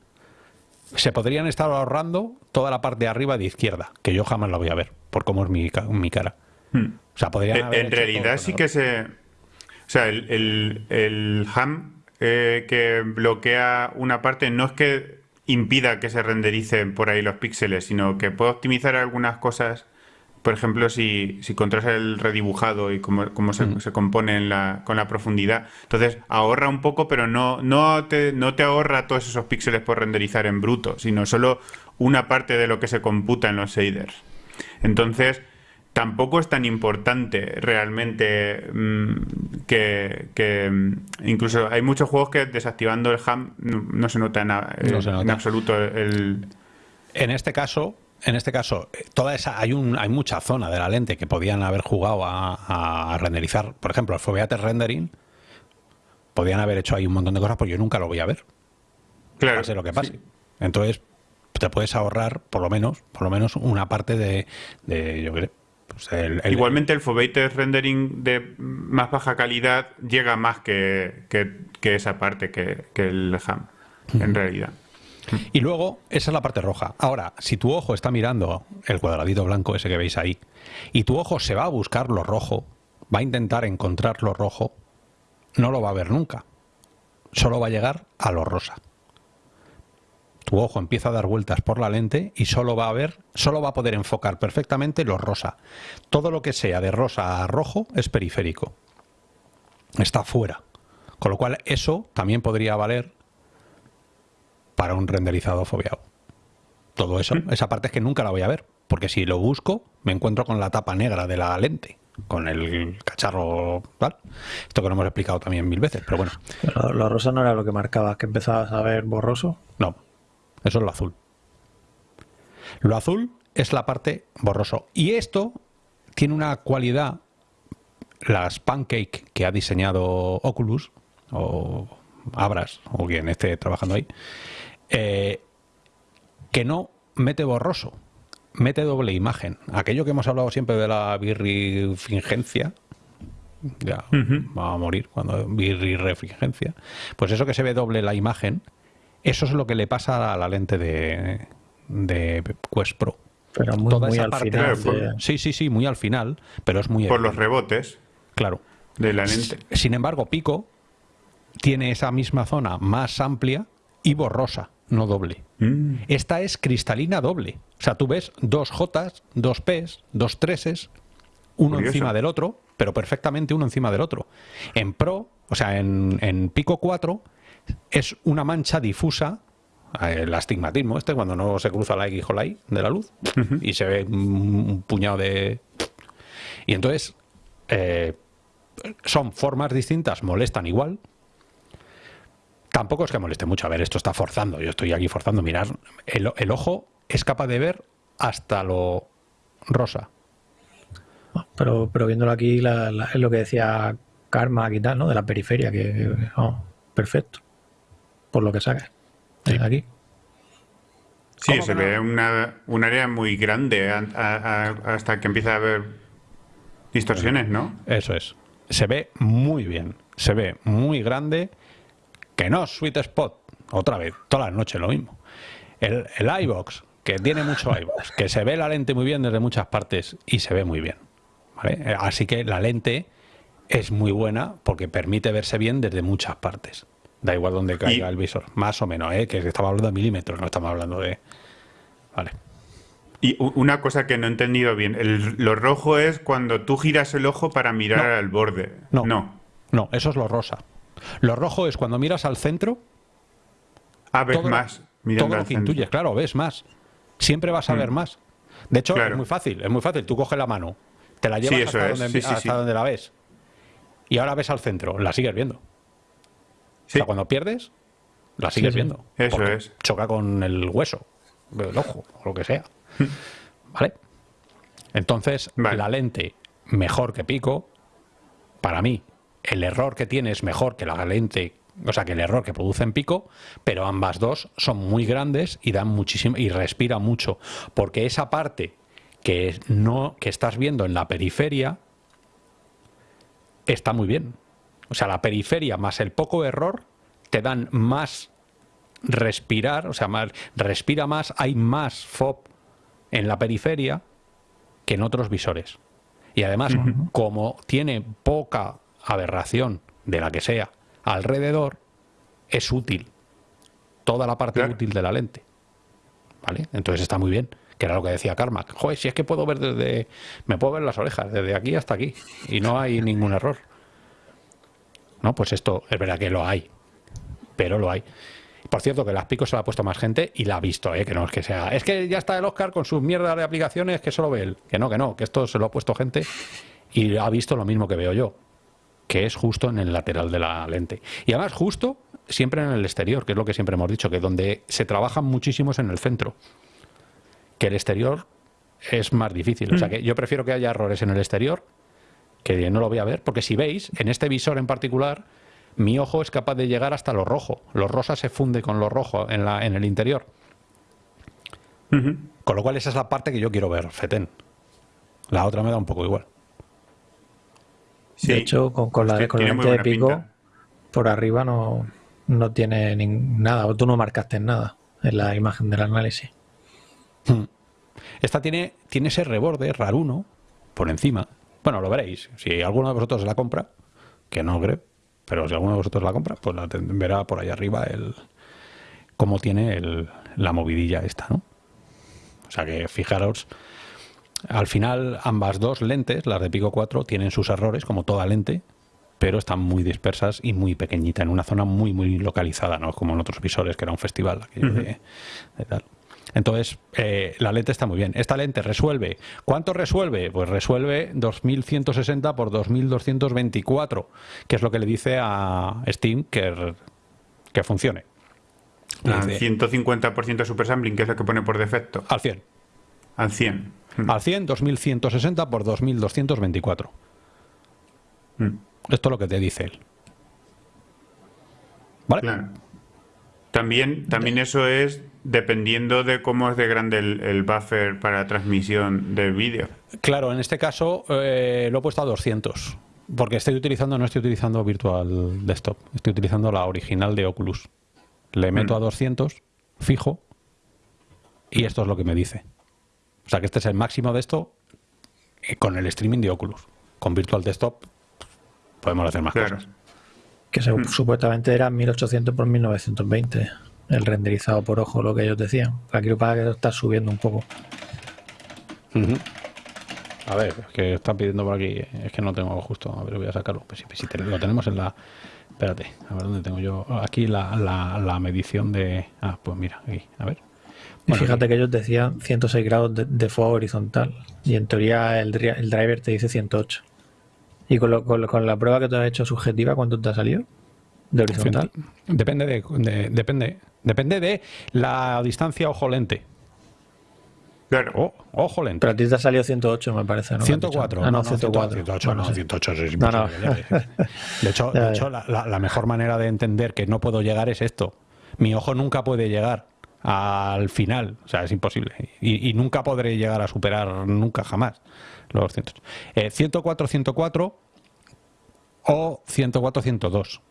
se podrían estar ahorrando toda la parte de arriba de izquierda, que yo jamás la voy a ver, por cómo es mi, cara. Hmm. O sea, podrían En realidad sí que se. O sea, el, el, el ham eh, que bloquea una parte no es que impida que se rendericen por ahí los píxeles, sino que puede optimizar algunas cosas. Por ejemplo, si, si controlas el redibujado y cómo, se, mm. se, compone con la profundidad. Entonces, ahorra un poco, pero no, no, te, no te ahorra todos esos píxeles por renderizar en bruto, sino solo una parte de lo que se computa en los shaders. Entonces, tampoco es tan importante realmente mm, que, mm, incluso hay muchos juegos que desactivando el ham no, se nota, en, en absoluto el... En este caso, en este caso, toda esa hay un hay mucha zona de la lente que podían haber jugado a, renderizar. Por ejemplo, el Foveated Rendering podían haber hecho ahí un montón de cosas, pero yo nunca lo voy a ver. Claro. Pase lo que pase. Entonces, te puedes ahorrar por lo menos, por lo menos una parte de, de yo creo, pues Igualmente el Foveated Rendering de más baja calidad llega más que, esa parte, que, el ham, en realidad. Y luego, esa es la parte roja. Ahora, si tu ojo está mirando el cuadradito blanco ese que veis ahí, y tu ojo se va a buscar lo rojo, va a intentar encontrar lo rojo, no lo va a ver nunca. Solo va a llegar a lo rosa tu ojo empieza a dar vueltas por la lente y solo va a ver, solo va a poder enfocar perfectamente lo rosa. Todo lo que sea de rosa a rojo es periférico. Está fuera. Con lo cual eso también podría valer para un renderizado fobiado. Todo eso, esa parte es que nunca la voy a ver, porque si lo busco me encuentro con la tapa negra de la lente con el cacharro tal. Esto que lo hemos explicado también mil veces, pero bueno. lo rosa no era lo que marcaba, que empezabas a ver borroso. No, eso es lo azul. Lo azul es la parte borroso. Y esto tiene una cualidad, las pancake que ha diseñado Oculus, o Abras, o quien esté trabajando ahí, eh, que no mete borroso, mete doble imagen. Aquello que hemos hablado siempre de la birrifingencia, ya va a morir cuando birrirefingencia, pues eso que se ve doble la imagen, eso es lo que le pasa a la lente de, de Quest Pro. Pero muy, al final. Sí, sí, sí, muy al final, pero es muy... Por los rebotes. Claro. De la lente. Sin embargo, Pico tiene esa misma zona más amplia y borrosa, no doble. Mm. Esta es cristalina doble. O sea, tú ves dos J, dos P, dos 3 uno encima del otro, pero perfectamente uno encima del otro. En Pro, o sea, en, en Pico 4 es una mancha difusa, eh, el astigmatismo este, cuando no se cruza la X o la Y de la luz, y se ve un, puñado de... Y entonces, eh, son formas distintas, molestan igual. Tampoco es que moleste mucho. A ver, esto está forzando. Yo estoy aquí forzando. Mirar, el, el ojo es capaz de ver hasta lo rosa. Pero, pero viéndolo aquí, es lo que decía Karma y tal, ¿no? De la periferia, que, perfecto. Por lo que saca. aquí. Sí, se ve una, un área muy grande hasta que empieza a haber distorsiones, ¿no? Eso es. Se ve muy bien. Se ve muy grande. Que no, sweet spot. Otra vez, todas las noches lo mismo. El, el iBox, que tiene mucho iBox, que se ve la lente muy bien desde muchas partes y se ve muy bien. Eh, así que la lente es muy buena porque permite verse bien desde muchas partes. Da igual donde caiga el visor, más o menos, ¿eh? que estamos hablando de milímetros, no estamos hablando de... Vale. Y una cosa que no he entendido bien, lo rojo es cuando tú giras el ojo para mirar al borde. No, no. No, eso es lo rosa. Lo rojo es cuando miras al centro. Ah, ves más. todo lo que intuyes, claro, ves más. Siempre vas a ver mm. más. De hecho, es muy fácil, es muy fácil. Tú coges la mano, te la llevas hasta, donde, la ves. Y ahora ves al centro, la sigues viendo. O sea, cuando pierdes, la sigues viendo. Eso es. Choca con el hueso, el ojo, o lo que sea. ¿Vale? Entonces, la lente mejor que pico, para mí, el error que tiene es mejor que la lente o sea que el error que produce en pico, pero ambas dos son muy grandes y dan muchísimo y respira mucho, porque esa parte que no que estás viendo en la periferia está muy bien. O sea, la periferia más el poco error te dan más respirar, o sea, más, respira más, hay más FOB en la periferia que en otros visores. Y además, como tiene poca aberración de la que sea alrededor, es útil. Toda la parte útil de la lente. ¿Vale? Entonces está muy bien que era lo que decía Carmack. Joder, si es que puedo ver desde. Me puedo ver las orejas, desde aquí hasta aquí. Y no hay ningún error. No, pues esto es verdad que lo hay. Pero lo hay. Por cierto, que las picos se la ha puesto más gente y la ha visto, ¿eh? que no es que sea. Es que ya está el Oscar con sus mierdas de aplicaciones que solo ve él. Que no, que no, que esto se lo ha puesto gente y ha visto lo mismo que veo yo. Que es justo en el lateral de la lente. Y además, justo siempre en el exterior, que es lo que siempre hemos dicho, que donde se trabaja muchísimo es en el centro que el exterior es más difícil. O sea mm. que yo prefiero que haya errores en el exterior que no lo voy a ver, porque si veis, en este visor en particular, mi ojo es capaz de llegar hasta lo rojo. Lo rosa se funde con lo rojo en, la, en el interior. Con lo cual esa es la parte que yo quiero ver, Feten. La otra me da un poco igual. De hecho, con, la, con lente de pico, por arriba no, no tiene nada, o tú no marcaste nada en la imagen del análisis. Hmm. Esta tiene, tiene ese reborde raruno por encima. Bueno, lo veréis. Si alguno de vosotros la compra, que no creo, pero si alguno de vosotros la compra, pues la verá por ahí arriba el cómo tiene el, la movidilla esta, ¿no? O sea que fijaros, al final ambas dos lentes, las de Pico 4, tienen sus errores, como toda lente, pero están muy dispersas y muy pequeñita, en una zona muy, muy localizada, ¿no? Como en otros visores, que era un festival de tal. Entonces, eh, la lente está muy bien. Esta lente resuelve. ¿Cuánto resuelve? Pues resuelve 2160 por 2224, que es lo que le dice a Steam que, que funcione. Al 150% super sampling, que es lo que pone por defecto. Al 100. Al 100. Al 100, 2160 por 2224. Mm. Esto es lo que te dice él. ¿Vale? Claro. También, también eso es dependiendo de cómo es de grande el, buffer para transmisión del vídeo. Claro, en este caso eh, lo he puesto a 200, porque estoy utilizando, no estoy utilizando Virtual Desktop, estoy utilizando la original de Oculus. Le meto a 200, mm. fijo, y esto es lo que me dice. O sea que este es el máximo de esto eh, con el streaming de Oculus. Con Virtual Desktop podemos hacer más cosas. Que mm. supuestamente era 1800 por 1920 el renderizado por ojo, lo que ellos decían. Aquí lo que lo está subiendo un poco. A ver, es que están pidiendo por aquí. Es que no tengo justo. A ver, voy a sacarlo. Pues si, lo tenemos en la. Espérate, a ver dónde tengo yo. Aquí la, la, medición de. Ah, pues mira, aquí. A ver. Y fíjate que ellos decían 106 grados de, fuego horizontal. Y en teoría el, el driver te dice 108. ¿Y con, con, la prueba que tú has hecho subjetiva, cuánto te ha salido? ¿De horizontal? Depende de, depende. Depende de la distancia ojo lente. Claro. Oh, ojo lente. Pero a ti te ha salido 108, me parece, ¿no? 104. Ah, no, 104. 108, Bueno, no, sí. 108 es No. De hecho, de hecho la, la- la mejor manera de entender que no puedo llegar es esto. Mi ojo nunca puede llegar al final. O sea, es imposible. Y, y nunca podré llegar a superar, nunca jamás, los 200. Eh, 104, 104 o 104, 102.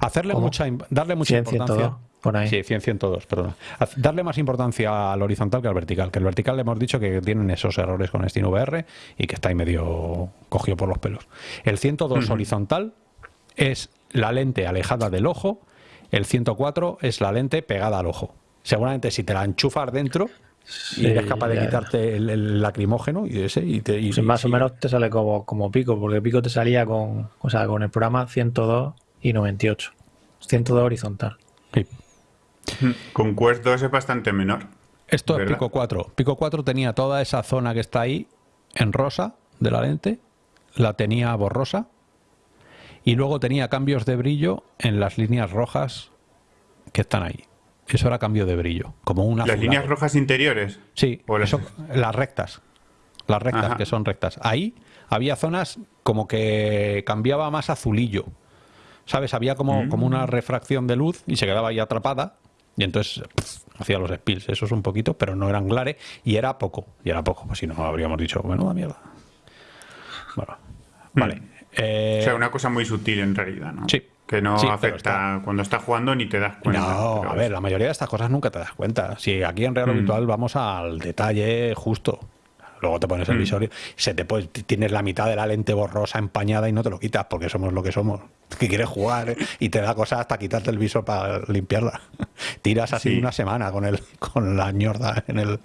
Hacerle ¿Cómo? mucha, darle mucha 100, importancia. 102, por ahí. Sí, 100, 102, perdón. Darle más importancia al horizontal que al vertical. Que el vertical le hemos dicho que tienen esos errores con SteamVR y que está ahí medio cogido por los pelos. El 102 horizontal es la lente alejada del ojo, el 104 es la lente pegada al ojo. Seguramente si te la enchufas dentro y eres capaz de ya. quitarte el, el lacrimógeno y ese y te y- Sí, más o menos te sale como, como pico, porque pico te salía con, o sea, con el programa 102 y 98. 102 horizontal. Sí. Con Quest 2 es bastante menor. Esto es. Pico 4. Pico 4 tenía toda esa zona que está ahí en rosa de la lente, la tenía borrosa y luego tenía cambios de brillo en las líneas rojas que están ahí. Eso era cambio de brillo, como una Las líneas rojas interiores. Sí, O las- eso- las rectas. Las rectas, Ajá. que son rectas. Ahí había zonas como que cambiaba más azulillo. ¿Sabes? Había como, como una refracción de luz y se quedaba ahí atrapada. Y entonces hacía los spills. Eso es un poquito, pero no eran glare. Y era poco. Y era poco. Pues si no, habríamos dicho, menuda mierda. Bueno, vale. Eh, O sea, una cosa muy sutil en realidad, ¿no? Sí. Que no Sí, afecta cuando estás jugando ni te das cuenta. No, a ver, la mayoría de estas cosas nunca te das cuenta. Si aquí en Real Mm. Virtual vamos al detalle justo. Luego te pones el Mm. visor y se te puede- tienes la mitad de la lente borrosa empañada y no te lo quitas porque somos lo que somos. Que quieres jugar ¿eh? y te da cosas hasta quitarte el visor para limpiarla. Tiras así Sí. una semana con el con la ñorda en el,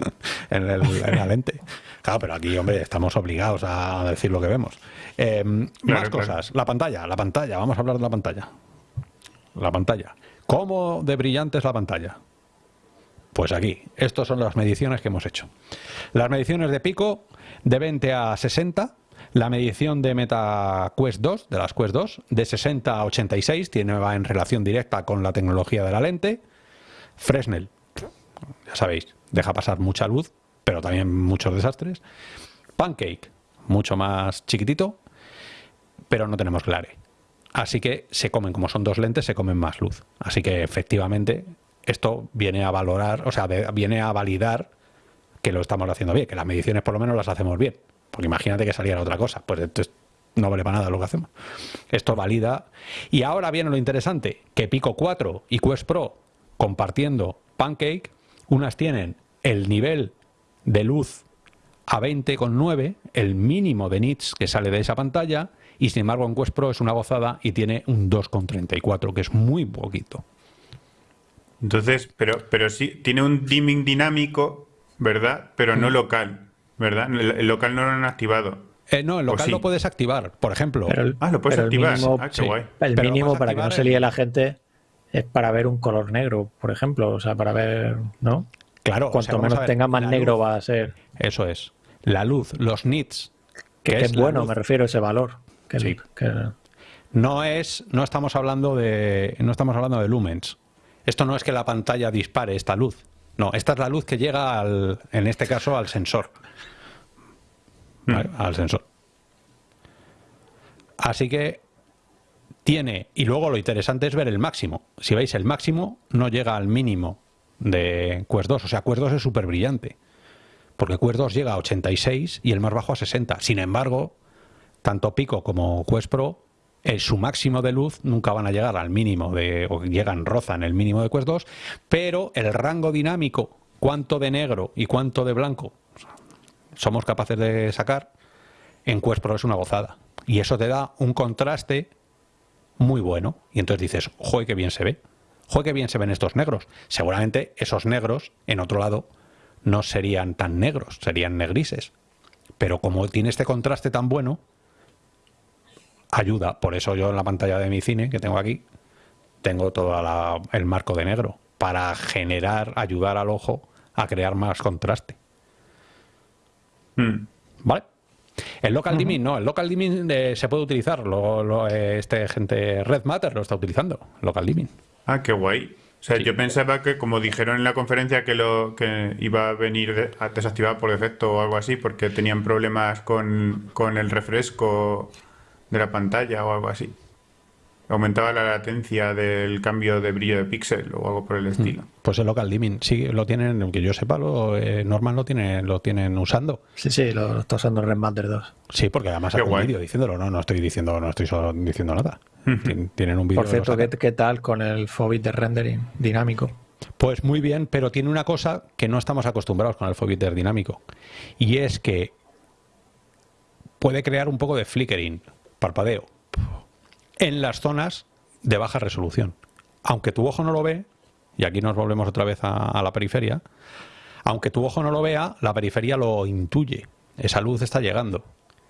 en el en la lente. Claro, pero aquí, hombre, estamos obligados a decir lo que vemos. Eh, más claro. cosas. La pantalla, la pantalla. Vamos a hablar de la pantalla. La pantalla. ¿Cómo de brillante es la pantalla? Pues aquí, estas son las mediciones que hemos hecho. Las mediciones de pico de 20 a 60, la medición de Meta Quest 2, de las Quest 2, de 60 a 86, tiene, va en relación directa con la tecnología de la lente. Fresnel, ya sabéis, deja pasar mucha luz, pero también muchos desastres. Pancake, mucho más chiquitito, pero no tenemos glare. Así que se comen, como son dos lentes, se comen más luz. Así que efectivamente esto viene a valorar, o sea, viene a validar que lo estamos haciendo bien, que las mediciones por lo menos las hacemos bien. Porque imagínate que saliera otra cosa, pues entonces no vale para nada lo que hacemos. Esto valida. Y ahora viene lo interesante, que Pico 4 y Quest Pro compartiendo Pancake, unas tienen el nivel de luz a 20,9, el mínimo de nits que sale de esa pantalla, y sin embargo en Quest Pro es una gozada y tiene un 2,34, que es muy poquito. Entonces, pero, pero sí, tiene un dimming dinámico, ¿verdad? Pero Mm. no local, ¿verdad? El, el local no lo han activado. Eh, no, el ¿O local sí? lo puedes activar, por ejemplo. Pero el, Ah, lo puedes pero el activar. mínimo, ah, qué sí. guay. el mínimo para que no se líe la gente es para ver un color negro, por ejemplo. O sea, para ver, ¿no? claro, o Cuanto sea, menos ver, tenga, más negro luz- va a ser. Eso es. La luz, los nits, Que, es bueno, luz. me refiero a ese valor. Que, Sí. que- No es, no estamos hablando de, no estamos hablando de lumens. Esto no es que la pantalla dispare esta luz. No, esta es la luz que llega al, en este caso, al sensor. ¿Vale? Al sensor. Así que tiene, y luego lo interesante es ver el máximo. Si veis, el máximo no llega al mínimo de Quest 2. O sea, Quest 2 es súper brillante. Porque Quest 2 llega a 86 y el más bajo a 60. Sin embargo, tanto Pico como Quest Pro, en su máximo de luz nunca van a llegar al mínimo de, o llegan, rozan el mínimo de Quest 2, pero el rango dinámico, cuánto de negro y cuánto de blanco somos capaces de sacar, en Quest Pro es una gozada. Y eso te da un contraste muy bueno. Y entonces dices, joder, qué bien se ve. Joder, qué bien se ven estos negros. Seguramente esos negros, en otro lado, no serían tan negros, serían negrises. Pero como tiene este contraste tan bueno, ayuda. Por eso yo en la pantalla de mi cine que tengo aquí, tengo todo el marco de negro, para generar, ayudar al ojo a crear más contraste. Mm. ¿Vale? El local dimming no, el local dimming eh, se puede utilizar. Lo, lo, eh, este gente Red Matter lo está utilizando, local dimming. Ah, qué guay. O sea, yo pensaba que, como dijeron en la conferencia, que lo que iba a venir desactivado por defecto o algo así, porque tenían problemas con, con el refresco de la pantalla o algo así aumentaba la latencia del cambio de brillo de píxel o algo por el mm. estilo. Pues el local dimming, sí, lo tienen, que yo sepa, lo, eh, normal lo tienen, lo tienen usando. Sí, sí, lo, está usando el Remaster 2. Sí, porque además hay un vídeo diciéndolo, no, no estoy diciendo, no estoy solo diciendo nada. tienen un vídeo. Por cierto, ¿qué, ¿qué, tal con el Fobit de rendering dinámico? Pues muy bien, pero tiene una cosa que no estamos acostumbrados con el Fobit dinámico. Y es que puede crear un poco de flickering, parpadeo en las zonas de baja resolución. Aunque tu ojo no lo ve, y aquí nos volvemos otra vez a, la periferia, aunque tu ojo no lo vea, la periferia lo intuye. Esa luz está llegando.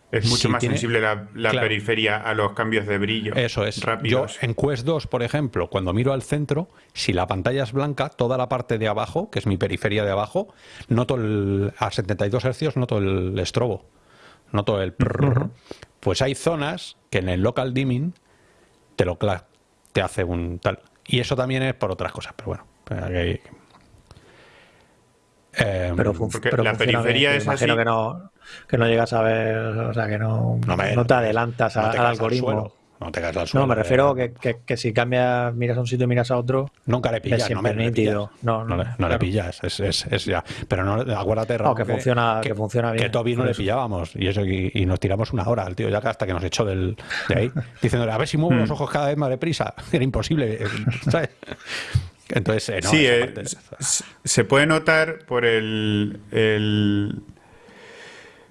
Es mucho más sensible la, periferia a los cambios de brillo. Eso es. Yo en Quest 2, por ejemplo, cuando miro al centro, si la pantalla es blanca, toda la parte de abajo, que es mi periferia de abajo, noto el, a 72 Hz noto el estrobo. Noto el... Pues hay zonas que en el local dimming te lo te hace un tal. Y eso también es por otras cosas, pero bueno. Pues eh, pero, la periferia es así. Que no, que no llegas a ver, o sea, que no, no, te adelantas al algoritmo. No te caes al suelo. No, me refiero que, que, si cambias, miras a un sitio y miras a otro. Nunca le pillas, no me. No, no, no, le pillas. Es, es, es, ya. Pero no, acuérdate, Raúl, que, funciona, que, funciona bien. Que Toby no le pillábamos. Y eso y, nos tiramos una hora al tío, ya hasta que nos echó del, de ahí. Diciéndole, a ver si muevo los mm. ojos cada vez más deprisa. Era imposible. ¿sabes? Entonces, eh, sí, eh, se puede notar por el, el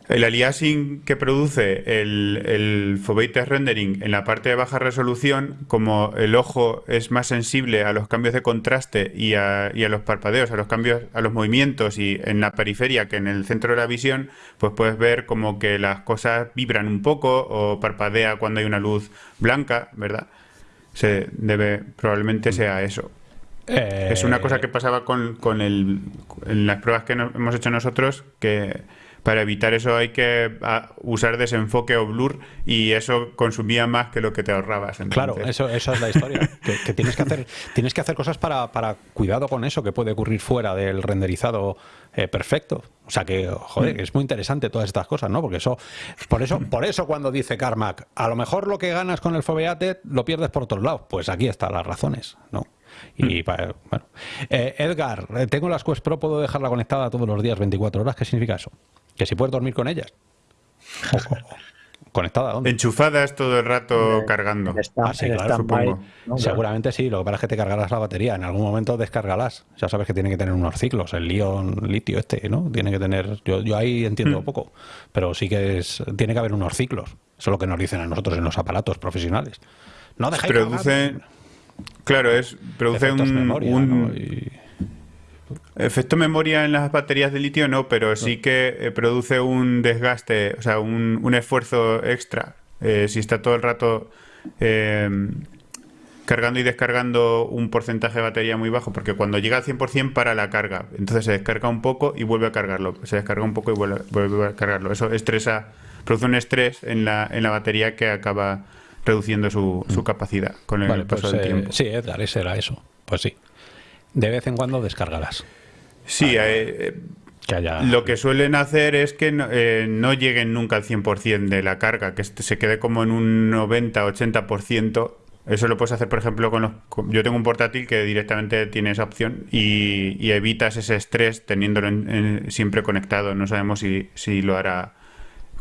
el aliasing que produce el, el rendering en la parte de baja resolución, como el ojo es más sensible a los cambios de contraste y a, y a, los parpadeos, a los cambios, a los movimientos y en la periferia que en el centro de la visión, pues puedes ver como que las cosas vibran un poco o parpadea cuando hay una luz blanca, ¿verdad? Se debe, probablemente sea eso. Es una cosa que pasaba con, con el, en las pruebas que hemos hecho nosotros, que para evitar eso hay que ah, usar desenfoque o blur y eso consumía más que lo que te ahorrabas. Claro, eso, eso es la historia. que, tienes que hacer, tienes que hacer cosas para, para, cuidado con eso que puede ocurrir fuera del renderizado eh, perfecto. O sea que, joder, mm. es muy interesante todas estas cosas, ¿no? Porque eso, por eso, por eso cuando dice Carmack, a lo mejor lo que ganas con el Foveate lo pierdes por otros lados. Pues aquí están las razones, ¿no? Y mm. bueno. Eh, Edgar, eh, tengo las Quest Pro, puedo dejarla conectada todos los días, 24 horas. ¿Qué significa eso? Que si puedes dormir con ellas. ¿Conectada dónde? Enchufadas todo el rato cargando. ah, sí, claro, supongo. Seguramente sí, lo que pasa es que te cargarás la batería. En algún momento descargarás. Ya sabes que tiene que tener unos ciclos. El Lion litio este, ¿no? Tiene que tener... Yo, yo ahí entiendo mm. poco. Pero sí que es... Tiene que haber unos ciclos. Eso es lo que nos dicen a nosotros en los aparatos profesionales. No dejáis Produce... Claro, es... Produce un... Efecto memoria en las baterías de litio no, pero sí que eh, produce un desgaste, o sea, un, esfuerzo extra. Eh, si está todo el rato eh, cargando y descargando un porcentaje de batería muy bajo, porque cuando llega al 100% para la carga, entonces se descarga un poco y vuelve a cargarlo, se descarga un poco y vuelve, a cargarlo. Eso estresa, produce un estrés en la, en la batería que acaba reduciendo su, su mm. capacidad con el paso pues, del tiempo. Sí, Edgar, ese era eso. Pues sí de vez en cuando descargarás. Sí, eh, lo que suelen hacer es que eh, no, lleguen nunca al 100% de la carga, que se quede como en un 90-80%. Eso lo puedes hacer, por ejemplo, con los... Yo tengo un portátil que directamente tiene esa opción y, evitas ese estrés teniéndolo siempre conectado. No sabemos si, si, lo hará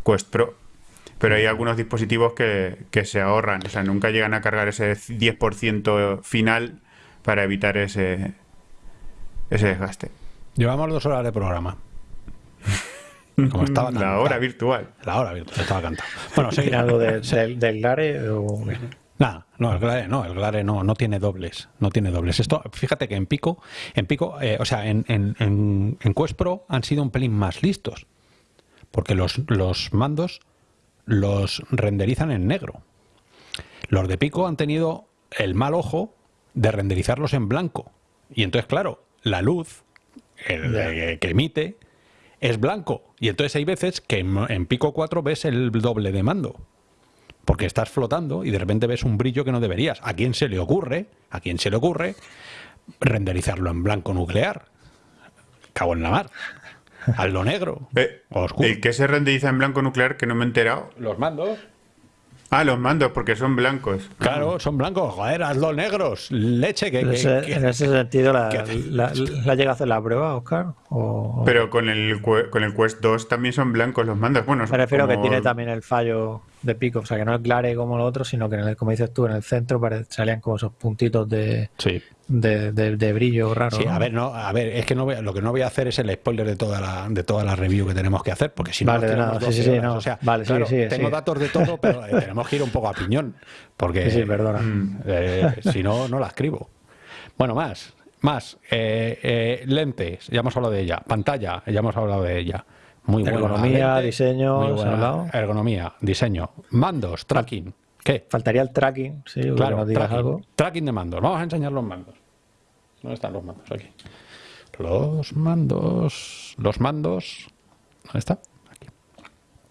Quest Pro. Pero hay algunos dispositivos que, que se ahorran, o sea, nunca llegan a cargar ese 10% final para evitar ese, ese desgaste. Llevamos dos horas de programa. Como estaba la hora virtual. La hora virtual, estaba cantado. Bueno, seguir algo del Glare o... Nada, no, el Glare no, el Glare no, no tiene dobles, no tiene dobles. Esto, fíjate que en Pico, en Pico, eh, o sea, en, en, en, Quest Pro han sido un pelín más listos, porque los, los mandos los renderizan en negro. Los de Pico han tenido el mal ojo de renderizarlos en blanco. Y entonces, claro, la luz que emite es blanco. Y entonces hay veces que en, Pico 4 ves el doble de mando. Porque estás flotando y de repente ves un brillo que no deberías. ¿A quién se le ocurre? ¿A quién se le ocurre? renderizarlo en blanco nuclear. Cago en la mar. Hazlo negro. Eh, o oscuro. ¿El que se renderiza en blanco nuclear que no me he enterado? Los mandos. Ah, los mandos, porque son blancos. Claro, son blancos. Joder, hazlo negros. Leche, que. En que- en ese sentido, ¿la, que- la, la llega a hacer la prueba, Oscar? O, Pero con el, con el Quest 2 también son blancos los mandos. Bueno, me refiero a que tiene también el fallo de pico, o sea, que no es clare como lo otro, sino que, en el, como dices tú, en el centro salían como esos puntitos de, Sí. de, de- de brillo raro. Sí, ¿no? a ver, no, a ver, es que no voy lo que no voy a hacer es el spoiler de toda la, de toda la review que tenemos que hacer, porque si no Vale, nada, sí, 12 sí, sí, no. O sea, Vale, claro, sigue, tengo datos de todo, pero eh, tenemos que ir un poco a piñón, porque Sí, sí, perdona. Mm. eh, si no, no la escribo. Bueno, más, más, eh, eh, lentes, ya hemos hablado de ella, pantalla, ya hemos hablado de ella. Muy buena Ergonomía, diseño, muy ¿se ha buena ergonomía, diseño, mandos, tracking, ¿qué? Faltaría el tracking, sí, Claro, nos digas tracking, algo. tracking de mandos. Vamos a enseñar los mandos. ¿Dónde están los mandos? Aquí. Los mandos. Los mandos. ¿Dónde está? Aquí.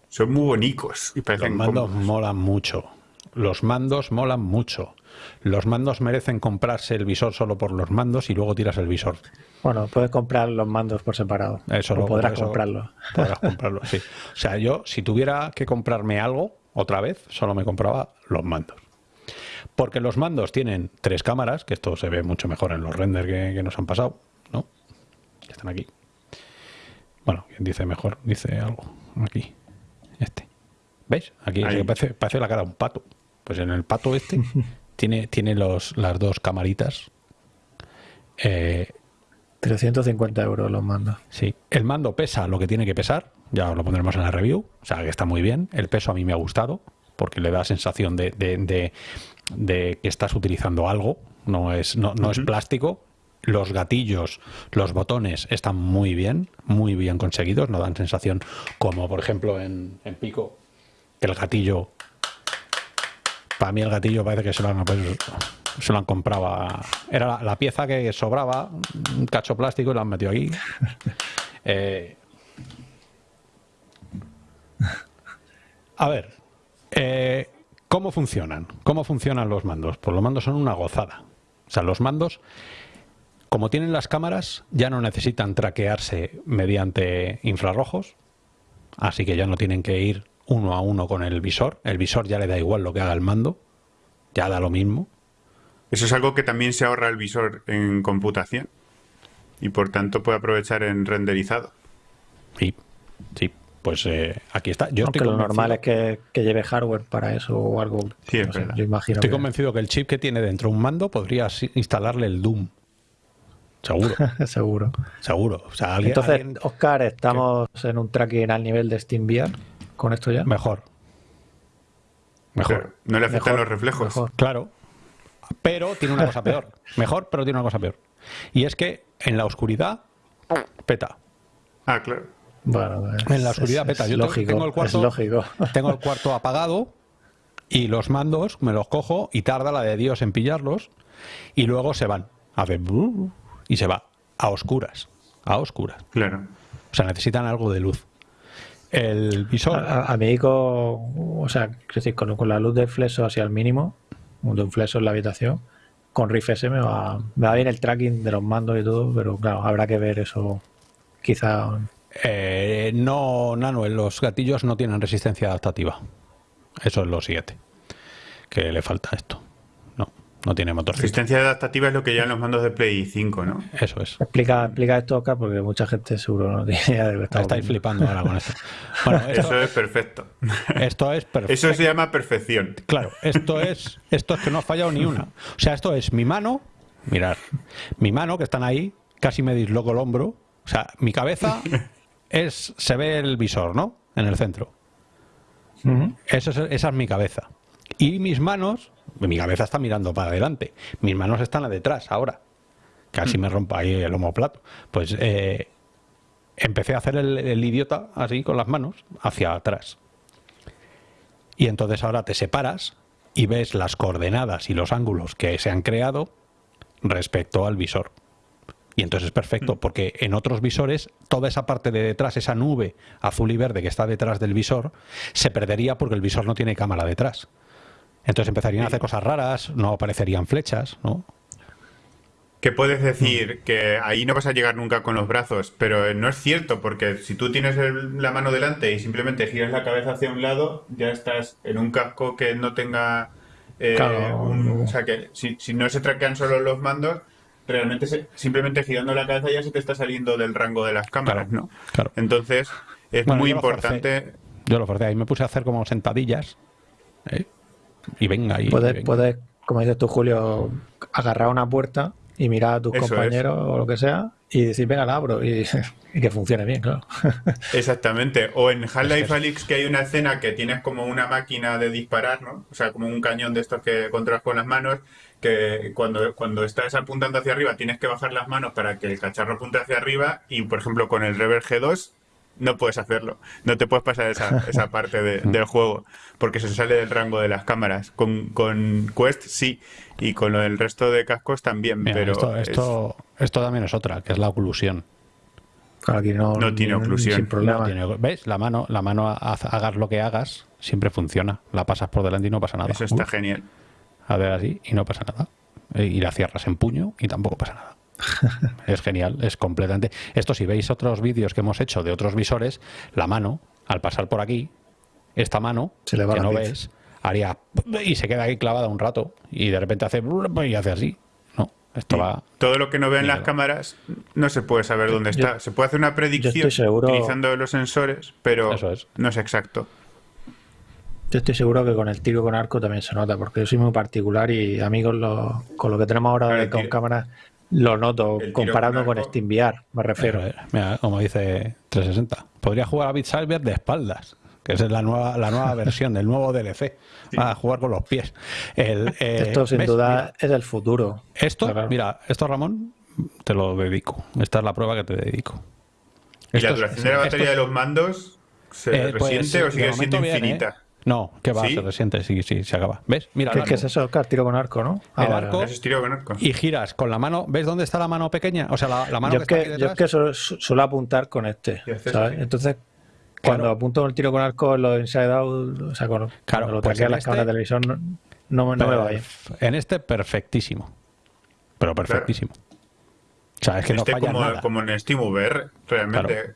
Son muy bonicos y Los mandos cómodos. molan mucho. Los mandos molan mucho. Los mandos merecen comprarse el visor solo por los mandos y luego tiras el visor. Bueno, puedes comprar los mandos por separado. Eso lo- podrás eso comprarlo. Podrás comprarlo, sí. O sea, yo, si tuviera que comprarme algo, otra vez, solo me compraba los mandos. Porque los mandos tienen tres cámaras, que esto se ve mucho mejor en los renders que, que nos han pasado, ¿no? Que están aquí. Bueno, quien dice mejor, dice algo. Aquí. Este. ¿Veis? Aquí es Ahí. que parece, parece la cara de un pato. Pues en el pato este tiene, tiene los, las dos camaritas. Eh, 350 euros los mandos. Sí, el mando pesa lo que tiene que pesar, ya lo pondremos en la review, o sea que está muy bien. El peso a mí me ha gustado, porque le da sensación de, de- de- de que estás utilizando algo, no es, no, no es plástico. Los gatillos, los botones están muy bien, muy bien conseguidos, no dan sensación como por ejemplo en, en Pico, que el gatillo, para mí el gatillo parece que se lo han, se lo han comprado, a- era la, la pieza que sobraba, un cacho plástico y lo han metido aquí. Eh, a ver, eh, ¿cómo funcionan? ¿Cómo funcionan los mandos? Pues los mandos son una gozada. O sea, los mandos, como tienen las cámaras, ya no necesitan traquearse mediante infrarrojos, así que ya no tienen que ir uno a uno con el visor. El visor ya le da igual lo que haga el mando, ya da lo mismo. Eso es algo que también se ahorra el visor en computación y por tanto puede aprovechar en renderizado. Sí, sí, pues eh, aquí está. Yo Aunque estoy lo normal es que, que lleve hardware para eso o algo. Sí, es no sé, verdad. yo imagino Estoy que- convencido que el chip que tiene dentro un mando podrías instalarle el Doom. Seguro, seguro. seguro. O sea, alguien, Entonces, alguien- Oscar, estamos en un tracking al nivel de SteamVR con esto ya. mejor. Mejor. Pero no le afectan Mejor, los reflejos. mejor. Claro. Pero tiene una cosa peor. Mejor, pero tiene una cosa peor. Y es que en la oscuridad peta. Ah, claro. Bueno, es- En la oscuridad es- peta. es Yo te- lógico, tengo el cuarto. Es lógico. Tengo el cuarto apagado y los mandos me los cojo y tarda la de Dios en pillarlos y luego se van. Hace bru- y se va a oscuras. A oscuras. Claro. O sea, necesitan algo de luz. El visor. A, a mí, con, o sea, decir, con, con la luz del flexo hacia el mínimo, de un flexo en la habitación, con Riff S me va, me va bien el tracking de los mandos y todo, pero claro, habrá que ver eso quizá. eh, no, Nano, los gatillos no tienen resistencia adaptativa. Eso es lo siguiente. Que le falta esto. No, tiene motorcito. Resistencia adaptativa es lo que llevan los mandos de Play 5, ¿no? Eso es. Explica, explica esto, Oscar, porque mucha gente seguro no tiene idea de lo que Estáis flipando ahora con esto. Bueno, esto, Eso es perfecto. esto es perfecto. Eso se llama perfección. Claro, esto es, esto es que no ha fallado ni una. O sea, esto es mi mano, mirar, mi mano que están ahí, casi me disloco el hombro. O sea, mi cabeza es, se ve el visor, ¿no? En el centro. Eso es- esa es mi cabeza. Y mis manos, mi cabeza está mirando para adelante. Mis manos están a detrás ahora. Casi me rompa ahí el homoplato. Pues eh, empecé a hacer el, el idiota así con las manos hacia atrás. Y entonces ahora te separas y ves las coordenadas y los ángulos que se han creado respecto al visor. Y entonces es perfecto, porque en otros visores toda esa parte de detrás, esa nube azul y verde que está detrás del visor, se perdería porque el visor no tiene cámara detrás. Entonces empezarían a hacer cosas raras, no aparecerían flechas, ¿no? que puedes decir que ahí no vas a llegar nunca con los brazos, pero no es cierto, porque si tú tienes el- la mano delante y simplemente giras la cabeza hacia un lado, ya estás en un casco que no tenga... eh, Claro. un- o sea, que si, si no se traquean solo los mandos, realmente se- simplemente girando la cabeza ya se te está saliendo del rango de las cámaras, Claro, ¿no? claro. Entonces, es Bueno, muy yo importante... Yo lo forcé ahí, me puse a hacer como sentadillas. ¿eh? Y venga, y, y Puedes, venga. puedes, como dices tú, Julio, agarrar una puerta y mirar a tus Eso es. compañeros o lo que sea y decir, venga, la abro y, y que funcione bien, claro. Exactamente. O en Half-Life Alyx que hay una escena que tienes como una máquina de disparar, ¿no? O sea, como un cañón de estos que controlas con las manos, que cuando, cuando estás apuntando hacia arriba tienes que bajar las manos para que el cacharro apunte hacia arriba y, por ejemplo, con el Rever G2 no puedes hacerlo. No te puedes pasar esa, esa parte de- del juego porque se sale del rango de las cámaras. Con, con Quest sí y con lo del resto de cascos también, Mira, pero esto, es- esto, esto también es otra, que es la oclusión. Aquí no, No tiene ni- oclusión. Sin problema. No tiene- ¿Ves? La mano, la mano haz- hagas lo que hagas, siempre funciona. La pasas por delante y no pasa nada. eso está Uf, genial. a ver así y no pasa nada. Y la cierras en puño y tampoco pasa nada. es genial, es completamente. Esto, si veis otros vídeos que hemos hecho de otros visores, la mano, al pasar por aquí, esta mano, Se le va que no ves, haría y se queda ahí clavada un rato y de repente hace y hace así. No, esto va. Todo lo que no vean las cámaras no se puede saber dónde Yo- está. Se puede hacer una predicción seguro- utilizando los sensores, pero Eso es. no es exacto. Yo estoy seguro que con el tiro con arco también se nota, porque yo soy muy particular y a mí con lo, con lo que tenemos ahora Claro, de- el con cámaras lo noto, comparando con con, SteamVR, me refiero. Eh, mira, como dice 360, podría jugar a Beat Saber de espaldas, que esa es la nueva, la nueva versión del nuevo DLC. A jugar con los pies. El, eh, Esto sin ¿ves? duda Mira, es el futuro. esto, Claro. mira, esto Ramón, te lo dedico. Esta es la prueba que te dedico. ¿Y Esto la es- duración de la batería es- de los mandos se eh, pues, resiente o sigue siendo bien, ¿eh? No, que va, ¿Sí? se resiente, sí, sí, se acaba. ¿Ves? Mira, ¿Qué, qué es eso, Oscar? Tiro con arco, ¿no? Ah, El vale, arco- vale. Eso es tiro con arco. Y giras con la mano. ¿Ves dónde está la mano pequeña? O sea, la, la mano Yo que es está aquí que, yo es que su- su- suelo apuntar con este, ¿sabes? así. Entonces, cuando Claro. apunto el tiro con arco en los inside out, o sea, con, cuando lo pues traquea en las este- cámaras de televisión, no, no, me- no me va bien. En este, perfectísimo. Pero perfectísimo. O sea, es que Este no falla como, nada. como en SteamVR, realmente. Claro.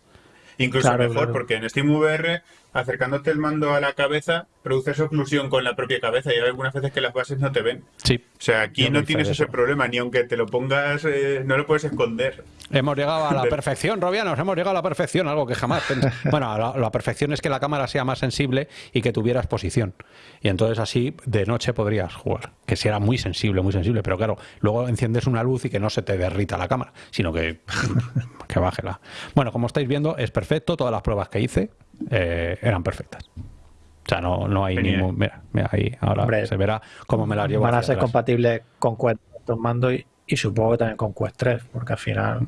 Incluso Claro, mejor, claro. porque en SteamVR, acercándote el mando a la cabeza, produces oclusión con la propia cabeza y hay algunas veces que las bases no te ven. Sí. O sea, aquí Yo no tienes ese problema, ni aunque te lo pongas, eh, no lo puedes esconder. Hemos llegado a la perfección, Robianos, hemos llegado a la perfección, algo que jamás Bueno, la, la perfección es que la cámara sea más sensible y que tuvieras posición. Y entonces así de noche podrías jugar. Que si era muy sensible, muy sensible, pero claro, luego enciendes una luz y que no se te derrita la cámara, sino que, que bájela. Bueno, como estáis viendo, es perfecto, todas las pruebas que hice eh, eran perfectas. O sea, no, no hay ningún... Mira, mira, ahí ahora Hombre, se verá cómo me las llevo Van a ser atrás. compatibles con Quest estos mandos y, y supongo que también con Quest 3, porque al final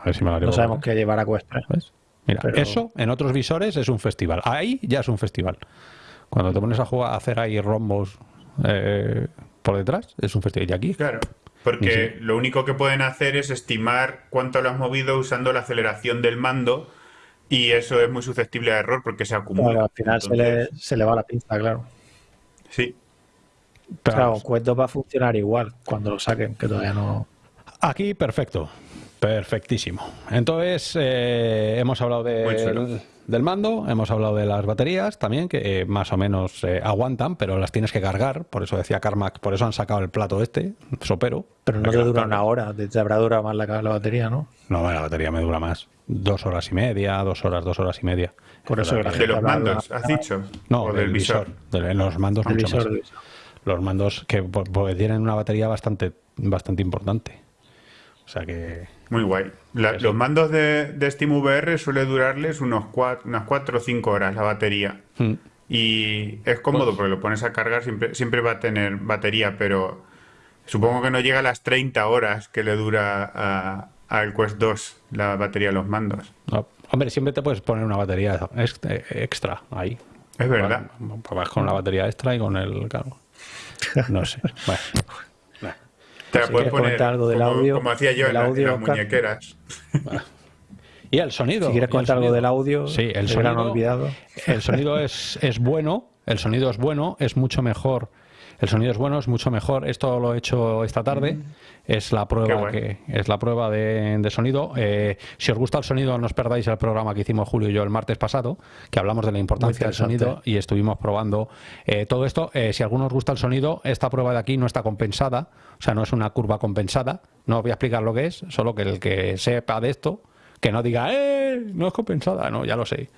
A ver si me las llevo no sabemos qué llevar a Quest 3. ¿Ves? Mira, Pero- eso en otros visores es un festival. Ahí ya es un festival. Cuando te pones a jugar a hacer ahí rombos eh, por detrás, es un festival. Y aquí, Claro. Porque lo único que pueden hacer es estimar cuánto lo has movido usando la aceleración del mando y eso es muy susceptible a error porque se acumula. Claro, al final se, le, se le va la pinza, claro. Sí. pero Claro, 2 va a funcionar igual cuando lo saquen, que todavía no. aquí perfecto. Perfectísimo. Entonces, eh, hemos hablado de- del, mando, hemos hablado de las baterías también, que eh, más o menos eh, aguantan, pero las tienes que cargar. Por eso decía Carmack, por eso han sacado el plato este, sopero. Pero no te dura una hora, te te habrá durado más la, la batería, ¿no? No, la batería me dura más. Dos horas y media, dos horas, dos horas y media. Por eso De los mandos, has dicho. No, o del visor. De- en los mandos mucho visor, más. visor. Los mandos que po- porque tienen una batería bastante, bastante importante. O sea que. Muy guay. La- los mandos de, de SteamVR suele durarles unos cuatro, unas 4 o 5 horas la batería. mm, Y es cómodo Pues- porque lo pones a cargar, siempre, siempre va a tener batería, pero supongo que no llega a las 30 horas que le dura a- al Quest 2 la batería de los mandos. no, hombre, siempre te puedes poner una batería ex- extra ahí. Es verdad. Va- Vas con la batería extra y con el. claro. No sé. Bueno. Nah. Te la Si puedes poner algo del como, audio, como hacía yo en, la- en audio, las Oscar. muñequeras. Y el sonido. Si quieres contar algo del audio, Sí, el sonido. olvidado. El sonido es, es bueno. El sonido es bueno. Es mucho mejor. El sonido es bueno, es mucho mejor. Esto lo he hecho esta tarde. Mm. Es la prueba que es la prueba de, sonido. Eh, si os gusta el sonido, no os perdáis el programa que hicimos Julio y yo el martes pasado, que hablamos de la importancia del sonido y estuvimos probando eh, todo esto. Eh, si a alguno os gusta el sonido, esta prueba de aquí no está compensada, o sea, no es una curva compensada. No os voy a explicar lo que es, solo que el que sepa de esto que no diga, ¡eh! No es compensada, no, ya lo sé.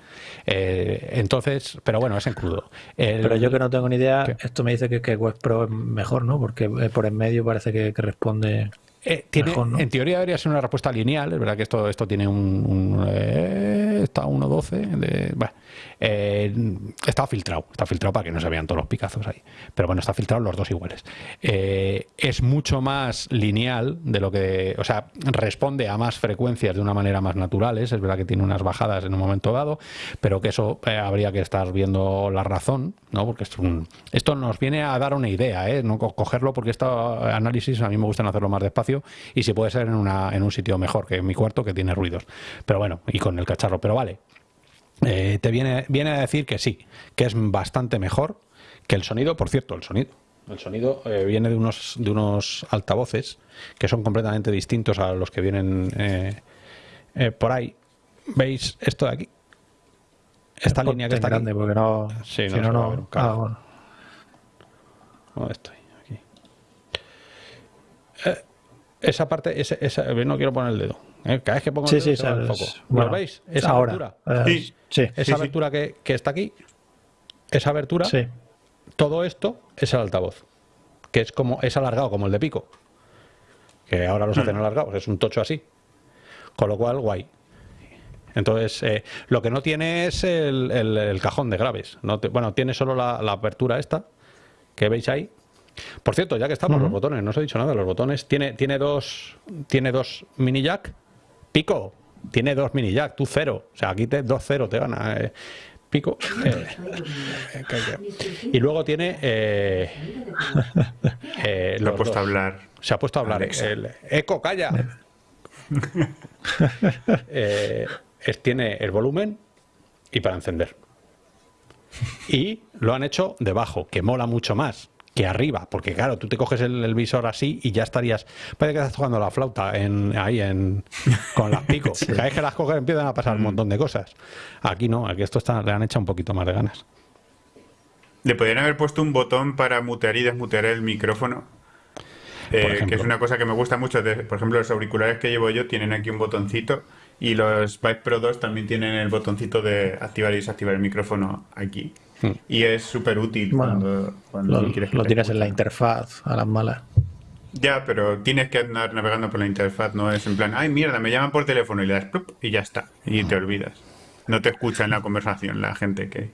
Eh, entonces, pero bueno, es en crudo. pero yo que no tengo ni idea, esto me dice que, que Web Pro es mejor, ¿no? Porque eh, por en medio parece que, responde. Eh, en teoría debería ser una respuesta lineal, es verdad que esto, esto tiene un, un está 1.12 bueno, eh, está filtrado, está filtrado para que no se vean todos los picazos ahí. Pero bueno, está filtrado los dos iguales. Eh, es mucho más lineal de lo que, o sea, responde a más frecuencias de una manera más natural. Es verdad que tiene unas bajadas en un momento dado, pero que eso eh, habría que estar viendo la razón, ¿no? Porque esto nos viene a dar una idea, ¿eh? No cogerlo porque este análisis a mí me gusta hacerlo más despacio y si puede ser en, una, en un sitio mejor que en mi cuarto que tiene ruidos. Pero bueno, y con el cacharro. Pero vale, eh, te viene, viene a decir que sí, que es bastante mejor que el sonido. Por cierto, el sonido. El sonido eh, viene de unos, de unos altavoces que son completamente distintos a los que vienen eh, por ahí. ¿Veis esto de aquí? Esta línea que está grande aquí. porque no. Sí, no, no, ah, ¿Dónde estoy? Aquí. esa parte, esa, no quiero poner el dedo. Cada vez que pongo el dedo, se el foco. ¿Lo veis? Esa abertura. sí. esa abertura Que, está aquí, esa abertura, todo esto es el altavoz, que es como es alargado como el de pico, que ahora los hacen hmm. alargados, es un tocho así, con lo cual guay. Entonces, eh, lo que no tiene es el, cajón de graves. No bueno, tiene solo la, apertura esta, que veis ahí. Por cierto, ya que estamos, los botones, no os he dicho nada, los botones, tiene, tiene, dos, tiene dos mini jack, pico, tiene dos mini jack, tú cero. O sea, aquí te dos cero te gana. Eh, pico. Eh, y luego tiene. Eh, eh Lo ha puesto a hablar. Se ha puesto a hablar. El, Eco, calla. tiene el volumen y para encender. Y lo han hecho debajo, que mola mucho más que arriba, porque claro, tú te coges el, visor así y ya estarías, parece que estás jugando la flauta en, ahí en, con las picos. Cada vez que las coges empiezan a pasar un mm. montón de cosas. Aquí no, aquí esto está, le han hecho un poquito más de ganas. Le podrían haber puesto un botón para mutear y desmutear el micrófono. Eh, que es una cosa que me gusta mucho. por ejemplo, los auriculares que llevo yo tienen aquí un botoncito y los Vive Pro 2 también tienen el botoncito de activar y desactivar el micrófono aquí. Y es súper útil cuando, lo, quieres lo tienes en la interfaz a las malas. Ya, pero tienes que andar navegando por la interfaz, no es en plan, ay mierda, me llaman por teléfono y le das y ya está, y te olvidas. No te escucha en la conversación la gente que...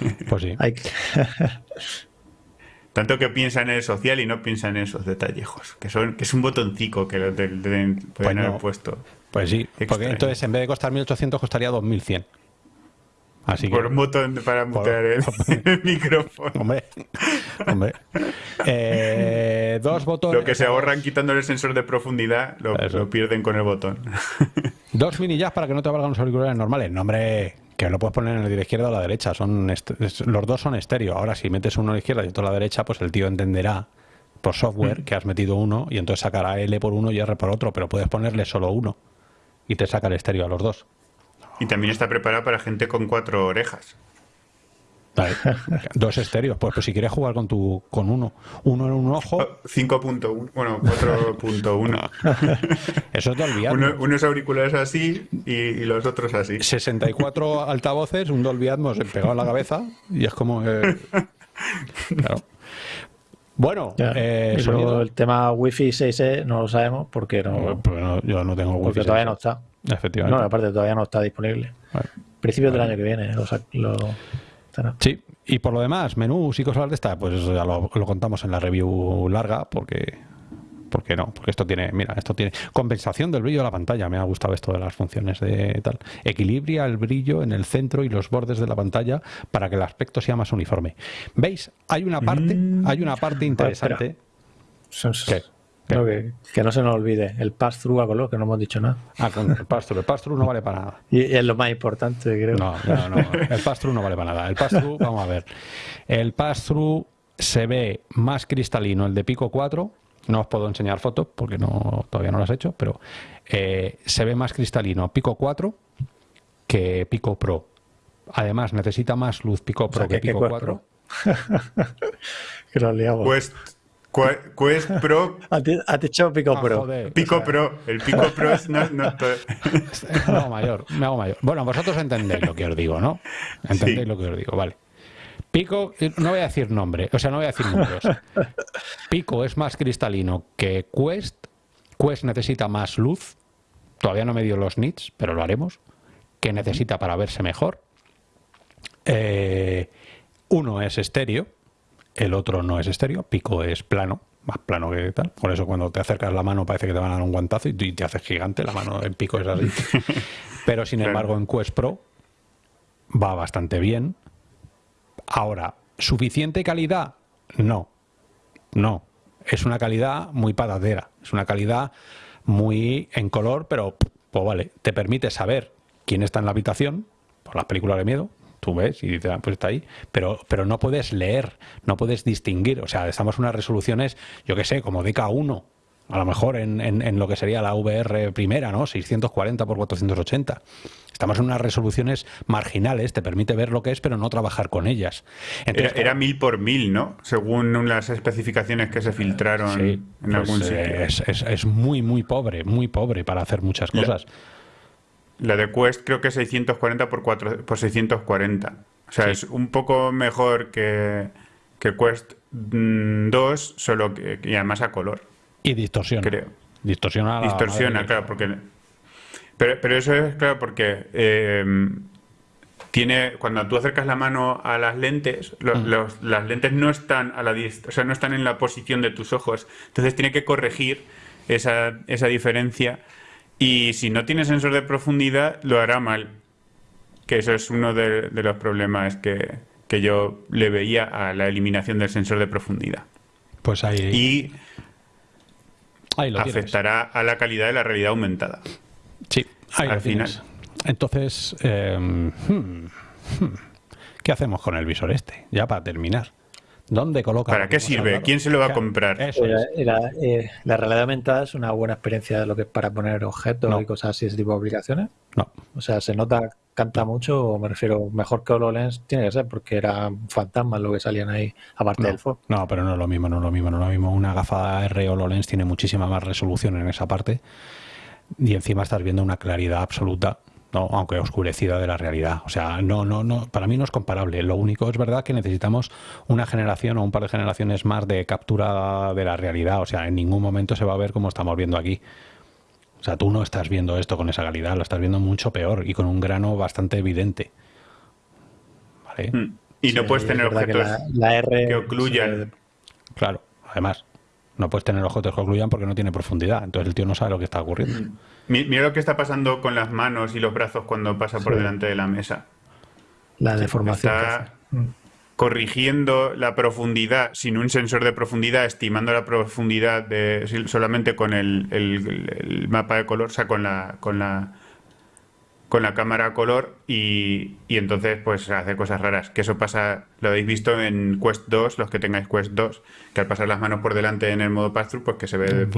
Pues sí. Tanto que piensa en el social y no piensa en esos detallejos, que son que es un botoncito que lo deben, pueden haber puesto. Pues sí, porque entonces en vez de costar 1800 costaría 2100 por un botón para mutear el, micrófono. Hombre, hombre. Eh, dos botones. Lo que se ahorran quitándole el sensor de profundidad lo, pierden con el botón. Dos mini jacks para que no te valgan los auriculares normales. No, hombre, que lo puedes poner en la izquierda o la derecha. Son los dos son estéreo. Ahora, si metes uno a la izquierda y otro a la derecha, pues el tío entenderá por software mm. que has metido uno y entonces sacará L por uno y R por otro, pero puedes ponerle solo uno y te saca el estéreo a los dos. Y también está preparado para gente con cuatro orejas. Dos estéreos. Pues, pues, si quieres jugar con tu con uno. Uno en un ojo. 5.1. Bueno, 4.1. Eso es Dolby Atmos. unos auriculares así y, los otros así. 64 altavoces, un Dolby Atmos pegado en la cabeza y es como... Eh, claro. Bueno, eh, el tema Wi-Fi 6E no lo sabemos porque no, yo no tengo Wi-Fi. Porque todavía no está. Efectivamente. No, aparte todavía no está disponible. Principios del año que viene lo, Sí, y por lo demás, menús y cosas de esta, pues ya lo, contamos en la review larga, porque porque no, porque esto tiene, mira, esto tiene compensación del brillo de la pantalla, me ha gustado esto de las funciones de tal. Equilibria el brillo en el centro y los bordes de la pantalla para que el aspecto sea más uniforme. ¿Veis? Hay una parte, mm. hay una parte interesante. Que, no se nos olvide, el pass-through a color, que no hemos dicho nada. Ah, con el pass-through. El pass-through no vale para nada. Y, es lo más importante, creo. No, no, no. El pass-through no vale para nada. El pass-through, vamos a ver. El pass-through se ve más cristalino el de Pico 4. No os puedo enseñar fotos porque no, todavía no las he hecho, pero eh, se ve más cristalino Pico 4 que Pico Pro. Además, necesita más luz Pico Pro que, Pico 4. que lo liamos. Quest, Quest Pro. ¿Has dicho Pico ah, Pro? Pico Pro. El Pico Pro es. No, no, me hago mayor, me hago mayor. Bueno, vosotros entendéis lo que os digo, ¿no? Entendéis lo que os digo, vale. Pico, no voy a decir nombre, o sea, no voy a decir números. Pico es más cristalino que Quest. Quest necesita más luz. Todavía no me dio los nits, pero lo haremos. Que necesita para verse mejor. Eh, uno es estéreo, el otro no es estéreo. Pico es plano, más plano que tal. Por eso cuando te acercas la mano parece que te van a dar un guantazo y te haces gigante. La mano en pico es así. Pero sin embargo en Quest Pro va bastante bien. Ahora, ¿suficiente calidad? No, no. Es una calidad muy patatera, es una calidad muy en color, pero pues vale, te permite saber quién está en la habitación, por las películas de miedo, tú ves y dices, ah, pues está ahí, pero, pero no puedes leer, no puedes distinguir, o sea, estamos en unas resoluciones, yo qué sé, como DK1, a lo mejor en, en, lo que sería la VR primera, ¿no? 640 por 480. Estamos en unas resoluciones marginales, te permite ver lo que es, pero no trabajar con ellas. era, mil por mil, ¿no? Según las especificaciones que se filtraron en pues, algún eh, sitio. Es, muy, muy pobre, muy pobre para hacer muchas cosas. La, de Quest creo que es 640 por, 4, por 640. O sea, es un poco mejor que, que Quest 2, mm, solo que, y además a color. Y distorsiona. Creo. Distorsiona. distorsiona, claro, porque... Pero, pero, eso es claro porque eh, tiene cuando tú acercas la mano a las lentes, mm. las lentes no están a la o sea, no están en la posición de tus ojos. Entonces tiene que corregir esa, esa diferencia. Y si no tiene sensor de profundidad, lo hará mal. Que eso es uno de, de los problemas que, que, yo le veía a la eliminación del sensor de profundidad. Pues ahí. Y afectará a la calidad de la realidad aumentada. Sí, al final. Entonces, em, hmm, hmm, ¿qué hacemos con el visor este? Ya para terminar. ¿Dónde coloca? ¿Para qué sirve? ¿Quién se lo va a comprar? Eh, eh, la, realidad aumentada es una buena experiencia de lo que es para poner objetos y cosas así, ese tipo de aplicaciones. No. O sea, se nota, canta mucho, o me refiero, mejor que HoloLens tiene que ser, porque era fantasmas lo que salían ahí, aparte del FOV. No, pero no es lo mismo, no es lo mismo, no es lo mismo. Una gafa R HoloLens tiene muchísima más resolución en esa parte y encima estás viendo una claridad absoluta ¿no? aunque oscurecida de la realidad. O sea, no, no, no, para mí no es comparable. Lo único es verdad que necesitamos una generación o un par de generaciones más de captura de la realidad. O sea, en ningún momento se va a ver como estamos viendo aquí. O sea, tú no estás viendo esto con esa calidad, lo estás viendo mucho peor y con un grano bastante evidente. ¿Vale? Hmm. Y no puedes tener objetos que, que ocluyan. Claro, además. No puedes tener objetos que ocluyan porque no tiene profundidad. Entonces el tío no sabe lo que está ocurriendo. Hmm. Mira lo que está pasando con las manos y los brazos cuando pasa por delante de la mesa. La deformación. Está mm. corrigiendo la profundidad sin un sensor de profundidad, estimando la profundidad de, solamente con el, mapa de color, o sea, con la, con la con la cámara a color y, entonces pues hace cosas raras. Que eso pasa, lo habéis visto en Quest 2, los que tengáis Quest 2, que al pasar las manos por delante en el modo pass-through, pues que se ve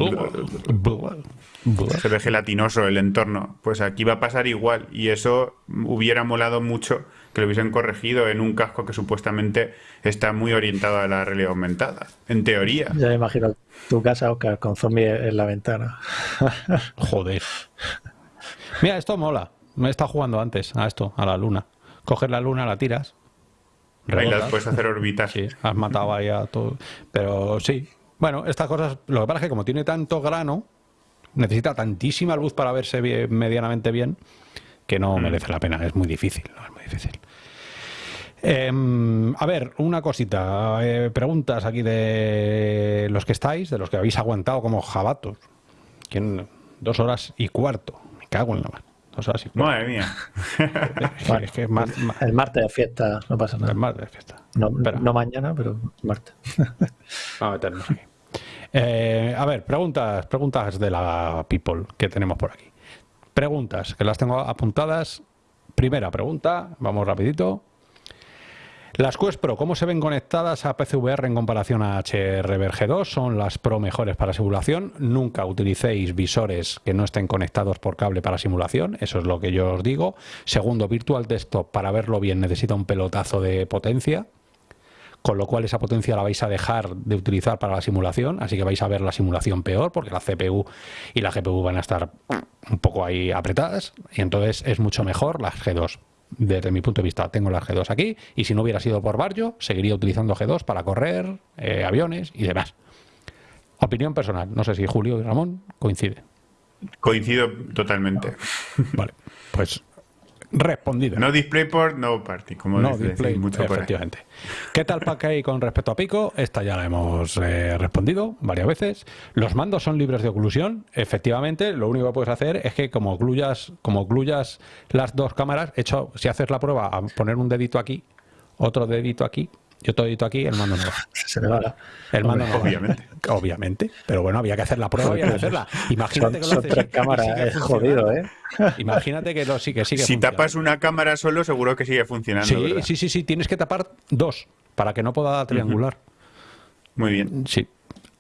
se ve gelatinoso el entorno. Pues aquí va a pasar igual y eso hubiera molado mucho que lo hubiesen corregido en un casco que supuestamente está muy orientado a la realidad aumentada, en teoría. Ya me imagino tu casa, Oscar, con zombie en la ventana. Joder. Mira, esto mola. Me he estado jugando antes a esto, a la luna. Coges la luna, la tiras. Ahí las puedes hacer orbitas. Sí, has matado ahí a todo. Pero sí. Bueno, estas cosas. Lo que pasa es que como tiene tanto grano, necesita tantísima luz para verse medianamente bien que no mm. merece la pena. Es muy difícil. No, es muy difícil. Em, a ver, una cosita. Eh, preguntas aquí de los que estáis, de los que habéis aguantado como jabatos. ¿Quién? Dos horas y cuarto. Me cago en la mano. Madre mía. El martes de fiesta, no pasa nada. El martes de fiesta. No, mañana, pero martes. Vamos a meternos aquí. Eh, a ver, preguntas, preguntas de la people que tenemos por aquí. Preguntas, que las tengo apuntadas. Primera pregunta, vamos rapidito. Las Quest Pro, ¿cómo se ven conectadas a PCVR en comparación a HRVG 2? Son las Pro mejores para simulación. Nunca utilicéis visores que no estén conectados por cable para simulación, eso es lo que yo os digo. Segundo, Virtual Desktop, para verlo bien necesita un pelotazo de potencia, con lo cual esa potencia la vais a dejar de utilizar para la simulación, así que vais a ver la simulación peor, porque la CPU y la GPU van a estar un poco ahí apretadas, y entonces es mucho mejor las G2 desde mi punto de vista, tengo las G2 aquí y si no hubiera sido por Barrio, seguiría utilizando G2 para correr, eh, aviones y demás. Opinión personal, no sé si Julio y Ramón coinciden. Coincido totalmente. Vale, pues respondido. No DisplayPort, no Party, como no dice, display, mucho por efectivamente. ¿Qué tal Packay con respecto a Pico? Esta ya la hemos eh, respondido varias veces. Los mandos son libres de oclusión. Efectivamente, lo único que puedes hacer es que como ocluyas, como ocluyas las dos cámaras, hecho, si haces la prueba a poner un dedito aquí, otro dedito aquí y otro dedito aquí, el mando no va. Se le va. El mando no va. Obviamente. Obviamente. Pero bueno, había que hacer la prueba, había que hacerla. Imagínate Son, que lo haces tres cámaras, es funcionando. jodido, ¿eh? Imagínate que lo sí que sigue Si tapas una cámara solo, seguro que sigue funcionando. Sí, ¿verdad? sí, sí, sí, tienes que tapar dos para que no pueda triangular. Muy bien. Sí.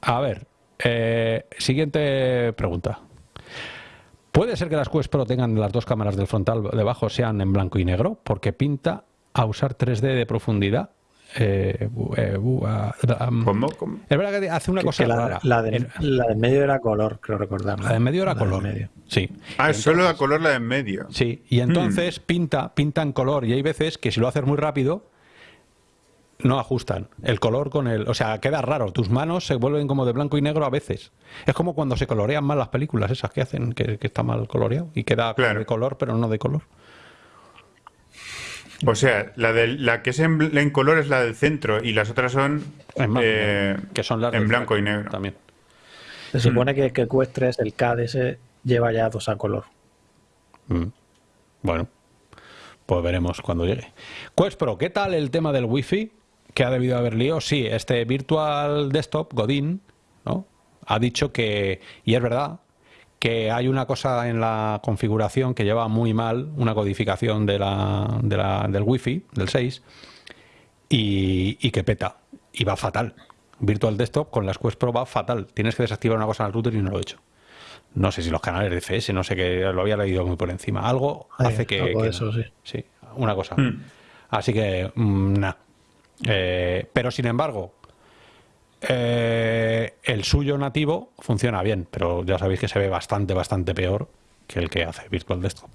A ver, eh, siguiente pregunta. ¿Puede ser que las Quest Pro tengan las dos cámaras del frontal debajo sean en blanco y negro? Porque pinta a usar 3D de profundidad. Eh, eh, ah, um, ¿Cómo? ¿Cómo? Es verdad que hace una Que- cosa que la, rara. la, de, El- la de medio era color, creo recordar. la de en medio era La color. medio. Sí. Ah, es solo entonces- a color la de en medio. Sí, y entonces pinta, pinta en color y hay veces que si lo haces muy rápido no ajustan el color con el, o sea, queda raro, tus manos se vuelven como de blanco y negro a veces. Es como cuando se colorean mal las películas esas que hacen que, que está mal coloreado y queda Claro. de color pero no de color. O sea, la, del- la que es en, en color es la del centro y las otras son En blanco, eh, que son las en blanco y negro. también. Se supone que, que Quest 3, el KDS, lleva ya dos a color. Mm. Bueno, pues veremos cuando llegue. Quest Pro, ¿qué tal el tema del Wi-Fi? Que ha debido haber lío. Sí, este Virtual Desktop, Godin, ¿no? Ha dicho que, y es verdad, que hay una cosa en la configuración que lleva muy mal, una codificación de la, de la- del Wi-Fi, del 6, y, y que peta, y va fatal. Virtual Desktop con las Quest Pro va fatal. Tienes que desactivar una cosa en el router y no lo he hecho. No sé si los canales de CS, no sé qué, lo había leído muy por encima. Algo Ay, hace que. algo que de eso, no. sí. Sí, una cosa. Mm. Así que, nada. pero sin embargo, eh, el suyo nativo funciona bien, pero ya sabéis que se ve bastante, bastante peor que el que hace Virtual Desktop.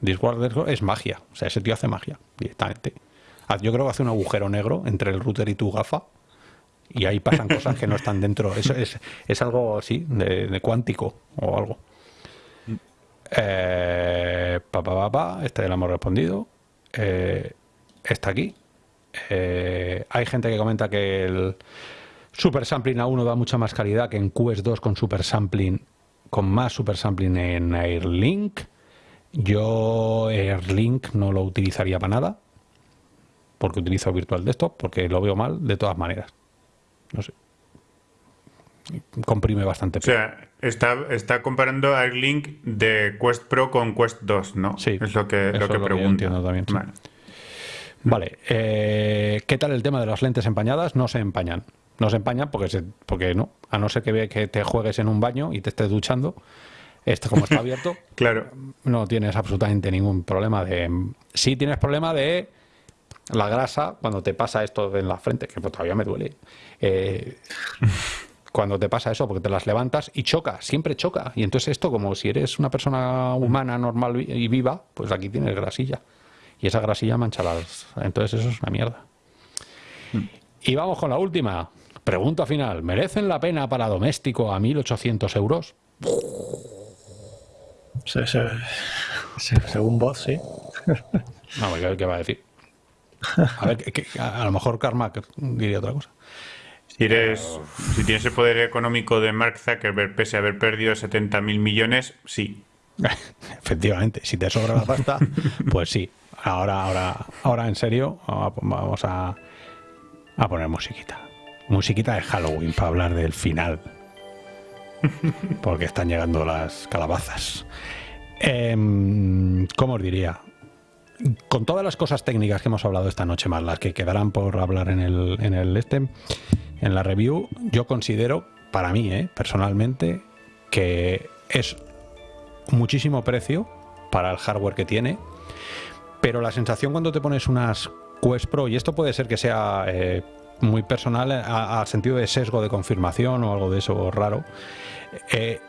Virtual Desktop es magia, o sea, ese tío hace magia directamente. Ah, Yo creo que hace un agujero negro entre el router y tu gafa y ahí pasan cosas que no están dentro. Eso es, es algo así, de, de cuántico o algo. Eh, pa, pa, pa, pa, este ya lo hemos respondido. Eh, está aquí. Eh, hay gente que comenta que el Super Sampling A1 da mucha más calidad que en Quest 2 con Super Sampling, con más Super Sampling en Airlink. Yo Airlink no lo utilizaría para nada, porque utilizo Virtual Desktop, porque lo veo mal de todas maneras. No sé. Comprime bastante. O sea, está, está comparando Airlink de Quest Pro con Quest 2, ¿no? Sí, Es lo que, lo que entiendo también, sí. Vale. Vale, eh, ¿qué tal el tema de las lentes empañadas? No se empañan. No se empañan porque, se- porque no, a no ser que, que te juegues en un baño y te estés duchando. Esto como está abierto, Claro. no tienes absolutamente ningún problema de... Sí tienes problema de la grasa cuando te pasa esto en la frente, que pues todavía me duele. Eh, cuando te pasa eso, porque te las levantas y choca, siempre choca. Y entonces esto, como si eres una persona humana, normal y viva, pues aquí tienes grasilla. Y esa grasilla mancha las... Entonces eso es una mierda. Y vamos con la última. Pregunta final. ¿Merecen la pena para doméstico a 1.800 euros? Se- se- se- según vos, sí. No, ¿qué, qué va a decir? A ver, que- que- a, a lo mejor Karma diría otra cosa. Si eres, si tienes el poder económico de Mark Zuckerberg, pese a haber perdido 70 mil millones, sí. Efectivamente, si te sobra la pasta, pues sí. Ahora, ahora, ahora en serio, vamos a, a poner musiquita. Musiquita de Halloween para hablar del final. Porque están llegando las calabazas. Em, ¿Cómo os diría? con todas las cosas técnicas que hemos hablado esta noche, más las que quedarán por hablar en el, en el este, en la review, yo considero, para mí, eh, personalmente, que es muchísimo precio para el hardware que tiene, pero la sensación cuando te pones unas Quest Pro, y esto puede ser que sea eh, muy personal al sentido de sesgo de confirmación o algo de eso raro, eh,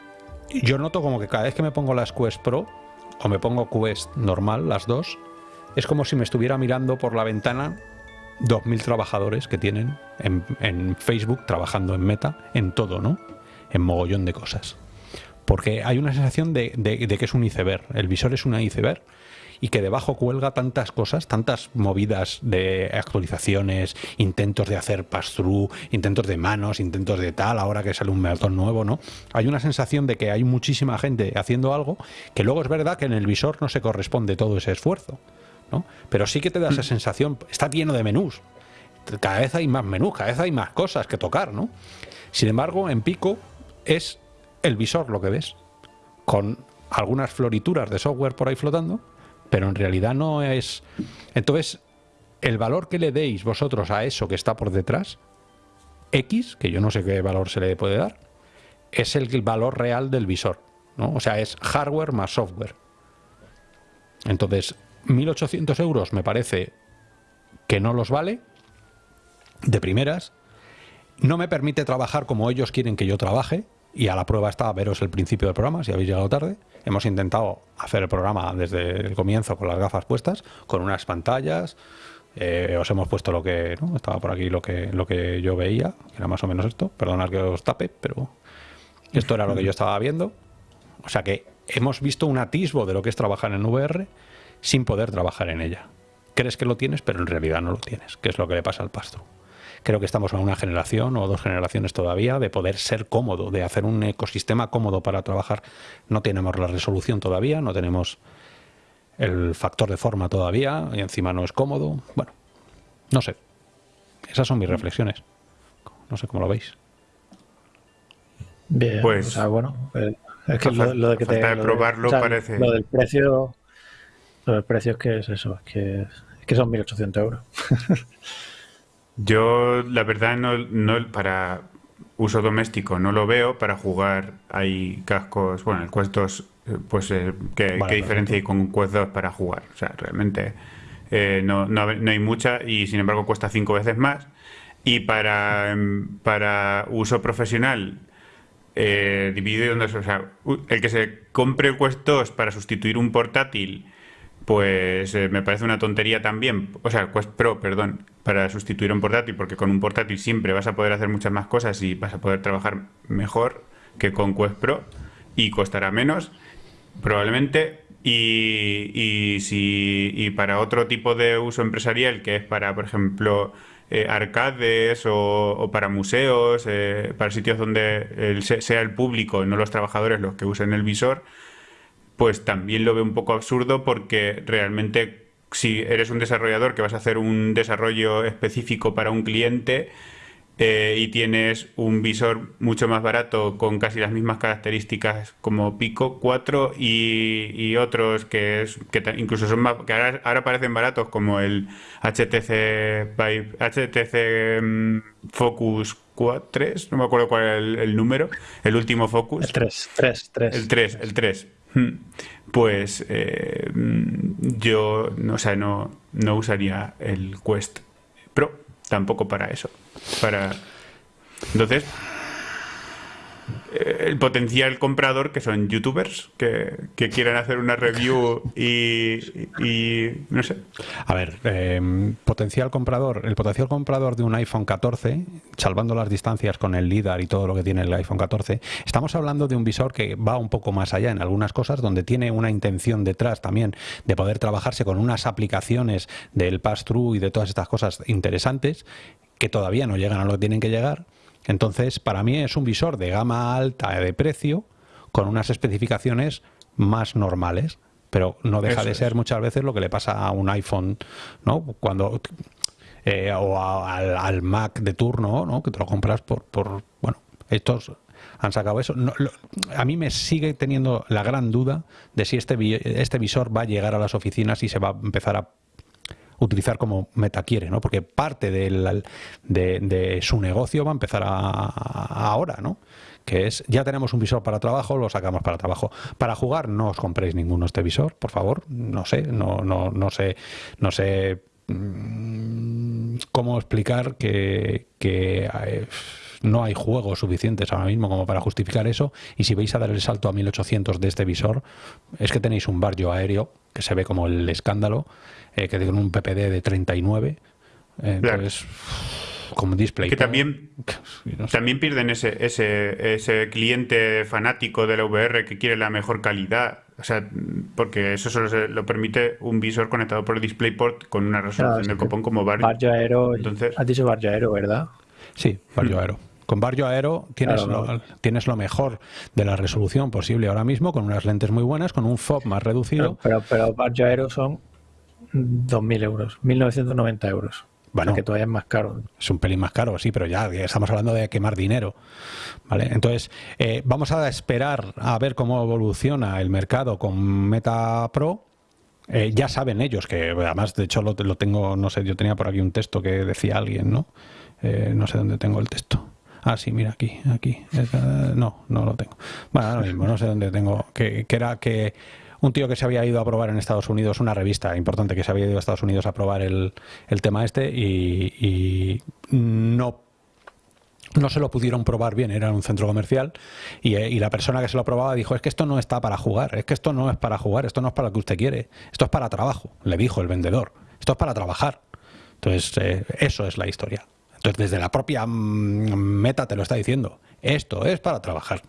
yo noto como que cada vez que me pongo las Quest Pro, o me pongo Quest normal, las dos, es como si me estuviera mirando por la ventana 2.000 trabajadores que tienen en, Facebook trabajando en Meta, en todo, ¿no? En mogollón de cosas. Porque hay una sensación de, de que es un iceberg. El visor es un iceberg y que debajo cuelga tantas cosas, tantas movidas de actualizaciones, intentos de hacer pass-through, intentos de manos, intentos de tal, ahora que sale un maratón nuevo, ¿no? Hay una sensación de que hay muchísima gente haciendo algo que luego es verdad que en el visor no se corresponde todo ese esfuerzo, ¿no? Pero sí que te da esa mm. sensación, está lleno de menús, cada vez hay más menús, cada vez hay más cosas que tocar, ¿no? Sin embargo, en Pico es el visor lo que ves, con algunas florituras de software por ahí flotando, pero en realidad no es... Entonces, el valor que le deis vosotros a eso que está por detrás, X, que yo no sé qué valor se le puede dar, es el valor real del visor. ¿no? O sea, es hardware más software. Entonces, 1.800 euros me parece que no los vale, de primeras. No me permite trabajar como ellos quieren que yo trabaje, y a la prueba está veros el principio del programa, si habéis llegado tarde. Hemos intentado hacer el programa desde el comienzo con las gafas puestas, con unas pantallas. Eh, os hemos puesto lo que estaba por aquí lo que lo que yo veía, que era más o menos esto. Perdonad que os tape, pero esto era lo que yo estaba viendo. O sea que hemos visto un atisbo de lo que es trabajar en VR sin poder trabajar en ella. Crees que lo tienes, pero en realidad no lo tienes, que es lo que le pasa al pastro. Creo que estamos en una generación o dos generaciones todavía de poder ser cómodo, de hacer un ecosistema cómodo para trabajar. No tenemos la resolución todavía, no tenemos el factor de forma todavía y encima no es cómodo. Bueno, no sé. Esas son mis reflexiones. No sé cómo lo veis. Bien, pues, bueno, eh, es que lo, de que te, probarlo parece. Lo del precio, lo del precio es que es eso, es que, es que son 1.800 euros. Yo, la verdad, no, no, para uso doméstico no lo veo. Para jugar hay cascos, bueno, el Quest 2, eh, pues, eh, ¿qué, diferencia hay con un Quest 2 para jugar? O sea, realmente eh, no, no, hay mucha y, sin embargo, cuesta cinco veces más. Y para, em, para uso profesional, dividido en dos, o sea, el que se compre el Quest 2 para sustituir un portátil pues me parece una tontería también, o sea, Quest Pro, perdón, para sustituir un portátil, porque con un portátil siempre vas a poder hacer muchas más cosas y vas a poder trabajar mejor que con Quest Pro y costará menos, probablemente. Y, y, si, y para otro tipo de uso empresarial, que es para, por ejemplo, eh, arcades o, para museos, eh, para sitios donde sea el público, no los trabajadores los que usen el visor, pues también lo veo un poco absurdo porque realmente si eres un desarrollador que vas a hacer un desarrollo específico para un cliente eh, y tienes un visor mucho más barato con casi las mismas características como Pico 4 y, otros que, es, que incluso son más, que ahora, parecen baratos como el HTC HTC mm, Focus 4, 3, no me acuerdo cuál era el, el número, el último Focus. El 3, 3, 3. El 3, el 3 Hmm. Pues eh, yo o no, no usaría el Quest Pro tampoco para eso. Para... Entonces, el potencial comprador, que son youtubers, que, quieran hacer una review y, no sé. A ver, em, potencial comprador, el potencial comprador de un iPhone 14, salvando las distancias con el LIDAR y todo lo que tiene el iPhone 14, estamos hablando de un visor que va un poco más allá en algunas cosas, donde tiene una intención detrás también de poder trabajarse con unas aplicaciones del pass-through y de todas estas cosas interesantes que todavía no llegan a lo que tienen que llegar entonces, para mí es un visor de gama alta de precio con unas especificaciones más normales, pero no deja de ser muchas veces lo que le pasa a un iPhone, ¿no? Cuando eh, o al, Mac de turno, ¿no? Que te lo compras por, por bueno, estos han sacado eso. a mí me sigue teniendo la gran duda de si este, este visor va a llegar a las oficinas y se va a empezar a utilizar como Meta quiere, ¿no? Porque parte de, de, su negocio va a empezar ahora, ¿no? Que es, ya tenemos un visor para trabajo, lo sacamos para trabajo. Para jugar, no os compréis ninguno este visor, por favor. No sé, no, no, no sé, no sé mm, cómo explicar que, que eh, no hay juegos suficientes ahora mismo como para justificar eso. Y si vais a dar el salto a 1800 de este visor, es que tenéis un barrio aéreo que se ve como el escándalo eh, que tiene un PPD de 39. Eh, entonces, como display. Que también, también pierden ese, ese, ese cliente fanático de la VR que quiere la mejor calidad. O sea, porque eso solo se lo permite un visor conectado por el DisplayPort con una resolución de copón como Barrio. Barrio Aero. Entonces, has dicho Barrio Aero, ¿verdad? Sí, Barrio Aero. Con Barrio Aero tienes, lo, tienes lo mejor de la resolución posible ahora mismo, con unas lentes muy buenas, con un FOB más reducido. Pero, pero, Barrio Aero son 2.000 euros, 1.990 euros. Bueno, que todavía es más caro. Es un pelín más caro, sí, pero ya estamos hablando de quemar dinero. ¿vale? Entonces, eh, vamos a esperar a ver cómo evoluciona el mercado con Meta Pro. Eh, ya saben ellos que, además, de hecho, lo, tengo, no sé, yo tenía por aquí un texto que decía alguien, ¿no? Eh, no sé dónde tengo el texto. Ah, sí, mira, aquí, aquí. no, no lo tengo. Bueno, ahora mismo, no sé dónde tengo. Que, que era que un tío que se había ido a probar en Estados Unidos, una revista importante que se había ido a Estados Unidos a probar el, tema este y, no no se lo pudieron probar bien, era un centro comercial y, y, la persona que se lo probaba dijo, es que esto no está para jugar, es que esto no es para jugar, esto no es para lo que usted quiere, esto es para trabajo, le dijo el vendedor, esto es para trabajar. Entonces, eh, eso es la historia. Entonces, desde la propia mm, meta te lo está diciendo, esto es para trabajar.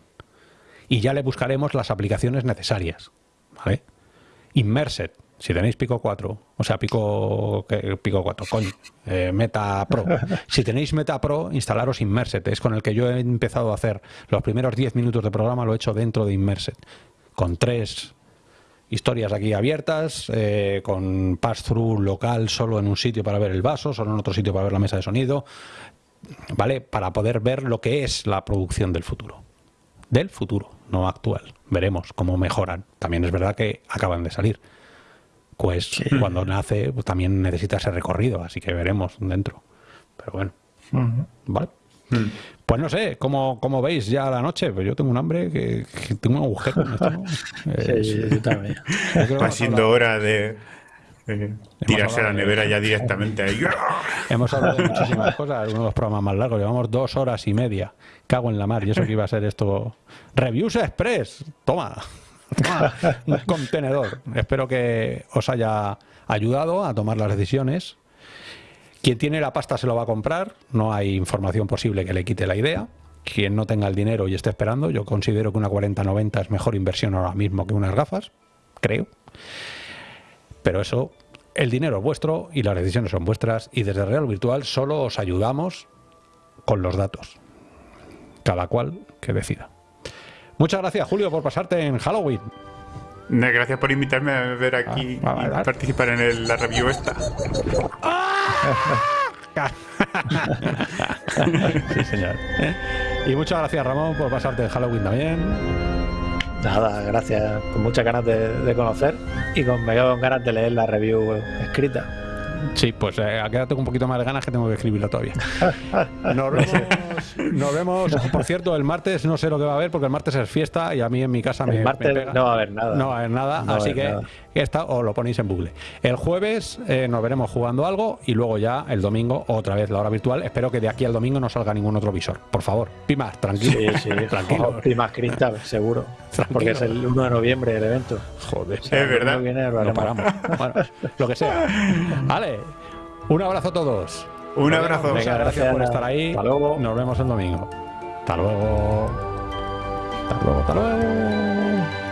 Y ya le buscaremos las aplicaciones necesarias. ¿vale? Immersed, si tenéis Pico 4, o sea, Pico, Pico 4, coño, eh, Meta Pro. Si tenéis Meta Pro, instalaros Immersed, es con el que yo he empezado a hacer los primeros 10 minutos de programa, lo he hecho dentro de Immersed, con tres historias aquí abiertas, eh, con pass-through local solo en un sitio para ver el vaso, solo en otro sitio para ver la mesa de sonido, ¿vale? Para poder ver lo que es la producción del futuro. Del futuro, no actual veremos cómo mejoran. También es verdad que acaban de salir. Pues cuando nace pues, también necesita ese recorrido, así que veremos dentro. Pero bueno, vale. Mm. Pues no sé, ¿cómo, ¿cómo, veis ya la noche? Pues yo tengo un hambre que, tengo un agujero. Va siendo hora de, tirarse a la nevera ya directamente ahí. Hemos hablado de muchísimas cosas, uno de los programas más largos, llevamos dos horas y media. Cago en la mar, y eso que iba a ser esto. Reviews Express, toma, toma un contenedor. Espero que os haya ayudado a tomar las decisiones. Quien tiene la pasta se lo va a comprar, no hay información posible que le quite la idea. Quien no tenga el dinero y esté esperando, yo considero que una 40-90 es mejor inversión ahora mismo que unas gafas, creo. Pero eso, el dinero es vuestro y las decisiones son vuestras y desde Real Virtual solo os ayudamos con los datos. Cada cual que decida. Muchas gracias, Julio, por pasarte en Halloween. Gracias por invitarme a ver aquí ah, y participar en la review esta. sí, señor. Y muchas gracias, Ramón, por pasarte en Halloween también. Nada, gracias. Con muchas ganas de, conocer y con, me con ganas de leer la review escrita. Sí, pues eh, quedado con un poquito más de ganas que tengo que escribirlo todavía. Nos vemos, nos vemos, por cierto, el martes no sé lo que va a haber porque el martes es fiesta y a mí en mi casa el me, martes no va a haber nada. No va a haber nada, así que esta os lo ponéis en bucle. El jueves eh, nos veremos jugando algo y luego ya el domingo otra vez la hora virtual. Espero que de aquí al domingo no salga ningún otro visor. Por favor, Pimas, tranquilo. Sí, sí, tranquilo. Pimas Cristal, seguro. Porque es el 1 de noviembre el evento. Joder, es verdad. lo paramos. bueno, lo que sea. Vale. Un abrazo a todos. Un abrazo. Venga, gracias, por estar ahí. Hasta luego. Nos vemos el domingo. Hasta luego. Hasta luego, hasta luego.